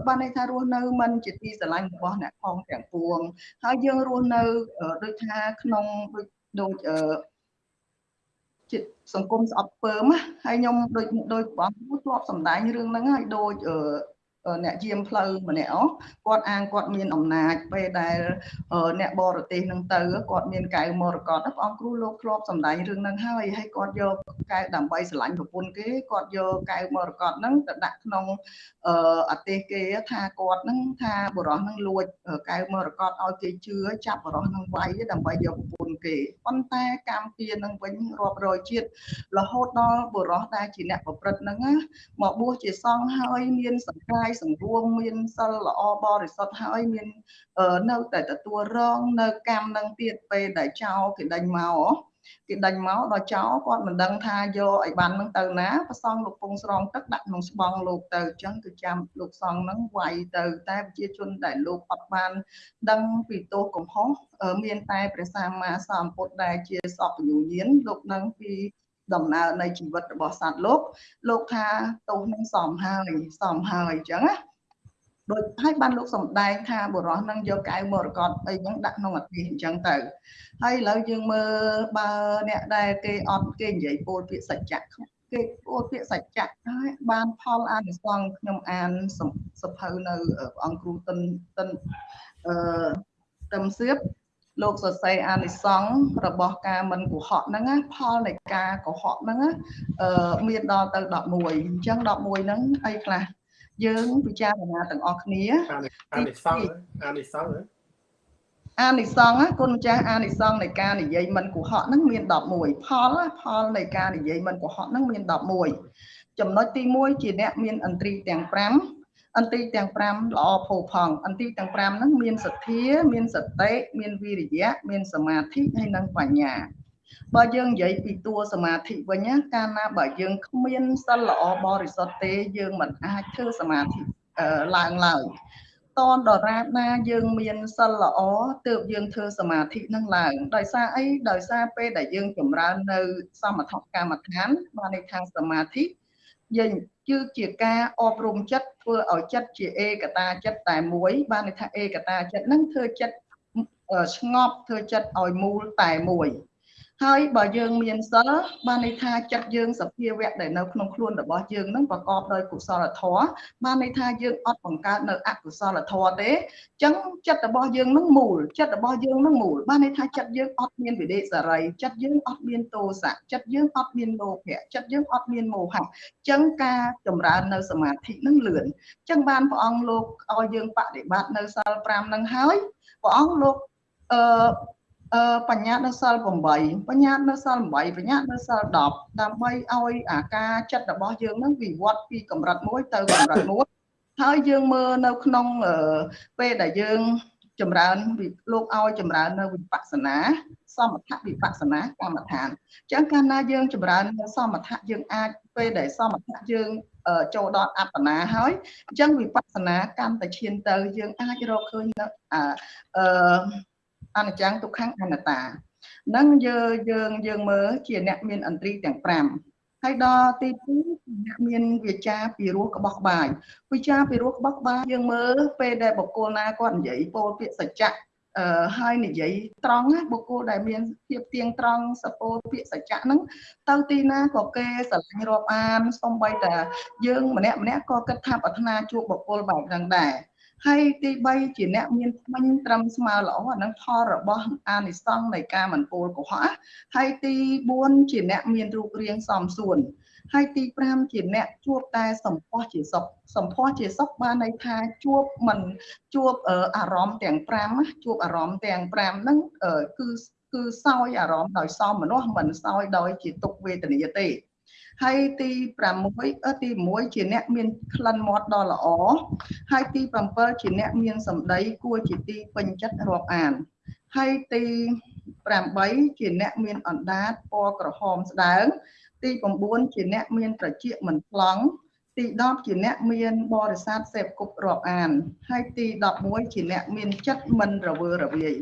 បានន័យថារស់នៅមិនជាទីស្រឡាញ់របស់អ្នកផងទាំងពួងហើយយើងរស់នៅដូចថាក្នុងដូចដូចជាសង្គមស្អប់ពើមហើយខ្ញុំដូចដូចបងធ្លាប់សម្ដែងរឿងហ្នឹងហើយដូច អ្នកយាមផ្លូវម្នាក់គាត់អាងគាត់មានអំណាចពេលដែលអ្នកបរទេសនឹងទៅគាត់មានកៅមរកតព្រះអង្គគ្រូលោកធ្លាប់សម្ដែងរឿងហ្នឹងហើយហើយគាត់យកកៅដើម្បីស្រឡាញ់ប្រពន្ធគេគាត់យកកៅមរកតហ្នឹងទៅដាក់ក្នុងអទេសគេថាគាត់ហ្នឹងថាបរោះហ្នឹងលួចកៅមរកតឲ្យគេជឿចាប់បរោះហ្នឹងវាយដើម្បីយកប្រពន្ធគេប៉ុន្តែកម្មពៀនឹងវិញរាប់រយជាតិរហូតដល់បរោះដែលជាអ្នកប្រព្រឹត្តហ្នឹងមកបួសជាសង្ឃហើយមានសង្កាយសង្រួមមានសិលល្អបរិសុទ្ធហើយមាននៅតែទទួលរងនៅកម្មនឹងទៀតពេលដែលចោលគេដេញមកគេដេញមកដល់ចោលគាត់មិនដឹងថាយកឲ្យបាននឹងទៅណាប្រសងលោកពងស្រងទឹកដាក់ក្នុងស្បង់លោកទៅអញ្ចឹងគឺចាំលោកសងនឹងវាយទៅតែប្រជាជនដែលលោកអត់បាន ដឹងពីទោសកំហុសមានតែព្រះសម្មាសម្ពុទ្ធដែលជាសពញ្ញញាណលោកនឹងពី ដំណើរនៃជីវិតរបស់សត្វលោកលោកថាទោសនឹងសមហើយសមហើយអញ្ចឹងណាដូចហើយបានលោកសំដែងថាបុរសនឹងយកកៅមរកតអីហ្នឹងដាក់ក្នុងអធិអញ្ចឹងទៅហើយឥឡូវយើងមើលបើអ្នកដែលគេអត់គេនិយាយពោលពាក្យសច្ចៈគេពោលពាក្យសច្ចៈហើយបានផលអានិសង្ឃខ្ញុំអានសភៅនៅអង្គគ្រូតិនតិនអឺតឹមសៀប លោកសរសេរអានិសង្ឃរបស់ការមិនកុហកហ្នឹងណាផលនៃការកុហកហ្នឹងណាអឺមានដល់ទៅ11អញ្ចឹង11ហ្នឹងអីខ្លះយើងពិចារណាទាំងអស់គ្នាអានិសង្ឃអានិសង្ឃអានិសង្ឃគុណម្ចាស់អានិសង្ឃនៃការនិយាយមិនកុហកហ្នឹងមាន11ផលផលនៃការនិយាយមិនកុហកហ្នឹងមាន11ចំណុចទី1ជាអ្នកមានអន្ត្រីទាំង5 អន្ត្រីទាំង5ល្អផូរផង់អន្ត្រីទាំង5ហ្នឹងមានសទ្ធា មានសតិមានវិរិយៈមានសមាធិហើយនិងបញ្ញាបើយើងនិយាយពីតួសមាធិវិញណាកាលណាបើយើងគ្មានសិលល្អបរិសុទ្ធទេ យើងមិនអាចធ្វើសមាធិឡើងឡើយតនដរាបណាយើងមានសិលល្អទើបយើងធ្វើសមាធិនឹងឡើងដោយសារអីដោយសារពេលដែលយើងចម្រើននៅសមថកម្មដ្ឋានបានន័យថាសមាធិយើង គឺជាការអប់រំចិត្តធ្វើឲ្យចិត្តជាឯកតាចិត្តតែមួយ បានន័យថាឯកតាចិត្តនឹងធ្វើចិត្តស្ងប់ធ្វើចិត្តឲ្យមូលតែមួយ ហើយបើយើងមានសិលបានន័យថាចិត្តយើងសភាវៈដែលនៅក្នុងខ្លួនរបស់យើងនឹងប្រកបដោយកុសលធម៌បានន័យថាយើងអត់បង្កើតនៅអកុសលធម៌ទេអញ្ចឹងចិត្តរបស់យើងនឹងមូលចិត្តរបស់យើងនឹងមូលបានន័យថាចិត្តយើងអត់មានវិដេសរីចិត្តយើងអត់មានទោសៈចិត្តយើងអត់មានលោភៈចិត្តយើងអត់មានមោហៈអញ្ចឹងការចម្រើននៅសមាធិនឹងលឿនអញ្ចឹងបានព្រះអង្គលោកឲ្យយើងបដិបត្តិនៅសិល5នឹងហើយព្រះអង្គលោកអឺ អឺបញ្ញត្តិនៅសិល8បញ្ញត្តិនៅសិល8បញ្ញត្តិនៅសិល10ដើម្បីឲ្យអាការចិត្តរបស់យើងនឹងវិវត្តពីកម្រិតមួយទៅកម្រិតមួយហើយយើងមើលនៅក្នុងពេលដែលយើងចម្រើនលោកឲ្យចម្រើននៅវិបស្សនាសមថវិបស្សនាកម្មដ្ឋានអញ្ចឹងកាលណាយើងចម្រើននៅសមថៈយើងអាចពេលដែលសមថៈយើងចូលដល់អបណាហើយអញ្ចឹងវិបស្សនាកម្មតែឈានទៅយើងអាចរកឃើញនៅអឺ អនិច្ចំទុក្ខំអនត្តានឹងយើងយើងយើងមើលជាអ្នកមានអន្ត្រីទាំង5ហើយដល់ទី2អ្នកមានវាចាពីរោះក្បោះក្បាយវាចាពីរោះក្បោះក្បាយយើងមើលពេលដែលបុគ្គលណាគាត់និយាយពោលពាក្យសច្ចៈអឺហើយនិយាយត្រង់ណាបុគ្គលដែលមានភាពទៀងត្រង់សពោពាក្យសច្ចៈហ្នឹងទៅទីណាក៏គេស្រឡាញ់រាប់អានសំបីតាយើងម្នាក់ម្នាក់ក៏គិតថាប្រាថ្នាជួបបុគ្គលបែបហ្នឹងដែរ ហើយទី3ជាអ្នកមានថ្មិញត្រឹមស្មើល្អអានឹងផលរបស់អានិសង្ឃនៃការមិនពោលកុហកហើយទី4ជាអ្នកមានរូបរាងសមសួនហើយទី5ជាអ្នកជួបតែសម្ផស្សជាសុខសម្ផស្សជាសុខបានន័យថាជួបមិនជួបអារម្មណ៍ទាំង5ជួបអារម្មណ៍ទាំង5ហ្នឹងគឺគឺសោយអារម្មណ៍ដោយសមមនុស្សមិនសោយដោយជាទុកវេទនាទេ ហើយទី6ទី1ជាអ្នកមានក្លិនមាត់ដ៏ល្អហើយទី7ជាអ្នកមានសម្ដីគួរជាទីពេញចិត្តរាប់អានហើយទី8ជាអ្នកមានអណ្ដាតពណ៌ក្រហមស្ដើង ទី9ជាអ្នកមានត្រចៀកមិនប្លង់ទី10ជាអ្នកមានបរិស័ទសេពគប់រាប់អាន ហើយទី11ជាអ្នកមានចិត្តមិនរវើរវាយ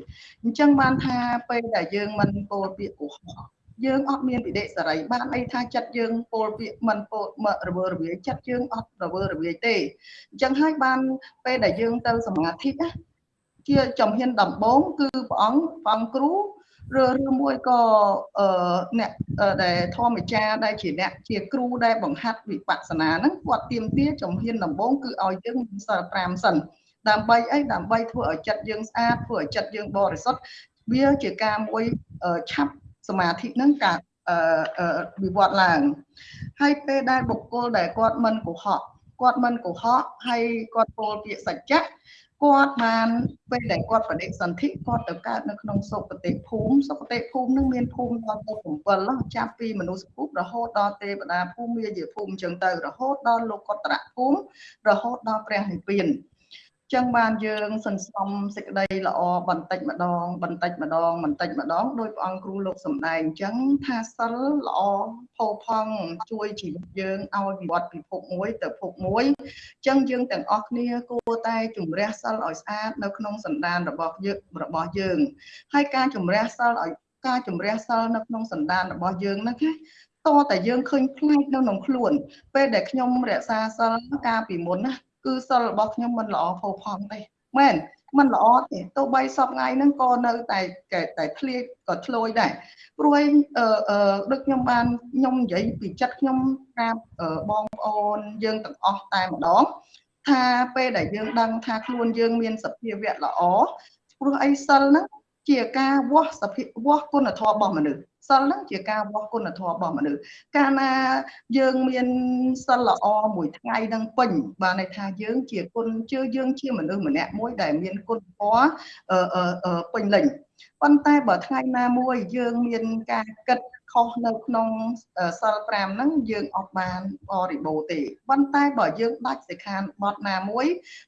អញ្ចឹងបានថាពេលដែលយើងមិនពោលពាក្យកុហក យើងអត់មានវិដិសេរីបានអីថាចិត្តយើងពោលពាក្យមិនពោលរវើរវាយចិត្តយើងអត់រវើរវាយទេអញ្ចឹងហើយបានពេលដែលយើងទៅសមាធិណាជាចំហ៊ានដំបូងគឺព្រះអង្គព្រះអង្គគ្រូឬឬមួយក៏អឺអ្នកដែលធម្មចារដែលជាអ្នកជាគ្រូដែលបង្ហាត់វិបស្សនាហ្នឹងគាត់ទៀមទាចំហ៊ានដំបូងគឺឲ្យយើងមានសិល5សិនដើម្បីអីដើម្បីធ្វើឲ្យចិត្តយើងស្អាតធ្វើឲ្យចិត្តយើងបរិសុទ្ធវាជាការមួយឆាប់ សមាធិនឹងការវិវត្តឡើង ហើយពេលដែលបុគ្គលដែលគាត់មិនកុហកគាត់មិនកុហកហើយគាត់ពោលពាក្យសច្ចៈគាត់បានពេលដែលគាត់បដិសន្ធិគាត់ទៅកើតនៅក្នុងសុគតិភូមិសុគតិភូមិនឹងមានភូមិដល់ទៅ7ចាប់ពីមនុស្សភូមិរហូតដល់ទេវតាភូមិមាយាភូមិអញ្ចឹងទៅរហូតដល់លោកុត្តរភូមិរហូតដល់ព្រះនិព្វាន ចឹងបានយើងសន្សំសេចក្តីល្អបន្តិចម្ដង បន្តិចម្ដងបន្តិចម្ដងដោយព្រះអង្គគ្រូលោកសំដែងអញ្ចឹងថាសិលល្អផូរផង់ជួយជីវិតយើងឲ្យវិវត្តពីភពមួយទៅភពមួយអញ្ចឹងយើងទាំងអស់គ្នាគួរតែជំរះសិលឲ្យស្អាតនៅក្នុងសន្តានរបស់យើងរបស់យើងហើយការជំរះសិលឲ្យការជំរះសិលនៅក្នុងសន្តានរបស់យើងហ្នឹងណាតតែយើងឃើញផ្លែកនៅក្នុងខ្លួនពេលដែលខ្ញុំរក្សាសិលកាលពីមុនណា គឺសិលរបស់ខ្ញុំមិនល្អផូរផង់ទេមែនមិនល្អទេទោះបីសពថ្ងៃហ្នឹងក៏នៅតែតែធ្លាយក៏ធ្លោយដែរព្រោះអឺដូចខ្ញុំបានខ្ញុំនិយាយពីចិត្តខ្ញុំប្រាប់បងប្អូនយើងទាំងអស់តែម្ដងថាពេលដែលយើងដឹងថាខ្លួនយើងមានសភាវៈល្អព្រោះអីសិលហ្នឹង ជាការវាស់សភាវាស់គុណធម៌របស់មនុស្សសិលហ្នឹងជាការវាស់គុណធម៌របស់មនុស្សកាលណាយើងមានសិលល្អមួយថ្ងៃនឹងពេញបានន័យថាយើងជាគុណជឿយើងជាមនុស្សម្នាក់មួយដែលមានគុណធម៌ពេញលេញប៉ុន្តែបើថ្ងៃណាមួយយើងមានការគិត ខុសនៅក្នុងសិល5ហ្នឹងយើងអត់បានបរិបូរទេប៉ុន្តែបើយើងដាច់សិក្ខាបទណាមួយ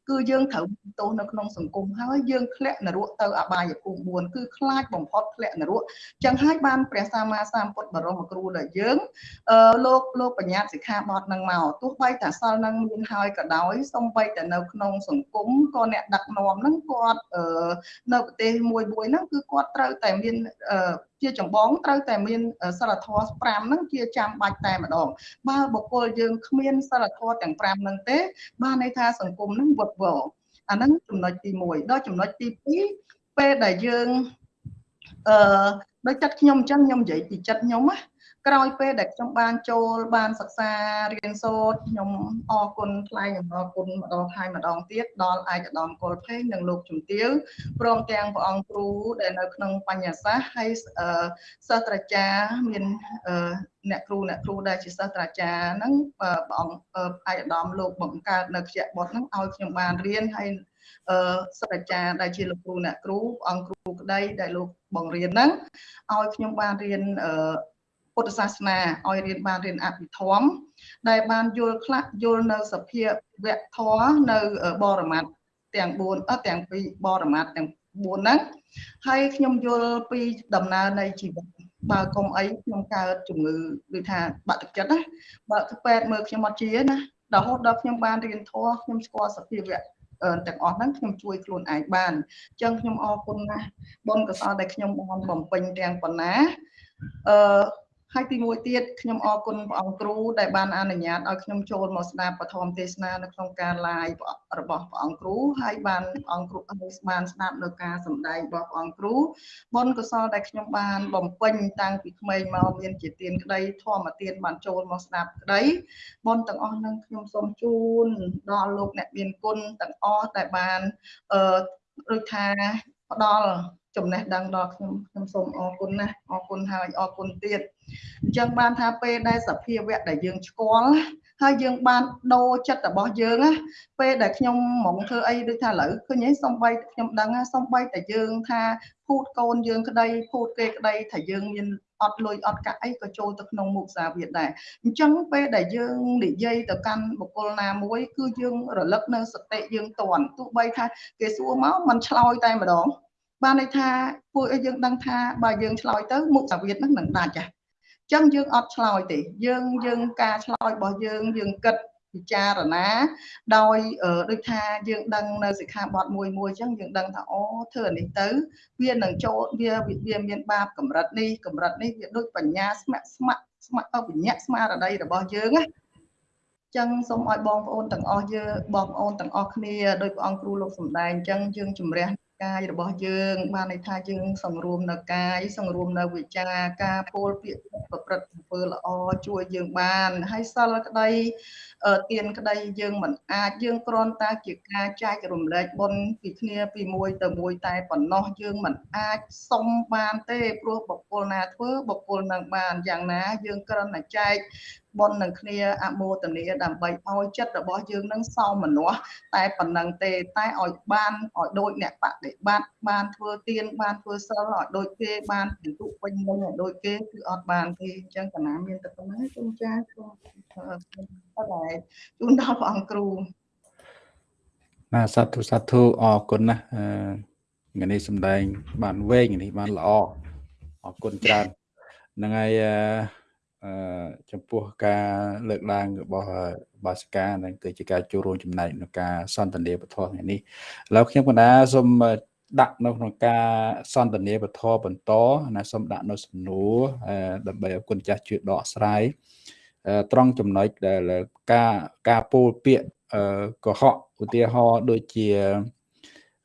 គឺយើងត្រូវទោសនៅក្នុងសង្គមហើយយើងធ្លាក់នរកទៅអបាយភូមិ4គឺខ្លាចបំផុតធ្លាក់នរកចឹងហើយបានព្រះសម្មាសម្ពុទ្ធបរមគ្រូដល់យើងអឺលោកលោកបញ្ញត្តិសិក្ខាបទហ្នឹងមកទោះបីតែសិលហ្នឹងមានហើយក៏ដោយសំបីតែនៅក្នុងសង្គមក៏អ្នកដឹកនាំហ្នឹងគាត់អឺនៅប្រទេសមួយមួយហ្នឹងគឺគាត់ត្រូវតែមានអឺ ជាចម្បងត្រូវតែមានសិលធម៌5ហ្នឹងជាចាំបាច់តែម្ដងបើបុគ្គលយើងគ្មានសិលធម៌ទាំង5ហ្នឹងទេ បានន័យថាសង្គមហ្នឹងវឹកវរអាហ្នឹងចំណុចទី1ដល់ចំណុចទី2ពេលដែលយើងអឺដោយចិត្តខ្ញុំអញ្ចឹងខ្ញុំនិយាយពីចិត្តខ្ញុំណា ក្រោយពេលដែលខ្ញុំបានចូលបានសិក្សារៀនសូត្រខ្ញុំអរគុណថ្លែងអំណរគុណម្ដងហើយម្ដងទៀតដល់ឯកឧត្តមកុលភេងនិងលោកជំទាវព្រមទាំងព្រះអង្គគ្រូដែលនៅក្នុងបញ្ញាសាស្ត្រហើយសាស្ត្រាចារ្យមានអ្នកគ្រូអ្នកគ្រូដែលជាសាស្ត្រាចារ្យហ្នឹងព្រះអង្គឯកឧត្តមលោកបង្កើតនៅខ្ជាបុតហ្នឹងឲ្យខ្ញុំបានរៀនហើយអឺសាស្ត្រាចារ្យដែលជាលោកគ្រូអ្នកគ្រូអង្គគ្រូក្តីដែលលោកបង្រៀនហ្នឹងឲ្យខ្ញុំបានរៀនអឺ ពុទ្ធសាសនាឲ្យរៀនបានរៀនអភិធម្មដែលបានយល់ខ្លះយល់នៅសភាវៈធម៌នៅបរមត្ថទាំង4អត់ទាំងពីរបរមត្ថទាំងហ្នឹងហើយខ្ញុំយល់ពីដំណើរនៃជីវិតបើកុំអីខ្ញុំកើតជំងឺដូចថាបាក់ទឹកចិត្តណាបើទៅពេទ្យមើលខ្ញុំអត់ជាណារហូតដល់ខ្ញុំបានរៀនធម៌ខ្ញុំស្គាល់សភាវៈទាំងអស់ហ្នឹងខ្ញុំជួយខ្លួនឯងបានអញ្ចឹងខ្ញុំអរគុណណាស់បុណ្យកុសលដែលខ្ញុំបានបំពេញទាំងប៉ុណ្ណាអឺ ហើយទីមួយទៀតខ្ញុំអរគុណព្រះអង្គគ្រូដែលបានអនុញ្ញាតឲ្យខ្ញុំចូលមកស្ដាប់ពធមទេសនានៅក្នុងការ live របស់ព្រះអង្គគ្រូហើយបានព្រះអង្គគ្រូបានស្ដាប់នៅការសម្ដែងរបស់ព្រះអង្គគ្រូបុណ្យកុសលដែលខ្ញុំបានបំពេញតាំងពីក្មេងមកមានជាទានក្តីធម្មទានបានចូលមកស្ដាប់ក្តីបុណ្យទាំងអស់នឹងខ្ញុំសូមជូនដល់លោកអ្នកមានគុណទាំងអស់ដែលបានអឺដូចថាផ្ដល់ ចំណេះដឹងដល់ខ្ញុំខ្ញុំសូមអរគុណណាស់អរគុណហើយអរគុណទៀតអញ្ចឹងបានថាពេលដែលសភាវៈដែលយើងស្គាល់ហើយយើងបានដូរចិត្តរបស់យើងណាពេលដែលខ្ញុំមកធ្វើអីដូចថាឥឡូវឃើញឯងសំបីខ្ញុំដឹងសំបីតែយើងថាភូតកូនយើងក្តីភូតគេក្តីថាយើងមានអត់លុយអត់កាក់អីក៏ចូលទៅក្នុងមុខសាវាដែរអញ្ចឹងពេលដែលយើងនិយាយទៅកាន់បុគ្គលណាមួយ គឺយើងរលឹកនៅសតិយើងតន់ទោះបីថាគេសួរមកมันឆ្លោយតែម្ដង បានន័យថាពួកឲ្យយើងដឹងថាបើយើងឆ្លើយទៅមុខសាវិតហ្នឹងនឹងដាច់ចាអញ្ចឹងយើងអត់ឆ្លើយទេយើងយើងការឆ្លើយរបស់យើងយើងគិតពិចារណាដោយដូចថាយើងដឹងនៅសិក្ខាបទមួយមួយអញ្ចឹងយើងដឹងថាអូធ្វើអានេះទៅវានឹងចូលវាវាមានបាបកម្រិតនេះកម្រិតនេះវាដូចបញ្ញាស្ម័គ្រស្ម័គ្រស្ម័គ្របញ្ញាស្មារតីរបស់យើងណាចឹងសូមឲ្យបងប្អូនទាំងអស់យើងបងប្អូនទាំងអស់គ្នាដោយព្រះអង្គគ្រូលោកសំដែងអញ្ចឹងយើងជំរះ កាយរបស់យើងបានន័យថាយើងសង្រួមនៅកាយសង្រួមនៅវិចារការពោលពាក្យប្រព្រឹត្តអំពើល្អជួយយើងបានហើយសិលក្តីទានក្តីយើងមិនអាចយើងគ្រាន់តែជាការចែករំលែកបុណ្យពីគ្នាពីមួយទៅមួយតែប៉ុណ្ណោះយើងមិនអាចសុំបានទេព្រោះបុគ្គលណាធ្វើបុគ្គលនឹងបានយ៉ាងណាយើងគ្រាន់តែចែក បុណ្យនឹងគ្នាអមោទនីដើម្បីឲ្យចិត្តរបស់យើងនឹងសោមនស្សតែប៉ុណ្ណឹងទេតែឲ្យបានឲ្យដូចអ្នកបដិបត្តិបានធ្វើទានបានធ្វើសិលឲ្យដូចគេបានពិន្ទុពេញមុនឲ្យដូចគេគឺអត់បានទេអញ្ចឹងកណាមានតែប៉ុណ្ណឹងសូមចាសូមអត់ដែរជូនដល់ព្រះអង្គគ្រូបាទសាធុសាធុអរគុណណាស់ថ្ងៃនេះសម្ដែង បានវែងនេះបានល្អអរគុណច្រើនហ្នឹងហើយអឺ ចំពោះការលើកឡើងរបស់បាសកានឹងគឺជាការចូលរួមចំណែកក្នុងការសន្ទនាពធថ្ងៃនេះឥឡូវខ្ញុំកណ្ដាសូមដាក់នៅក្នុងការសន្ទនាពធបន្តណាសូមដាក់នៅសំណួរដើម្បីឲ្យគុណចាស់ជួយដកស្រាយត្រង់ចំណុចដែលការការពោលពាក្យកុហកឧទាហរណ៍ដូចជា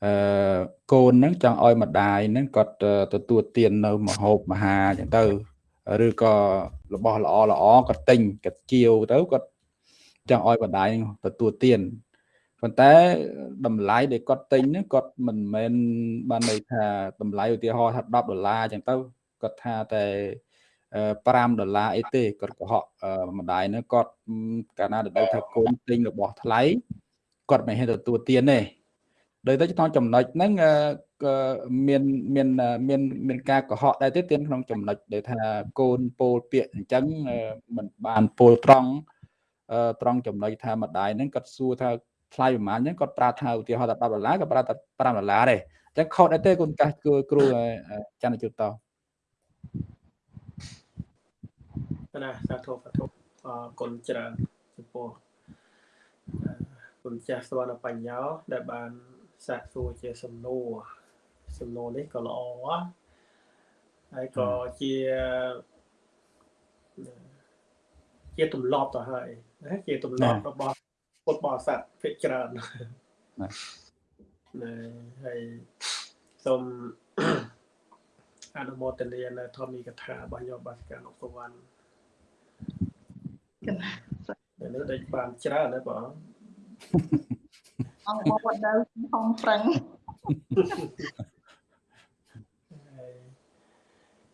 អឺកូនហ្នឹងចង់ឲ្យម្ដាយហ្នឹងគាត់ទទួលទាននៅមហូបមហាអញ្ចឹងទៅ ឬក៏របស់ល្អល្អគាត់ទិញគាត់ជាវទៅគាត់ចង់ឲ្យម្ដាយទទួលទានប៉ុន្តែតម្លៃដែលគាត់ទិញហ្នឹងគាត់មិនមែនបានន័យថាតម្លៃឧទាហរណ៍ថា10ដុល្លារអញ្ចឹងទៅគាត់ថាតែ5ដុល្លារអីទេគាត់កុហកម្ដាយហ្នឹងគាត់កាលណាដែលថាកូនទិញរបស់ថ្លៃគាត់មិនហ៊ានទទួលទានទេ ដោយតែក្នុងចំណុចហ្នឹងមានមានមានមានការកុហកដែរទេទានក្នុងចំណុចដែលថាកូនពោលពាក្យអញ្ចឹងមិនបានពោលត្រង់ត្រង់ចំណុចថាម្ដាយហ្នឹងគាត់សួរថាថ្លៃប្រហែលអញ្ចឹងគាត់ប្រាប់ថាឧទាហរណ៍ថា10ដុល្លារគាត់ប្រាប់ថា5ដុល្លារទេអញ្ចឹងខុសដែរទេគុណកាសគ្រូគ្រូច័ន្ទជុតតណាសាធុសាធុអរគុណច្រើនចំពោះគុណចាស់ស្វណ្ណបញ្ញោដែលបាន សាកសួរជាសំណួរសំណួរនេះក៏ល្អហើយក៏ជាជាទម្លាប់ទៅហើយណាជាទម្លាប់របស់ពុទ្ធបរិស័ទភាគច្រើនណាហើយសូមអនុមោទនានៅធម្មីកថារបស់ញោមបាសកានុសវណ្ណកណានេះដូចបានច្រើនណាបង អង្គមកដល់ខំប្រឹង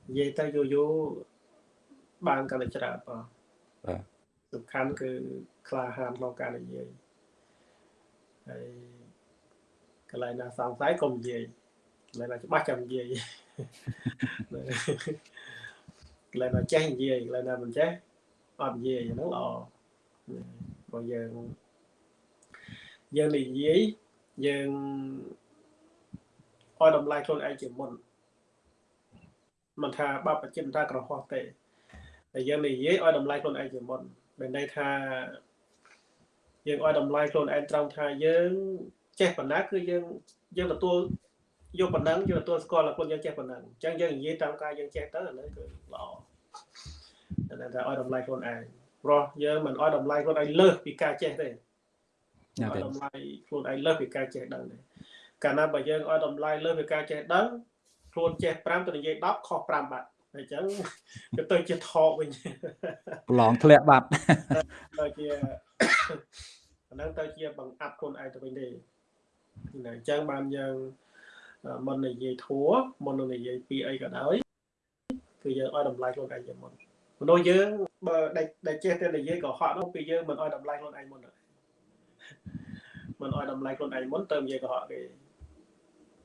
និយាយទៅយូរយូរបានកាន់តែច្រើនបងបាទសំខាន់គឺក្លាហានក្នុងការនិយាយហើយកន្លែងណាសង្ស័យកុំនិយាយកន្លែងណាច្បាស់ចាំនិយាយកន្លែងណាចេះនិយាយកន្លែងណាមិនចេះអត់និយាយហ្នឹងល្អព្រោះយើង យើងនិយាយយើងឲ្យតម្លៃខ្លួនឯងជាមុនមិនថាបបចិនថាក្រហោះទេតែយើងនិយាយឲ្យតម្លៃខ្លួនឯងជាមុនមានន័យថាយើងឲ្យតម្លៃខ្លួនឯងត្រង់ថាយើងចេះប៉ុណ្ណាគឺយើងយើងទទួលយកប៉ុណ្ណឹងយើងទទួលស្គាល់ថាខ្លួនយើងចេះប៉ុណ្ណឹងអញ្ចឹងយើងនិយាយតាមការយើងចេះទៅអានេះគឺល្អតែថាឲ្យតម្លៃខ្លួនឯងព្រោះយើងមិនឲ្យតម្លៃខ្លួនឯងលើសពីការចេះទេ ណាស់ទេតម្លៃខ្លួនឯងលើសពីការចេះដឹងទេកាលណាបើយើងឲ្យតម្លៃលើសពីការចេះដឹងខ្លួនចេះ5ទៅនិយាយ10ខុស5បាត់អញ្ចឹងទៅទៅជាថោកវិញប្រឡងធ្លាក់បាត់ទៅជាអាហ្នឹងទៅជាបង្អាប់ខ្លួនឯងទៅវិញទេអញ្ចឹងបានយើងមុននិយាយធัวមុននឹងនិយាយពីអីក៏ដោយគឺយើងឲ្យតម្លៃខ្លួនឯងជាមុនមនុស្សយើងបើដែលចេះតែនិយាយក៏ហត់នោះពីយើងមិនឲ្យតម្លៃខ្លួនឯងមុន មិនឲ្យតម្លៃខ្លួនឯងមុនទៅនិយាយកុហកគេ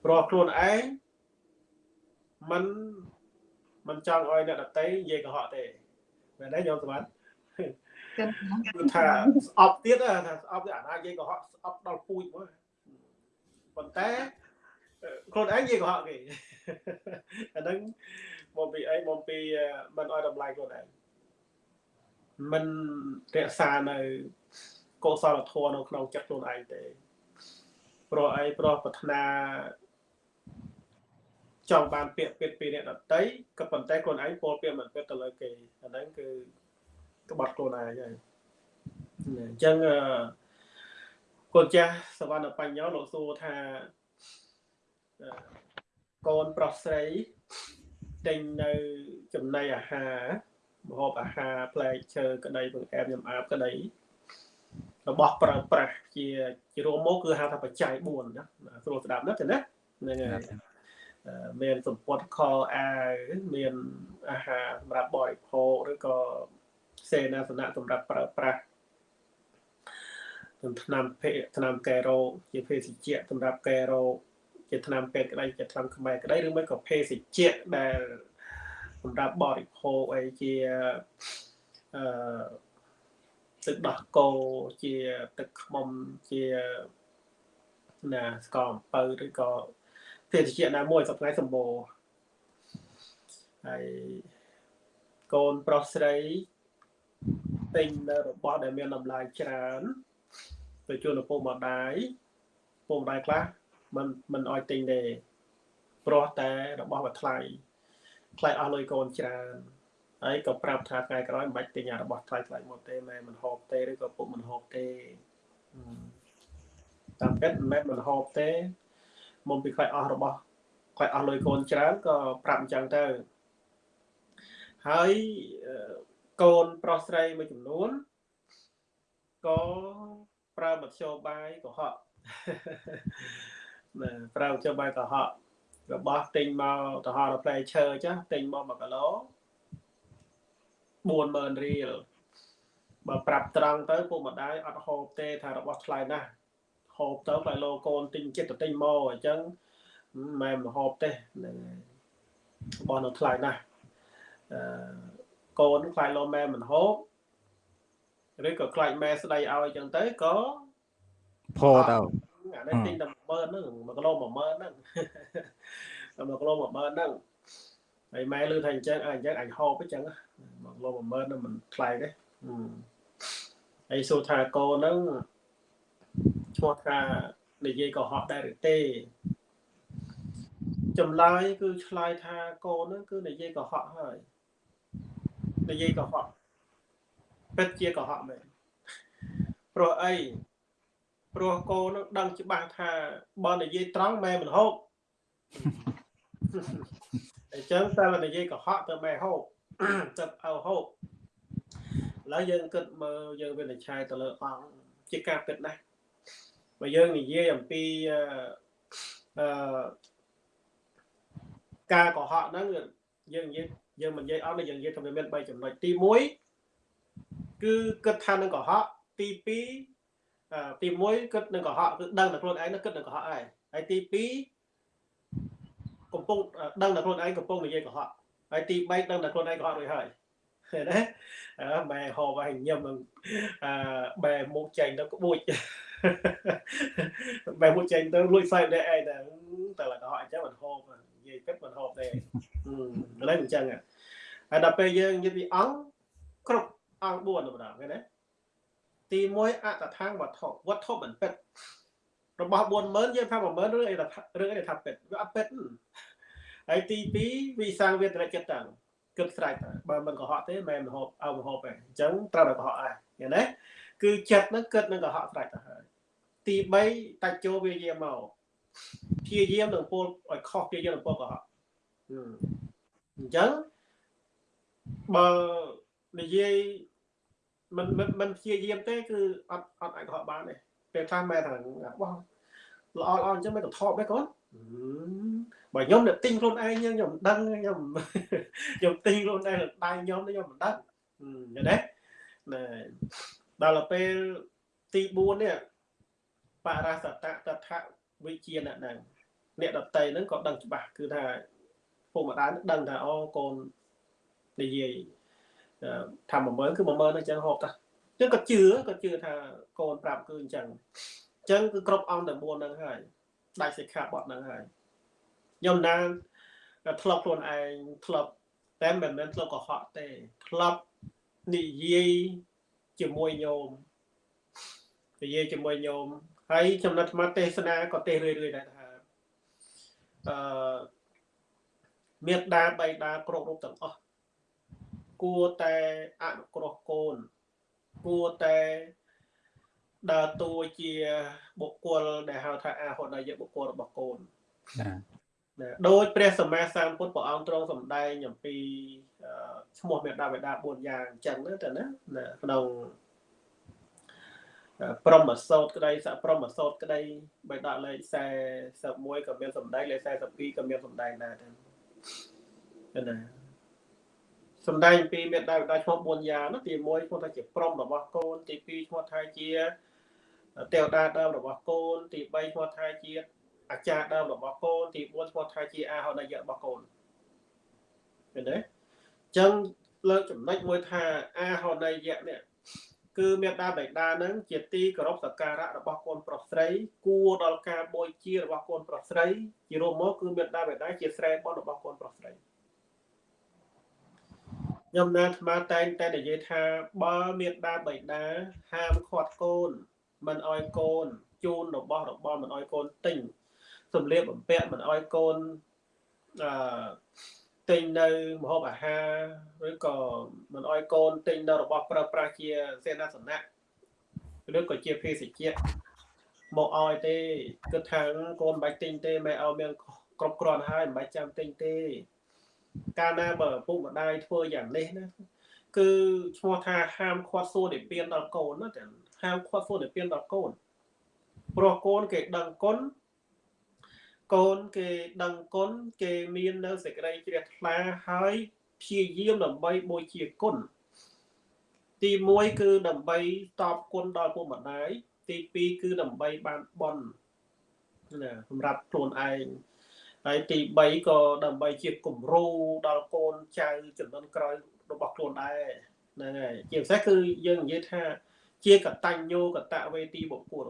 ព្រោះខ្លួនឯងមិនមិនចង់ឲ្យអ្នកដតីនិយាយកុហកទេមែនទេខ្ញុំសម្បត្តិគឺថាស្អប់ទៀតថាស្អប់ទៀតអាណានិយាយកុហកស្អប់ដល់ពូជមកប៉ុន្តែខ្លួនឯងនិយាយកុហកគេអាហ្នឹងមកពីអីមកពីមិនឲ្យតម្លៃខ្លួនឯងមិនរក្សានៅ កុសលធម៌នៅក្នុងចិត្តខ្លួនឯងទេព្រោះអីព្រោះប្រាថ្នាចង់បានពាក្យពេចន៍ពីអ្នកដតីក៏ប៉ុន្តែខ្លួនឯងពោលពាក្យមិនពិតទៅលើគេអាហ្នឹងគឺក្បត់ខ្លួនឯងហើយអញ្ចឹងកូនចាស់សវណ្ណបញ្ញោលោកសួរថាកូនប្រុសស្រីទិញនៅចំណីអាហារម្ហូបអាហារផ្លែឈើក្តីបង្អែមញ៉ាំអាបក្តី របស់ប្រើប្រាស់ជាជារួមមកគឺហៅថាបច្ច័យ4ណាស្រួលស្ដាប់ណាស់ទេណាហ្នឹងហើយមានសម្ពត់ខអាវមានអាហារសម្រាប់បរិភោគឬក៏សេនាសនៈសម្រាប់ប្រើប្រាស់ថ្នាំភេថ្នាំកែរោគជាភេសជ្ជៈសម្រាប់កែរោគជាថ្នាំពេទ្យក្តីជាថ្នាំខ្មែរក្តីឬមិនក៏ភេសជ្ជៈដែលសម្រាប់បរិភោគអីជាអឺ ទឹកដោះគោជាទឹកខ្មុំជាណាស្ករអំពៅឬក៏ភេទជ្ជៈណាមួយសប្តាហ៍សម្បូរហើយកូនប្រុសស្រីទិញនៅរបស់ដែលមានតម្លៃច្រើនទៅជូនឪពុកម្ដាយឪពុកម្ដាយខ្លះមិនមិនអោយទិញទេព្រោះតែរបស់វាថ្លៃថ្លៃអស់លុយកូនច្រើន ហើយក៏ប្រាប់ថាថ្ងៃក្រោយមិនបាច់ទិញអារបស់ថ្លៃថ្លៃមកទេម៉ែមិនហូបទេឬក៏ពុកមិនហូបទេតាមពិតមិនមែនមិនហូបទេមុំពីខ្លាចអស់របស់ខ្លាចអស់លុយកូនច្រើនក៏ប្រាប់អញ្ចឹងទៅហើយកូនប្រុសស្រីមួយចំនួនក៏ប្រើមធ្យោបាយកុហកណាប្រើមធ្យោបាយកុហករបស់ទិញមកទៅហោដល់ផ្លែឈើចាស់ទិញមក1គីឡូ 40000រៀលបើប្រាប់ត្រង់ទៅពុកម្ដាយអត់ហូបទេថារបស់ថ្លៃណាស់ហូបទៅផ្លែឡូកូនទិញចិត្តទៅទិញមកអញ្ចឹងម៉ែមិនហូបទេហ្នឹងហើយរបស់នៅថ្លៃណាស់អឺកូនខ្លាចលោម៉ែមិនហូបឬក៏ខ្លាចម៉ែស្ដីឲ្យអញ្ចឹងទៅក៏ផោទៅអានេះទិញតែ10000ហ្នឹង1គីឡូ10000ហ្នឹងតែ1គីឡូ10000ហ្នឹងហើយម៉ែលឺថាអញ្ចឹងអញ្ចឹងអញហូបអញ្ចឹង 1គីឡូ10000ហ្នឹងមិនថ្លៃទេហើយសួរថាកូនហ្នឹងឈ្មោះថានិយាយកុហកដែរឬទេចម្លើយគឺឆ្លើយថាកូនហ្នឹងគឺនិយាយកុហកហើយនិយាយកុហកពិតជាកុហកមែនព្រោះអីព្រោះកូននឹងដឹងច្បាស់ថាបើនិយាយត្រង់ម៉ែមិនហូបអញ្ចឹងតែនិយាយកុហកទៅម៉ែហូប ទៅឲ្យហូបឥឡូវយើងគិតមើលយើងវិនិច្ឆ័យទៅលើអង្គជាការពិតណាស់បើយើងនិយាយអំពីអឺការកុហកហ្នឹងយើងនិយាយយើងមិននិយាយអត់យើងនិយាយថាវាមាន3ចំណុចទី1គឺគិតថានឹងកុហកទី2ទី1គិតនឹងកុហកគឺដឹងតែខ្លួនឯងនឹងគិតនឹងកុហកហើយហើយទី2កំពុងដឹងតែខ្លួនឯងកំពុងនិយាយកុហក ហើយទី3ដឹងតែខ្លួនឯងកុហករួចហើយឃើញទេអឺបែហូបហើយញឹមនឹងអឺបែមុខចេញទៅក្បួចបែបមួយចេញទៅលួចសាយដែរឯងតែតែละក៏អញ្ចឹងមិនហូបនិយាយពិតមិនហូបទេអឺឡើយអញ្ចឹងហើយដល់ពេលយើងនិយាយពីអង្គគ្រប់អង្គ4ម្ដងឃើញទេទី1អតថាងវត្ថុវត្ថុមិនពិតរបស់40000យើងថា10000ឬអីថារឿងអីថាពិតវាអត់ពិត ហើយទី2វិសាងវេទនចិត្តតាំងគិតស្រេចបើមិនកុហកទេមិនមហូបអើមហូបទេអញ្ចឹងត្រូវតែកុហកដែរឃើញទេគឺចិត្តនឹងគិតនឹងកុហកស្រេចទៅហើយទី3តាច់ចូលវាយាមកព្យាយាមនឹងពលឲ្យខុសព្យាយាមនឹងពលកុហកអញ្ចឹងបើនិយាយមិនមិនមិនព្យាយាមទេគឺអត់អត់អាចកុហកបានទេពេលខ្លះមែនថាបោះល្អល្អអញ្ចឹងមិនទៅថប់ទេកូន បើខ្ញុំអ្នកទិញខ្លួនឯងខ្ញុំដឹងខ្ញុំខ្ញុំទិញខ្លួនឯងដៃខ្ញុំខ្ញុំមិនដឹងឃើញទេណែដល់ពេលទី4នេះបរាសតតថវិជាអ្នកដឹងអ្នកដតីហ្នឹងក៏ដឹងច្បាស់គឺថាពុកម្ដាយដឹងថាអូកូននិយាយថា10000គឺ10000អញ្ចឹងហូបតាអញ្ចឹងក៏ជឿក៏ជឿថាកូនប្រាប់គឺអញ្ចឹងអញ្ចឹងគឺគ្រប់អង្គតែ4ហ្នឹងហើយដាច់សិក្ខាបទហ្នឹងហើយ ខ្ញុំណាធ្លាប់ខ្លួនឯងធ្លាប់តែមិនមែនធ្លាប់កុហកទេធ្លាប់និយាយជាមួយញោមនិយាយជាមួយញោមហើយចំណិតអាត្មាទេសនាក៏ទេសរឿយៗដែរថាអឺមេត្តាបៃតាគ្រប់រូបទាំងអស់គួរតែអនុគ្រោះកូនគួរតែដើរតួជាបុគ្គលដែលហៅថាអាហុនយបុគ្គលរបស់កូនណា ដោយព្រះសម្មាសម្ពុទ្ធព្រះអង្គទ្រង់សម្ដែងអំពីឈ្មោះមេដាបេដា4យ៉ាងអញ្ចឹងទៅណាក្នុងព្រមសោតក្តីសព្រមសោតក្តីបេដាលេខ41ក៏មានសម្ដែងលេខ42ក៏មានសម្ដែងដែរទៅណាសម្ដែងពីមេដាបេដាឈ្មោះ4យ៉ាងនោះទី1ឈ្មោះថាជាព្រមរបស់កូនទី2ឈ្មោះថាជាទេវតាដើមរបស់កូនទី3ឈ្មោះថាជា អាចារ្យដើមរបស់កូនទី4ឈ្មោះថាជាអាហនយៈរបស់កូនឃើញទេអញ្ចឹងលើកចំណុចមួយថាអាហនយៈនេះគឺមេដាបេដានឹងជាទីគោរពសក្ការៈរបស់កូនប្រុសស្រី គួរដល់ការបូជារបស់កូនប្រុសស្រី ជារួមមកគឺមេដាបេដាជាស្រែបុណ្យរបស់កូនប្រុសស្រីខ្ញុំណាអាត្មាតែងតែនិយាយថាបើមេដាបេដាហាមឃាត់កូនមិនអោយកូនជូនរបស់របរមិនអោយកូនទិញ សម្លៀកបំពាក់មិនអោយកូនអឺទិញនៅម្ហូបអាហារឬក៏មិនអោយកូនទិញនៅរបស់ប្រើប្រាស់ជាសេនាសនៈឬក៏ជាភេសជ្ជៈមកអោយទេគិតថាកូនមិនបាច់ទិញទេមិនឲ្យមានគ្រប់គ្រាន់ហើយមិនបាច់ចាំទិញទេ កាលណាបើពុកម្ដាយធ្វើយ៉ាងនេះណាគឺឈ្មោះថាហាមឃាត់សួរនិព្វានដល់កូនណាតែហាមឃាត់សួរនិព្វានដល់កូនព្រោះកូនគេដឹងគុណ កូនគេដឹងគុណគេមាននៅសេចក្តីជ្រះថ្លាហើយព្យាយាមដើម្បីបូជាគុណទី1គឺដើម្បីតបគុណដល់ពុកម្ដាយទី2គឺដើម្បីបានបន់ណាសម្រាប់ខ្លួនឯងហើយទី3ក៏ដើម្បីជាគំរូដល់កូនចៅចំនួនក្រោយរបស់ខ្លួនដែរហ្នឹងហើយជាពិសេសគឺយើងនិយាយថា ជាកតញ្ញូកតវេទីបុគ្គល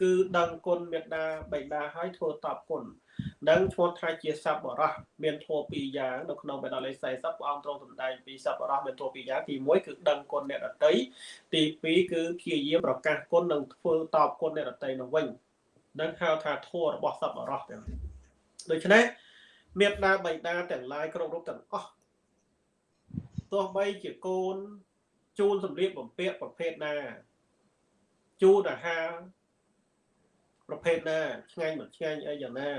គឺដឹងគុណមេត្តាបិតាឲ្យធ្វើតបគុណនឹងឈ្មោះថាជាសពរោះមានធម៌ពីរយ៉ាងនៅក្នុងបេដកលេខ40ព្រះអង្គទ្រង់សម្ដែងពីសពរោះមានធម៌ពីរយ៉ាងទី1គឺដឹងគុណអ្នកដតីទី2គឺព្យាយាមប្រកាសគុណនិងធ្វើតបគុណអ្នកដតីនោះវិញនឹងហៅថាធម៌របស់សពរោះទាំងដូច្នេះមេត្តាបិតាទាំងឡាយគ្រប់រូបទាំងអស់ទោះបីជាកូនជូនសម្លៀកបំពាក់ប្រភេទណាជូនអាហារ ប្រភេទណាឆ្ងាញ់មិនឆ្ងាញ់អីយ៉ាងណា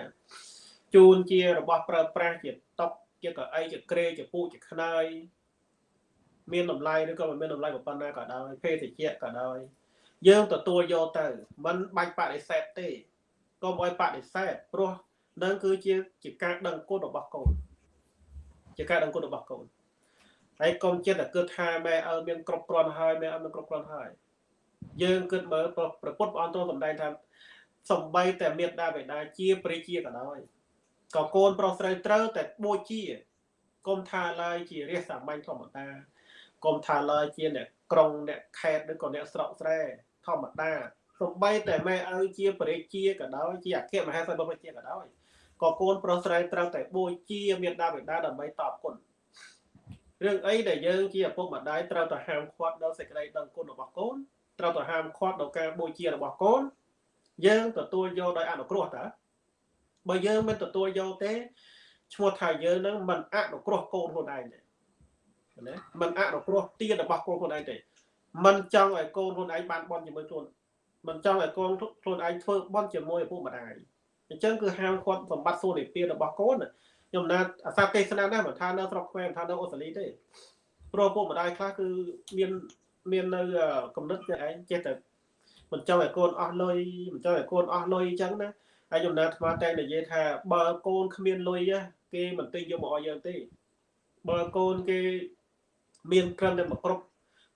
ជូនជារបស់ប្រើប្រាស់ជាតុកជាកៅអីជាក្រេជាពូជាខ្នើយមានតម្លៃឬក៏មិនមានតម្លៃប៉ុណ្ណាក៏ដោយភេទជ្ជៈក៏ដោយយើងទទួលយកទៅមិនបាច់បដិសេធទេកុំឲ្យបដិសេធព្រោះនឹងគឺជាជាការដឹងគុណរបស់កូនជាការដឹងគុណរបស់កូនហើយកុំចិត្តតែគិតថាម៉ែឲ្យមានគ្រប់គ្រាន់ហើយម៉ែឲ្យមានគ្រប់គ្រាន់ហើយយើងគិតមើលប្រពុតព្រះអង្គទ្រង់សម្ដែងថា សំបីតែមេត្តាបិតាជាព្រះជាក៏ដោយក៏កូនប្រុសស្រីត្រូវតែបូជាកុំថាឡើយជារាសសាមញ្ញធម្មតាកុំថាឡើយជាអ្នកក្រុងអ្នកខេត្តឬក៏អ្នកស្រុកស្រែធម្មតាសំបីតែម៉ែឪជាបរិជាក៏ដោយជាអគ្គមហាសេនាបតីក៏ដោយក៏កូនប្រុសស្រីត្រូវតែបូជាមេដាបេដាដើម្បីតបគុណរឿងអីដែលយើងជាឪពុកម្ដាយត្រូវតែហាមឃាត់ដល់សេចក្តីដឹងគុណរបស់កូនត្រូវតែហាមឃាត់ដល់ការបូជារបស់កូន យើងទទួលយកដោយអនុគ្រោះតើបើយើងមិនទទួលយកទេឈ្មោះថាយើងនឹងមិនអនុគ្រោះកូនខ្លួនឯងទេណាមិនអនុគ្រោះទានរបស់កូនខ្លួនឯងទេមិនចង់ឲ្យកូនខ្លួនឯងបានបន់ជាមួយខ្លួនមិនចង់ឲ្យកូនខ្លួនឯងធ្វើបន់ជាមួយឪពុកម្ដាយអញ្ចឹងគឺហាមឃាត់សម្បត្តិសួននិព្វានរបស់កូនខ្ញុំណាអាសាទេសនាដែរមិនថានៅស្រុកខ្មែរមិនថានៅអូស្ត្រាលីទេព្រោះពុកម្ដាយខ្លះគឺមានមាននៅកំណត់ខ្លួនឯងចេះតែ មិនចង់ឲ្យកូនអស់លុយមិនចង់ឲ្យកូនអស់លុយអញ្ចឹងណាហើយខ្ញុំណាថ្មតែនិយាយថាបើកូនគ្មានលុយគេមិនទិញយកមកឲ្យយើងទេបើកូនគេមានត្រឹមតែមកគ្រប់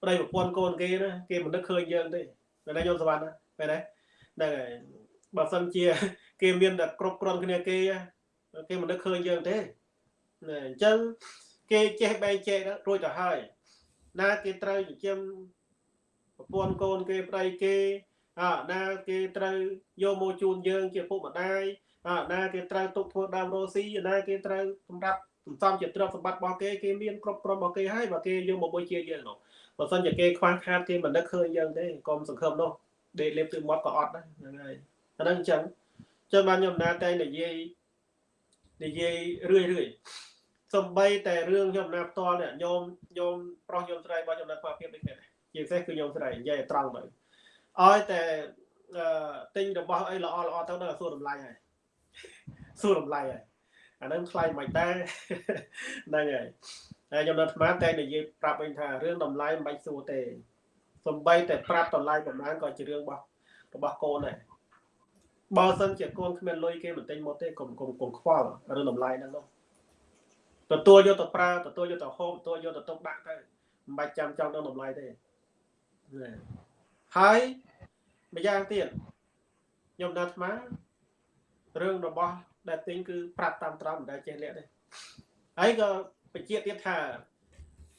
ប្តីប្រពន្ធកូនគេណាគេមិននឹកឃើញយើងទេតែខ្ញុំសវណ្ណមែនទេហ្នឹងហើយបើសិនជា គេមានតែគ្រប់គ្រាន់គ្នាគេគេមិននឹកឃើញយើងទេអញ្ចឹងគេចេះបែកចែករួចទៅហើយណាគេត្រូវចិញ្ចឹម ប្រពន្ធកូនគេប្តីគេអើណាគេត្រូវយកមកជូនយើងជាពុកម្ដាយអើណាគេត្រូវទុកធ្វើដើមរស់ស៊ីណាគេត្រូវសម្រាប់សន្សំជាទ្រព្យសម្បត្តិរបស់គេគេមានគ្រប់គ្រាន់របស់គេហើយបើគេយកមកបុជាយើងនោះបើសិនជាគេខ្វះខាតគេមិននឹកឃើញយើងទេកុំសង្ឃឹមនោះដេកលេបទឹកមាត់ក៏អត់ដែរហ្នឹងហើយអាហ្នឹងអញ្ចឹងចឹងបានខ្ញុំណាតែនិយាយនិយាយរឿយរឿយសំបីតែរឿងខ្ញុំណាផ្ទាល់នេះញោមញោមប្រុសញោមស្រីរបស់ខ្ញុំណាខ្វះភាពដូចគ្នា ជាពិសេសគឺញោមស្រីនិយាយឲ្យត្រង់ទៅឲ្យតែទិញរបស់អីល្អល្អទៅដល់សួរតម្លៃហើយសួរតម្លៃហើយអានឹងថ្លៃមិនតែហ្នឹងហើយហើយខ្ញុំនៅអាត្មាតែនិយាយប្រាប់វិញថារឿងតម្លៃមិនបាច់សួរទេសំបីតែប្រាប់តម្លៃប្រហែលក៏ជារឿងរបស់របស់កូនដែរបើសិនជាកូនគ្មានលុយគេមិនទិញមកទេកុំកុំកុំខ្វល់រឿងតម្លៃហ្នឹងនោះទទួលយកទៅប្រើទទួលយកទៅហូបទទួលយកទៅទុកដាក់ទៅមិនបាច់ចាំចង់ដឹងតម្លៃទេ ហើយម្យ៉ាងទៀតខ្ញុំដល់អាត្មារឿងរបស់ដែលទិញគឺប្រាប់តាមត្រង់មិនដែលចេះលាក់ទេហើយក៏បញ្ជាក់ទៀតថា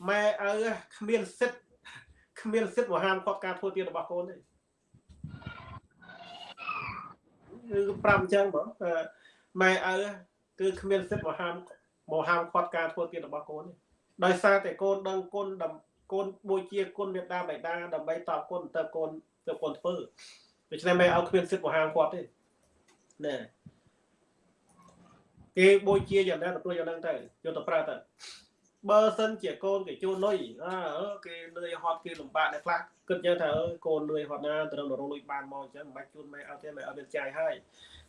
ម៉ែឪគ្មានសិទ្ធគ្មានសិទ្ធមកហាមគាត់ការធ្វើទៀតរបស់កូនទេគឺប្រាប់អញ្ចឹងបងម៉ែឪគឺគ្មានសិទ្ធមកហាមមកហាមគាត់ការធ្វើទៀតរបស់កូនទេដោយសារតែកូនដឹងគុណ កូនបូជាគុណមេដាបៃតាដើម្បីតបគុណទៅកូនទៅកូនធ្វើដូច្នេះម៉ែឪគ្មានសិទ្ធមកហាមគាត់ទេណែគេបូជាយ៉ាងណាទទួលយ៉ាងហ្នឹងទៅយកទៅប្រើទៅបើសិនជាកូនគេជួនលុយអើគេលឿយហត់គេលំបាកអ្នកខ្លះគិតចឹងថាអើកូនលឿយហត់ណាត្រូវរងលុយបានមកអញ្ចឹងមិនបាច់ជួនម៉ែអត់ទេម៉ែអត់មានចាយហើយ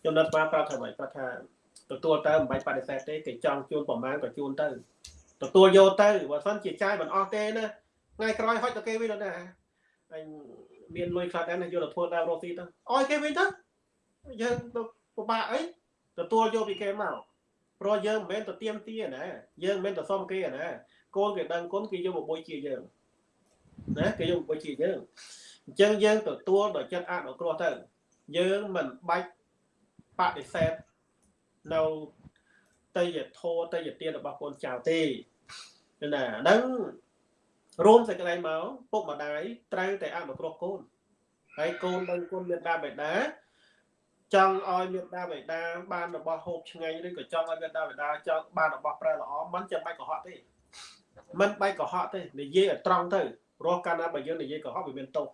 ខ្ញុំនៅស្មាប្រាប់ថាម៉េចប្រាប់ថាទទួលទៅមិនបាច់បដិសេធទេគេចង់ជួនប្រមាណក៏ជួនទៅទទួលយកទៅបើសិនជាចាយមិនអស់ទេណា ថ្ងៃក្រោយហុចទៅគេវិញណាអញមានលុយខ្លះដែរណាយកទៅធ្វើដើមរស់ស៊ីទៅអោយគេវិញទៅយើងទៅពិបាកអីទទួលយកពីគេមកព្រោះយើងមិនមែនទៅទៀមទាណាយើងមិនមែនទៅសុំគេណាកូនគេដឹងគុណគេយកមកបុយជាយើងណាគេយកមកបុយជាយើងអញ្ចឹងយើងទទួលដោយចិត្តអនុគ្រោះទៅយើងមិនបាច់បដិសេធនៅតយធោតយទានរបស់កូនចៅទេណាហ្នឹង រួមសេចក្តីមកពុកម្ដាយត្រូវតែអនុគ្រោះកូនហើយកូនដឹងគុណមេត្តាបិតាចង់ឲ្យមេត្តាបិតាបានរបស់ហូបឆ្ងាញ់ឬក៏ចង់ឲ្យមេត្តាបិតាចង់បានរបស់ប្រើល្អមិនចាំបាច់កុហកទេមិនបាច់កុហកទេនិយាយឲ្យត្រង់ទៅរស់កាលណាបើយើងនិយាយកុហកវាមានទោស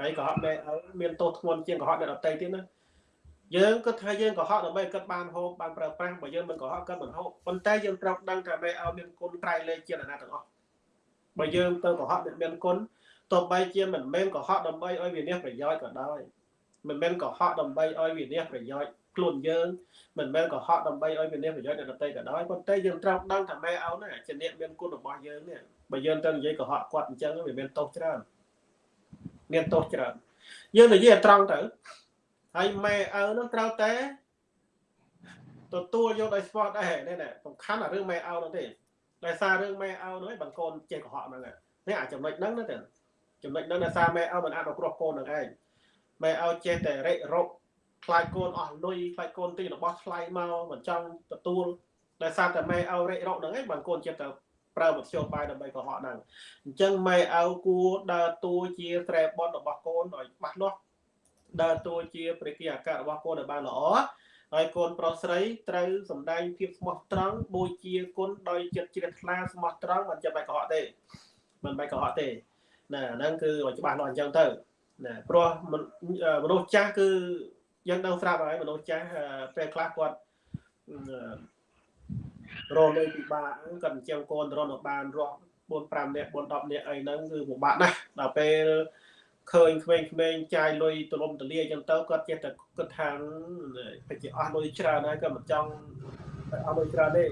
ហើយកុហកដែរមានទោសធ្ងន់ជាងកុហកអ្នកដទៃទៀតណាយើងគិតថាយើងកុហកដើម្បីគិតបានហូបបានប្រើប្រាស់បើយើងមិនកុហកគិតមិនហូបប៉ុន្តែយើងត្រូវដឹងថាមេឲ្យមានគុណត្រៃលែងជាអ្នកណាទាំងអស់ បើយើងទៅកុហកអ្នកមានគុណទោះបីជាមិនមែនកុហកដើម្បីឲ្យវានេះប្រយោជន៍ក៏ដោយមិនមែនកុហកដើម្បីឲ្យវានេះប្រយោជន៍ខ្លួនយើងមិនមែនកុហកដើម្បីឲ្យវានេះប្រយោជន៍អ្នកដទៃក៏ដោយប៉ុន្តែយើងត្រូវដឹងថាម៉ែអោណាជាអ្នកមានគុណរបស់យើងនេះបើយើងទៅនិយាយកុហកគាត់អញ្ចឹងវាមានទោសច្រើនមានទោសច្រើនយើងនិយាយឲ្យត្រង់ទៅហើយម៉ែឪនឹងត្រូវតែទទួលយកដោយស្ពតដែរនេះសំខាន់អារឿងម៉ែឪនោះទេ ដោយសាររឿងម៉ែឪនោះឯងបងកូនចេះកុហកហ្នឹងនេះអាចចំណុចហ្នឹងណាទៅចំណុចហ្នឹងដោយសារម៉ែឪមិនអាចគ្រោះកូននឹងឯងម៉ែឪចេះតែរិចរកខ្លាចកូនអស់លុយខ្លាចកូនទីរបស់ថ្លៃមកមិនចង់ទទួលដោយសារតែម៉ែឪរិចរកហ្នឹងឯងបងកូនចេះតែប្រើមធ្យោបាយដើម្បីកុហកហ្នឹងអញ្ចឹងម៉ែឪគួរដើរតួជាត្រែបនរបស់កូនឲ្យច្បាស់លាស់ដើរតួជាព្រះគិអាការរបស់កូនឲ្យបានល្អ ហើយកូនប្រុសស្រីត្រូវសម្ដែងភាពស្មោះត្រង់បូជាគុណដោយចិត្តជ្រះថ្លាស្មោះត្រង់មិនចាំបាច់កុហកទេមិនបាច់កុហកទេណាហ្នឹងគឺឲ្យច្បាស់លាស់អញ្ចឹងទៅណាព្រោះមនុស្សចាស់គឺយើងដឹងស្រាប់ហើយមនុស្សចាស់ពេលខ្លះគាត់រលុយពិបាកគាត់អញ្ចឹងកូនរនបានរស់4 5នាក់4 10នាក់អីហ្នឹងគឺពិបាកណាស់ដល់ពេល ឃើញក្មេងៗចាយលុយទលំទលាអញ្ចឹងទៅគាត់ចេះតែគិតថាប្រហែលអស់លុយច្រើនហើយគាត់មិនចង់អស់លុយច្រើនទេ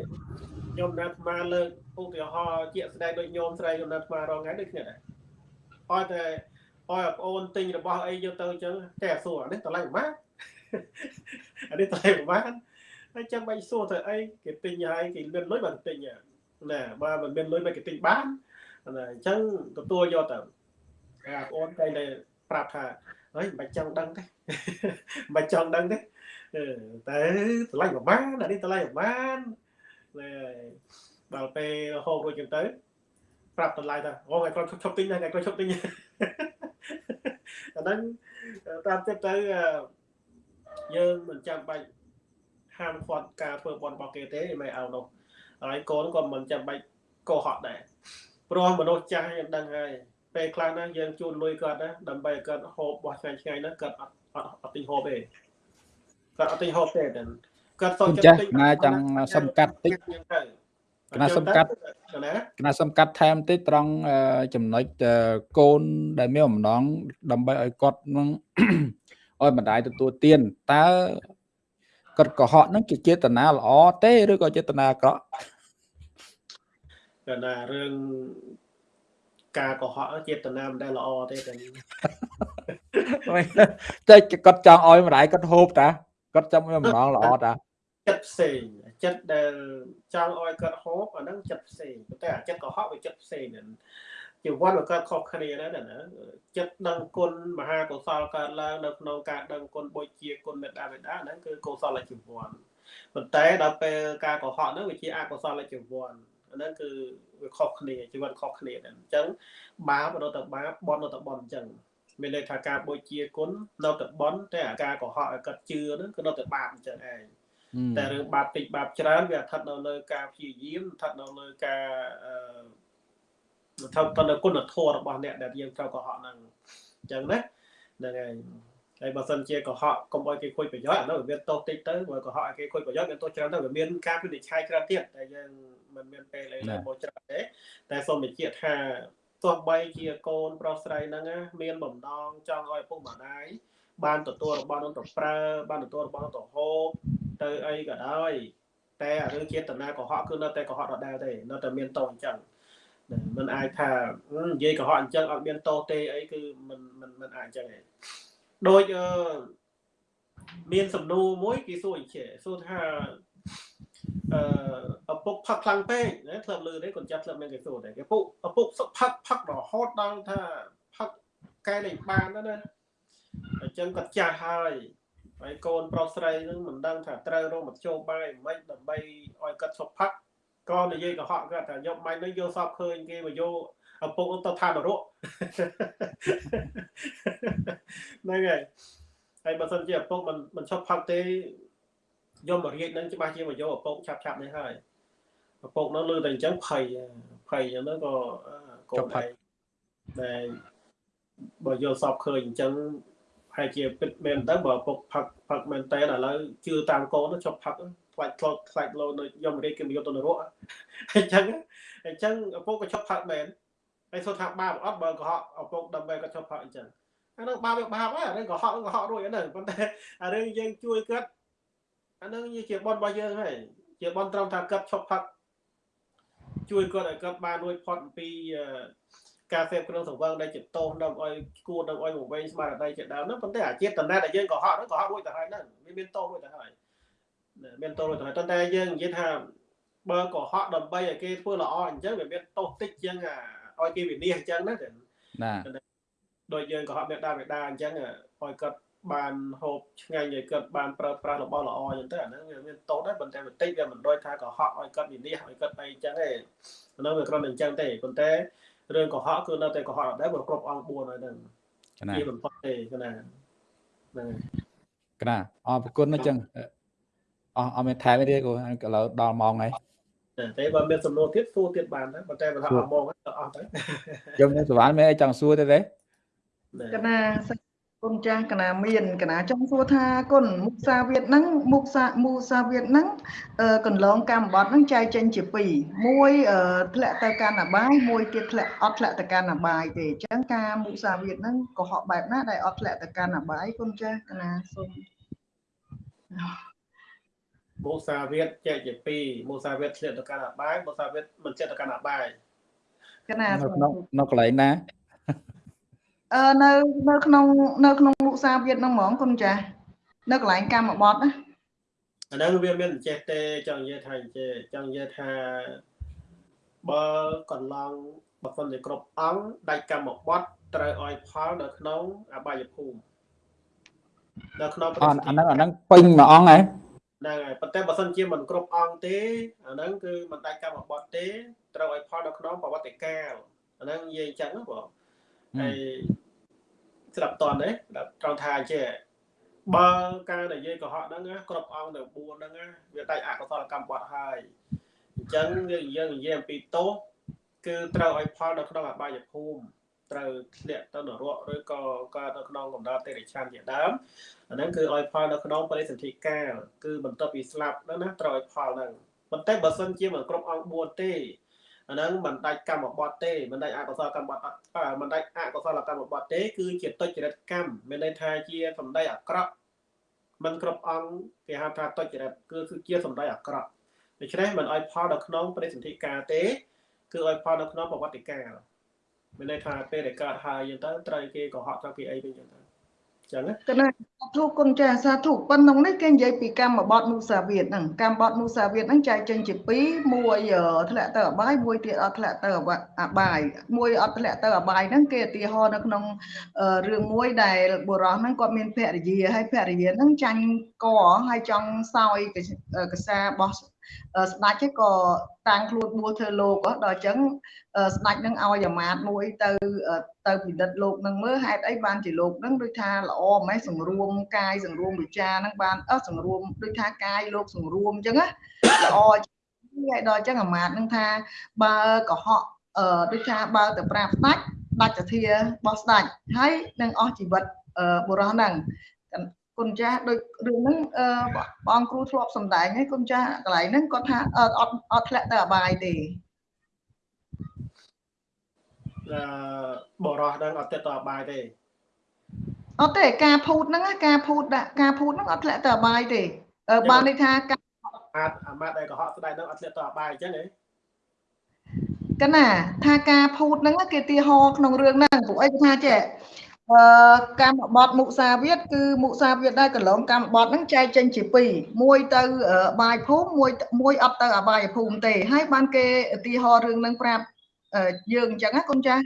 ខ្ញុំណាត់ស្មាលើកឧទាហរណ៍ជាក់ស្ដែងដូចញោមស្រីខ្ញុំណាត់ស្មារងថ្ងៃដូចគ្នាដែរអត់តែអោយប្អូនទិញរបស់អីយកទៅអញ្ចឹងតែសួរនេះតម្លៃប៉ុន្មានអានេះតម្លៃប៉ុន្មានហើយចាំបាច់សួរទៅអីគេទិញហើយគេមានលុយបានទិញណាបើមិនមានលុយមិនគេទិញបានណាអញ្ចឹងទទួលយកទៅ អាប្អូនតែតែប្រាប់ថាអើយមិនបាច់ចង់ដឹងទេមិនបាច់ចង់ដឹងទេតែតម្លៃប្រហែលអានេះតម្លៃប្រហែលដល់ពេលហូបរួចចឹងទៅ ប្រាប់តម្លៃថាអូថ្ងៃគាត់ឈប់ទិញថ្ងៃគាត់ឈប់ទិញអាហ្នឹងតាមចិត្តទៅយើងមិនចាំបាច់ហាមឃាត់ការធ្វើបន់របស់គេទេមិនឲ្យនោះហើយកូនក៏មិនចាំបាច់កុហកដែរព្រោះមនុស្សចាស់យើងដឹងហើយ ពេលខ្លះណាយើងជូនលុយគាត់ណាដើម្បីឲ្យគាត់ហូបបោះឆ្ងាញ់ឆ្ងាញ់ណាគាត់អត់អត់អត់ទិញហូបទេគាត់អត់ទិញហូបទេតែគាត់សុំចិត្តទិញណាចង់សំកាត់តិចកណាសំកាត់កណាសំកាត់ថែមតិចត្រង់ចំណុចកូនដែលមានអំណងដើម្បីឲ្យគាត់នឹងឲ្យម្ដាយទទួលទានតើគាត់កុហកហ្នឹងជាចេតនាល្អទេឬក៏ចេតនាអាក្រក់កណារឿង ការកុហកចេតនាមិនដែលល្អទេតែតែគាត់ចង់ឲ្យម្ដាយគាត់ហូបតាគាត់ចាំមានម្ដងល្អតាចិត្តផ្សេងចិត្តដែលចង់ឲ្យគាត់ហូបអាហ្នឹងចិត្តផ្សេងប៉ុន្តែអាចិត្តកុហកវាចិត្តផ្សេងហ្នឹងជីវិតវាកើតខុសគ្នាដែរណាចិត្តដឹងគុណមហាកុសលកើតឡើងនៅក្នុងការដឹងគុណបុជាគុណមេត្តាបិតាហ្នឹងគឺកុសលជីវ័នប៉ុន្តែដល់ពេលការកុហកហ្នឹងវាជាអកុសលជីវ័នអា ហ្នឹងគឺវាខុសគ្នាជីវិតខុសគ្នាដែរអញ្ចឹងបាបនៅតែបាបបន់នៅតែបន់អញ្ចឹងមានន័យថាការបុជាគុណនៅតែបន់តែអាការកុហកឲ្យគាត់ជឿហ្នឹងគឺនៅតែបាបអញ្ចឹងឯងតែរឿងបាបតិចបាបច្រើនវាស្ថិតនៅលើការព្យាយាមស្ថិតនៅលើការអឺស្ថិតទៅនៅគុណធម៌របស់អ្នកដែលយើងត្រូវកុហកហ្នឹងអញ្ចឹងណាហ្នឹងហើយ ហើយបើសិនជាកុហកកុំឲ្យគេខូចប្រយោជន៍អានោះវាទោសតិចទៅបើកុហកឲ្យគេខូចប្រយោជន៍វាទោសច្រើនទៅវាមានការពិនិច្ឆ័យច្រើនទៀតតែយើងមិនមានពេលលេងមកច្រើនទេតែសូមបញ្ជាក់ថាទោះបីជាកូនប្រុសស្រីហ្នឹងមានបំណងចង់ឲ្យពុកម្ដាយបានទទួលរបស់នោះទៅប្រើបានទទួលរបស់នោះទៅហូបទៅអីក៏ដោយតែរឿងចេតនាកុហកគឺនៅតែកុហកដដែលទេនៅតែមានតោអញ្ចឹងមិនអាចថានិយាយកុហកអញ្ចឹងអត់មានតោទេអីគឺមិនមិនមិនអាចអញ្ចឹងទេ ដូចអឺមានសំណួរមួយគេសួរអញ្ចឹងសួរថាអឺឪពុកផឹកខ្លាំងពេកណាធ្លាប់លឺទេកូនចាស់ធ្លាប់មានគេសួរតែគេពុកឪពុកផឹកផឹករហូតដល់ថាផឹកកែលេងបានណាអញ្ចឹងគាត់ចាស់ហើយហើយកូនប្រុសស្រីនឹងមិនដឹងថាត្រូវរកមធ្យោបាយមិនដើម្បីឲ្យគាត់ឈប់ផឹកក៏និយាយកុហកគាត់ថាយកបាញ់នឹងយកសពឃើញគេមកយក ឪពុកទៅឋាននរកហ្នឹងហើយហើយបើសិនជាឪពុកមិនមិនឈប់ផឹកទេយកមករៀបនឹងច្បាស់ជាមកយកឪពុកឆាប់ឆាប់នេះហើយឪពុកនោះលើតែអញ្ចឹងភ័យភ័យអញ្ចឹងក៏កូនឯងតែបើយកសពឃើញអញ្ចឹងហើយជាពិតមែនទៅបើពុកផឹកផឹកមែនតើឥឡូវជឿតាមកូនចុះផឹកខ្លាច់ខ្លោតខ្លាច់លោនៅយមរាជគេមកយកទៅនរកអញ្ចឹងអញ្ចឹងឪពុកក៏ចុះផឹកមែន ហើយសុទ្ធថាបាបអត់បើកុហកឪពុកដើម្បីក៏ចុះផឹកអញ្ចឹងអានោះបាបវាបាបហើយអានេះកុហកកុហករួចអាហ្នឹងប៉ុន្តែអារឿងយើងជួយគាត់អាហ្នឹងជាបនរបស់យើងហើយជាបនត្រង់ថាគាត់ឈប់ផឹកជួយគាត់ឲ្យគាត់បានរួចផុតអំពីការសេពគ្រឿងសង្វឹងដែលជាតោសដើម្បីឲ្យគួរដើម្បីមកវិញស្មារតីជាដើមហ្នឹងប៉ុន្តែអាចេតនាដែលយើងកុហកហ្នឹងកុហករួចទៅហើយហ្នឹងវាមានតោសរួចទៅហើយមានតោសរួចទៅហើយប៉ុន្តែយើងនិយាយថាបើកុហកដើម្បីឲ្យគេធ្វើល្អអញ្ចឹងវាមានតោសតិចជាង ឲ្យគេវិនិច្ឆ័យអញ្ចឹងណាណាដោយយើងកុហកមេដាមេដាអញ្ចឹងឲ្យគាត់បានហូបឆ្ងាញ់ឲ្យគាត់បានប្រើប្រាស់របស់ល្អអញ្ចឹងទៅអាហ្នឹងវាមានតោសដែរប៉ុន្តែបន្តិចវាមិនដូចថាកុហកឲ្យគាត់វិនិច្ឆ័យឲ្យគាត់អីអញ្ចឹងទេអាហ្នឹងវាគ្រាន់តែអញ្ចឹងទេប៉ុន្តែរឿងកុហកគឺនៅតែកុហកដែរបើគ្រប់អង្គ4ហើយហ្នឹងជាបំផុតទេគឺណាហ្នឹងហើយកណាអរគុណអញ្ចឹងអស់អត់មានថែមទេគូឥឡូវដល់ម៉ោងហើយ តែតែបើមានសំណួរទៀតសួរទៀតបានដែរប៉ុន្តែបើថាអស់ម៉ោងហើយទៅអស់ទៅខ្ញុំខ្ញុំសវណ្ណមានអីចង់សួរទេទេកណាសូមគុណចាស់កណាមានកណាចង់សួរថាគុណមុសាវាទហ្នឹងមុសាមូសាវាទហ្នឹងអឺកន្លងកម្មបត្តិហ្នឹងចែកចេញជាពីរមួយអឺធ្លាក់ទៅកាន់អបាយមួយទៀតធ្លាក់អត់ធ្លាក់ទៅកាន់អបាយទេអញ្ចឹងការមុសាវាទហ្នឹងកុហកបែបណាដែលអត់ធ្លាក់ទៅកាន់អបាយគុណចាស់កណាសូម មូសាវាទចែកជាពីរមូសាវាទធ្លាក់ទៅកាន់អបាយមូសាវាទមិនចិត្តទៅកាន់អបាយកណានៅសូមក្នុងនៅកន្លែងណាអឺនៅនៅក្នុងនៅក្នុងមុសាវាទហ្នឹងហ្មងគុណចាស់នៅកន្លែងកម្មបត្តិណាអាហ្នឹងវាមានអញ្ចេះទេចង់និយាយថាអញ្ចេះចង់និយាយថាបើកន្លងបើសិនជាគ្រប់អង្គដាច់កម្មបត្តិត្រូវឲ្យផលនៅក្នុងអបាយភូមិនៅក្នុងអអាហ្នឹងអាហ្នឹងពេញមួយអង្គហ៎ ហ្នឹងហើយប៉ុន្តែបើសិនជាមិនគ្រប់អង្គទេអាហ្នឹងគឺមិនដាច់កម្មបត្តិទេត្រូវឲ្យផលនៅក្នុងប្រវត្តិកាលអាហ្នឹងនិយាយអញ្ចឹងណាបងហើយស្ដាប់តន់ទេស្ដាប់ត្រង់ថាអញ្ចេះបើការនិយាយកុហកហ្នឹងណាគ្រប់អង្គនៅ4ហ្នឹងណាវាដាច់អកុសលកម្មបត្តិហើយអញ្ចឹងយើងយើងនិយាយអំពីទោសគឺត្រូវឲ្យផលនៅក្នុងអបាយភូមិ ត្រូវធ្លាក់ទៅនរកឬក៏កើតនៅក្នុងកម្ដៅតិរិឆានជាដើមអាហ្នឹងគឺឲ្យផលនៅក្នុងបរិសន្ធិកាលគឺបន្ទាប់ពីស្លាប់ហ្នឹងណាត្រូវឲ្យផលហ្នឹងប៉ុន្តែបើសិនជាមិនគ្រប់អង្គ4ទេអាហ្នឹងមិនដាច់កម្មបត្តិទេមិនដាច់អកុសលកម្មបត្តិអត់មិនដាច់អកុសលកម្មបត្តិទេ គឺជាទុច្ចរិតកម្មមានន័យថាជាសម្ដីអាក្រក់មិនគ្រប់អង្គគេហៅថាទុច្ចរិតគឺគឺជាសម្ដីអាក្រក់ដូច្នេះមិនឲ្យផលនៅក្នុងបរិសន្ធិកាលទេ គឺឲ្យផលនៅក្នុងប្រវត្តិកាល មានន័យថាពេលដែលកើតហើយយើងទៅត្រូវគេកុហកតាំងពីអីវិញចឹងទៅអញ្ចឹងណាកណាសាធុគុណចាស់សាធុប៉ុណ្ណឹងនេះគេនិយាយពីកម្មបត្តិមុសាវាទហ្នឹងកម្មបត្តិមុសាវាទហ្នឹងចែកចេញជាពីរមួយអឺធ្លាក់ទៅអបាយមួយទៀតអត់ធ្លាក់ទៅអបាយមួយអត់ធ្លាក់ទៅអបាយហ្នឹងគេឧទាហរណ៍នៅក្នុងអឺរឿងមួយដែលបុរសហ្នឹងគាត់មានភរិយាហើយភរិយាហ្នឹងចាញ់កហើយចង់សោយកសារបស់ ស្ដេចហ្នឹងក៏តាំងខ្លួនបួសធ្វើលោកដល់អញ្ចឹងស្ដេចនឹងឲ្យអាមាត្យមួយទៅទៅពិនិត្យលោកនឹងមើលហេតុអីបានជាលោកនឹងដូចថាល្អម៉េះសង្រួមកាយសង្រួមវិចារនឹងបានអឺសង្រួមដូចថាកាយលោកសង្រួមអញ្ចឹងណាល្អហើយដល់អញ្ចឹងអាមាត្យនឹងថាបើកុហកអឺដូចថាបើទៅប្រាប់ស្ដេចដាច់សធារបស់ស្ដេចហើយនឹងអស់ជីវិតបុរសហ្នឹង គុណចាស់ដូចរឿងហ្នឹងអឺបងគ្រូធ្លាប់សំដែងហើយគុណចាស់កន្លែងហ្នឹងគាត់ថាអត់អត់ធ្លាក់ទៅអបាយទេអឺបរោះហ្នឹងអត់ទៅតអបាយទេអត់ទេការភូតហ្នឹងការភូតដាក់ការភូតហ្នឹងអត់ធ្លាក់ទៅអបាយទេអឺបានន័យថាការអាតអាម៉ាត់ដែលកុហកស្ដាយហ្នឹងអត់ធ្លាក់តអបាយអញ្ចឹងហ៎កណាថាការភូតហ្នឹងគេទីហោក្នុងរឿងហ្នឹងព្រោះអីថាចេះ អឺកម្មបត្តិមុសាវាទគឺមុសាវាទដែរកន្លងកម្មបត្តិហ្នឹងចែកចេញជាពីរមួយទៅអបាយភូមិមួយមួយអត់ទៅអបាយភូមិទេហើយបានគេឧទាហរណ៍រឿងហ្នឹងប្រាប់យើងអញ្ចឹងណាគុណចាស់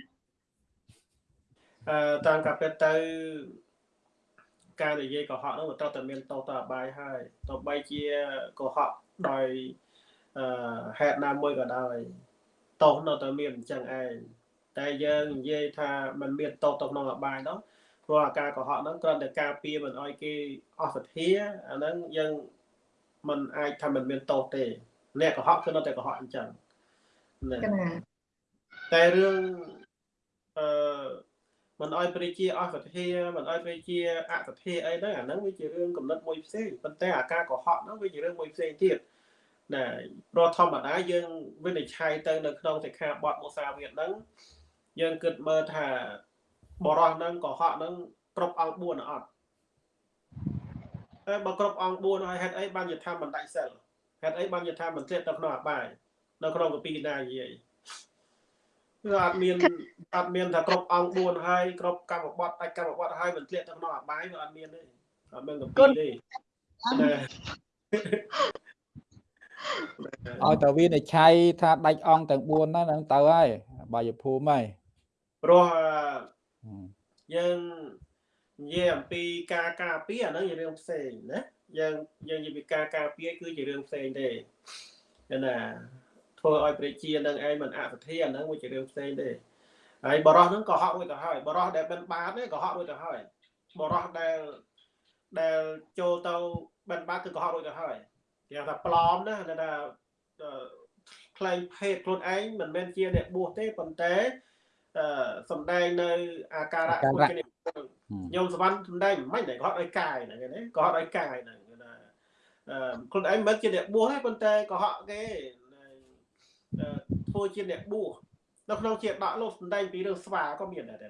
អឺតាមការពិតទៅការនិយាយកុហកហ្នឹងវាត្រូវតែមានតោតអបាយហើយទោះបីជាកុហកដោយអឺហេតុណាមួយក៏ដោយតោនៅតែមានអញ្ចឹងឯង តែយើងនិយាយថាมันមានតោទៅក្នុងអបាយនោះព្រោះអាការកុហកហ្នឹងគ្រាន់តែការពារមិនឲ្យគេអស់សទ្ធាអាហ្នឹងយើងมันអាចថាมันមានតោទេអ្នកកុហកគឺនៅតែកុហកអញ្ចឹងណា កណា តែរឿងអឺមិនអោយព្រះជាអស់សទ្ធាមិនអោយព្រះជាអសទ្ធាអីហ្នឹងអាហ្នឹងវាជារឿងកំណត់មួយផ្សេងប៉ុន្តែអាការកុហកហ្នឹងវាជារឿងមួយផ្សេងទៀតណាព្រោះធម្មតាយើងវិនិច្ឆ័យទៅនៅក្នុងសិក្ខាបទមុសាវាទហ្នឹង យើងគិតមើលថាបរោះហ្នឹងកុហកហ្នឹងគ្រប់អង្គ4អត់តែបើគ្រប់អង្គ4ហើយហេតុអីបានជាថាមិនដាច់សិលហេតុអីបានជាថាមិនធ្លាក់ទៅក្នុងអបាយនៅក្នុងកពីណានិយាយគឺអត់មានអត់មានថាគ្រប់អង្គ4ហើយគ្រប់កម្មបត្តិអាចកម្មបត្តិហើយមិនធ្លាក់ទៅក្នុងអបាយវាអត់មានទេអត់មានកម្ពីទេណាឲ្យតើវានិច្ឆ័យថាដាច់អង្គទាំង4ហ្នឹងហ្នឹងទៅហើយបាយភូមិហើយ ព្រោះយើងនិយាយអំពីការការពារអាហ្នឹងជារឿងផ្សេងណាយើងយើងនិយាយពីការការពារគឺជារឿងផ្សេងទេណាធ្វើឲ្យប្រជានឹងឯងមិនអសធាអាហ្នឹងវាជារឿងផ្សេងទេហើយបរោះហ្នឹងក៏ហក់រួចទៅហើយបរោះដែលបិណ្ឌបាតនេះក៏ហក់រួចទៅហើយបរោះដែលដែលចូលទៅបិណ្ឌបាតគឺកុហករួចទៅហើយគេថាប្លอมណាថាខ្លែងភេទខ្លួនឯងមិនមែនជាអ្នកបួសទេប៉ុន្តែអឺ សំដែងនៅអាការៈខ្លួនគេញោមសវណ្ណសំដែងមិនដែរគាត់ឲ្យកាយហ្នឹងណាគាត់ឲ្យកាយហ្នឹងណាអឺខ្លួនឯងមិនជាអ្នកបួសទេប៉ុន្តែកុហកគេធ្វើជាអ្នកបួសនៅក្នុងជាដកលោកសំដែងពីរឿងស្វាក៏មានដែរ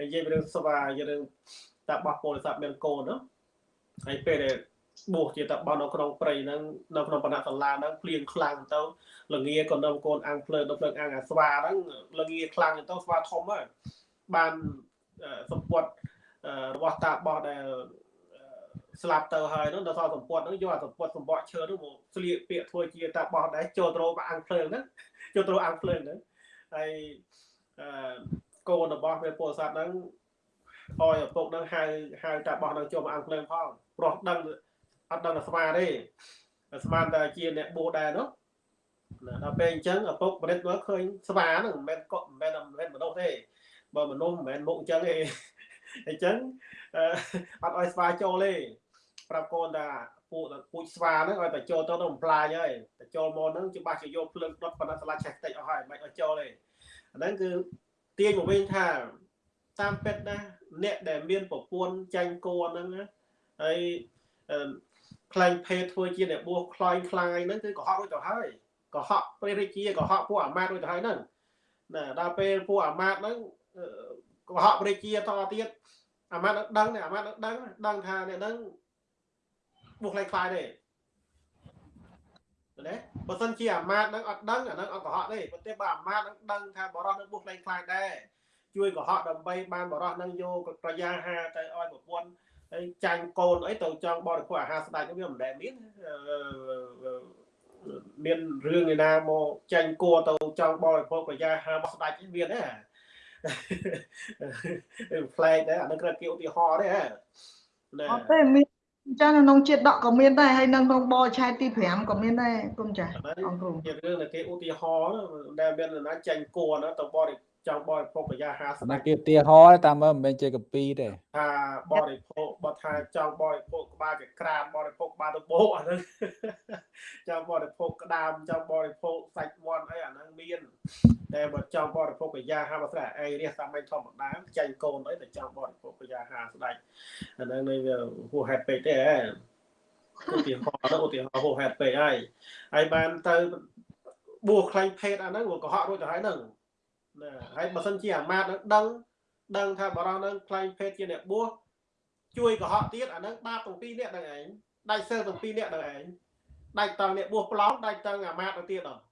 និយាយពីរឿងស្វានិយាយរឿងតាបោះពលស័ព្ទមានកូននោះហើយពេលដែល បួសជាតបនៅក្នុងព្រៃហ្នឹងនៅក្នុងបណ្ណៈសាលាហ្នឹងភ្លៀងខ្លាំងទៅលងាក៏នៅកូនអាំងភ្លើនៅភ្លើងអាំងអាស្វាហ្នឹងលងាខ្លាំងទៅស្វាធំហើយបានសម្ពុតរបស់តាបោះដែលស្លាប់ទៅហើយនោះដល់សល់សម្ពុតហ្នឹងយកអាសម្ពុតសម្បកឈើនោះមកស្លៀកពាក្យធ្វើជាតាបោះដែរចូលត្រូអាំងភ្លើងហ្នឹងចូលត្រូអាំងភ្លើងហ្នឹងហើយកូនរបស់ព្រះពោធិសត្វហ្នឹងអយឪពុកហ្នឹងហៅហៅតាបោះហ្នឹងចូលមកអាំងភ្លើងផងព្រោះដឹង អត់ដឹងតែស្មាទេស្មានតែជាអ្នកបួសដែរនោះណាដល់ពេលអញ្ចឹងឪពុកបរិទ្ធមកឃើញស្វាហ្នឹងមិនមែនកក់មិនមែនមិនមែនមនុស្សទេបើមនុស្សមិនមែនមុខអញ្ចឹងទេអញ្ចឹងអត់ឲ្យស្វាចូលទេប្រាប់កូនថាពូពូជស្វាហ្នឹងឲ្យតែចូលទៅទៅបំផ្លាញហើយតែចូលមកហ្នឹងច្បាស់ជាយកភ្លើងដុតប៉ុណ្ណាស្លាច់ឆេះតិចអស់ហើយមិនឲ្យចូលទេអាហ្នឹងគឺទាញមកវិញថាតាមពិតណាអ្នកដែលមានប្រពន្ធចាញ់គួរហ្នឹងហើយ ខ្លែងភេទធ្វើជាអ្នកបួសខ្លាញ់ខ្លាយហ្នឹងគឺកុហករួចទៅហើយកុហកព្រះរាជាកុហកពួកអាមាត្យរួចទៅហើយហ្នឹងណាដល់ពេលពួកអាមាត្យហ្នឹងកុហកព្រះរាជាតទៀតអាមាត្យដឹងអាមាត្យដឹងដឹងថាអ្នកហ្នឹងបួសខ្លាញ់ខ្លាយទេណាបើសិនជាអាមាត្យហ្នឹងអត់ដឹងអាហ្នឹងអត់កុហកទេប៉ុន្តែបើអាមាត្យហ្នឹងដឹងថាបរោះនឹងបួសខ្លាញ់ខ្លាយដែរជួយកុហកដើម្បីបានបរោះនឹងយកប្រយាហាទៅឲ្យប្រពន្ធ ហើយចាញ់កូនអីទៅចង់បរិភោគអាហារស្ដេចវាមិនដែលមានមានរឿងឯណាមកចាញ់គួរទៅចង់បរិភោគប្រយាហារបស់ស្ដេចមានទេផ្លែកដែរអានឹងគ្រាន់គេឧទាហរណ៍ទេហ៎អត់ទេមានចានៅក្នុងជាតិដកក៏មានដែរហើយនៅក្នុងបឆែកទី5ក៏មានដែរគុំចាអង្គគ្រូជារឿងដែលគេឧទាហរណ៍ដែលមានណាចាញ់គួរណាទៅបរិ ចង់បរិភោគប្រយា50ណាគេឧទាហរណ៍តាមមើលមិនមែនជាកពីទេថាបរិភោគបើថាចង់បរិភោគក្បាលចក្រានបរិភោគក្បាលទៅបោអាហ្នឹងចង់បរិភោគក្តាមចង់បរិភោគសាច់មាន់អីអាហ្នឹងមានតែបើចង់បរិភោគប្រយា50ស្រាអីរះសាមញ្ញធម្មតាចាញ់កូនអីតែចង់បរិភោគប្រយា50ស្ដាច់អាហ្នឹងនៅវាហួសហេតុពេកទេហ៎ឧទាហរណ៍ទៅឧទាហរណ៍ហួសហេតុពេកហើយហើយបានទៅបួសខ្លាញ់ភេទអាហ្នឹងក៏កុហករួចទៅហើយហ្នឹង ណាហើយបើសិនជាអាមាត្យនឹងដឹងដឹងថាបរោះនឹងខ្លែងភេទជាអ្នកបួសជួយកុហកទៀតអានឹងបាបទាំងពីរនេះដល់ឯងដាច់សិលទាំងពីរនេះដល់ឯងដាច់តង់អ្នកបួសប្លង់ដាច់តង់អាមាត្យទៅទៀតដល់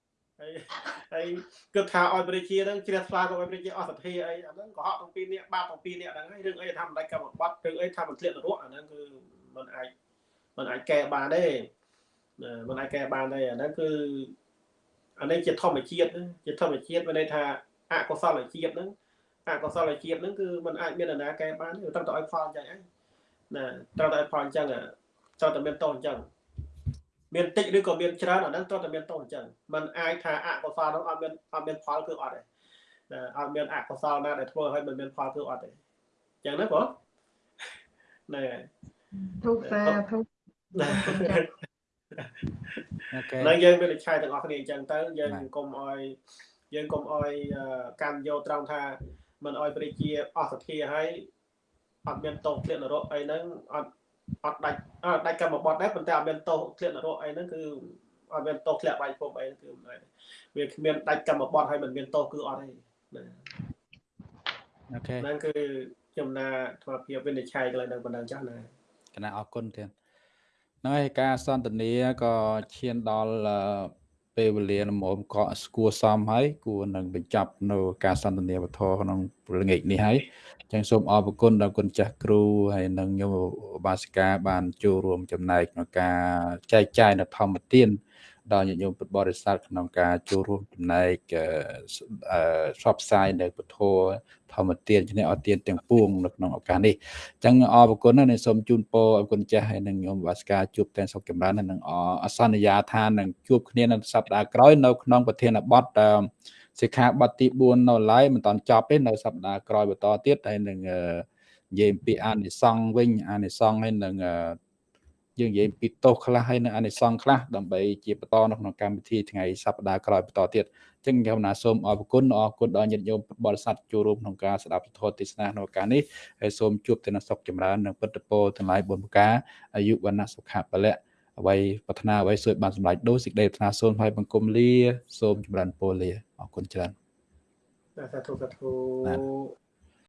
ហើយហើយគិតថាឲ្យប្រជានឹងជ្រះថ្លាទៅឲ្យប្រជាអសទ្ធាអីអាហ្នឹងកុហកទាំងពីរនេះបាបទាំងពីរនេះហ្នឹងហើយរឿងអីថាមិនដាច់កម្មបត្តិរឿងអីថាមិនធ្លាក់នរកអាហ្នឹងគឺមិនអាចមិនអាចកែបានទេមិនអាចកែបានទេអាហ្នឹងគឺអានេះជាធម្មជាតិជាធម្មជាតិមានន័យថា អកុសលជាតិហ្នឹងអកុសលជាតិហ្នឹងគឺมันអាចមានដំណើរកែបានត្រូវតែឲ្យផលអញ្ចឹងហ្នឹងណាត្រូវតែឲ្យផលអញ្ចឹងត្រូវតែមានតោអញ្ចឹងមានតិចឬក៏មានច្រើនអាហ្នឹងត្រូវតែមានតោអញ្ចឹងมันអាចថាអកុសលហ្នឹងអត់មានអត់មានផលគឺអត់ទេណាអត់មានអកុសលណាដែលធ្វើឲ្យมันមានផលគឺអត់ទេអញ្ចឹងណាបងណែទុកសាទុកអូខេហើយយើងមានឆាយទាំងអស់គ្នាអញ្ចឹងទៅយើងកុំឲ្យ យើងកុំអោយកាន់យកត្រង់ថាមិនអោយព្រះជាអស់សទ្ធាហើយអត់មានតោធ្លាក់នរកអីហ្នឹងអត់អត់ដាច់ដាច់កម្មបត្តិដែរប៉ុន្តែអត់មានតោធ្លាក់នរកអីហ្នឹងគឺអត់មានតោធ្លាក់បាយភពអីគឺមិនដែរវាគ្មានដាច់កម្មបត្តិហើយមិនមានតោគឺអត់ទេណាអូខេហ្នឹងគឺខ្ញុំណាធម៌ភាពវិនិច្ឆ័យកន្លែងហ្នឹងប៉ុណ្ណឹងចាស់ណាគណៈអរគុណទៀតហ្នឹងហើយការសន្ទនាក៏ឈានដល់ ពេលវេលាមុំក៏ស្គួរសមហើយគួរនឹងបញ្ចប់នៅការសន្ទនាវធក្នុងល្ងាចនេះហើយចឹងសូមអរគុណដល់គុណចាស់គ្រូហើយនិងញោមបាសិកាបានចូលរួមចំណែកក្នុងការចែកចាយនៅធម្មទាន ដល់ញាតិញោមពុទ្ធបរិស័ទក្នុងការចូលរួមចំណែកផ្សព្វផ្សាយនៅពធធម្មទានជំនះអត់ទានទាំងពួងនៅក្នុងឱកាសនេះអញ្ចឹងអរគុណណាស់សូមជូនពរអរគុណចាស់ហើយនឹងញោមវាសកាជួបតែសុខចម្រើននិងអសន្យាថានឹងជួបគ្នានៅសប្តាហ៍ក្រោយនៅក្នុងប្រធានបទសិក្ខាបទទី4នៅឡើយមិនតាន់ចប់ទេនៅសប្តាហ៍ក្រោយបន្តទៀតហើយនឹងនិយាយអំពីអានិសង្ឃវិញអានិសង្ឃហើយនឹង យើងនិយាយពីទោសខ្លះហើយនឹងអានិសង្ឃខ្លះដើម្បីជាបន្តនៅក្នុងកម្មវិធីថ្ងៃសប្តាហ៍ក្រោយបន្តទៀតអញ្ចឹងខ្ញុំណាសូមអរគុណអរគុណដល់ញាតិញោមបរិស័ទចូលរួមក្នុងការស្ដាប់ធម៌ទេសនាក្នុងឱកាសនេះហើយសូមជួបតែនៅសុខចម្រើននិងពុទ្ធពរទាំងឡាយបុណ្យប្រការអាយុវណ្ណៈសុខៈពលៈអ្វីប្រាថ្នាអ្វីសូមបានសម្រេចដោយសេចក្តីប្រាថ្នាសូមឲ្យបង្គំលាសូមចម្រើនពរលាអរគុណច្រើនសាធុសាធុ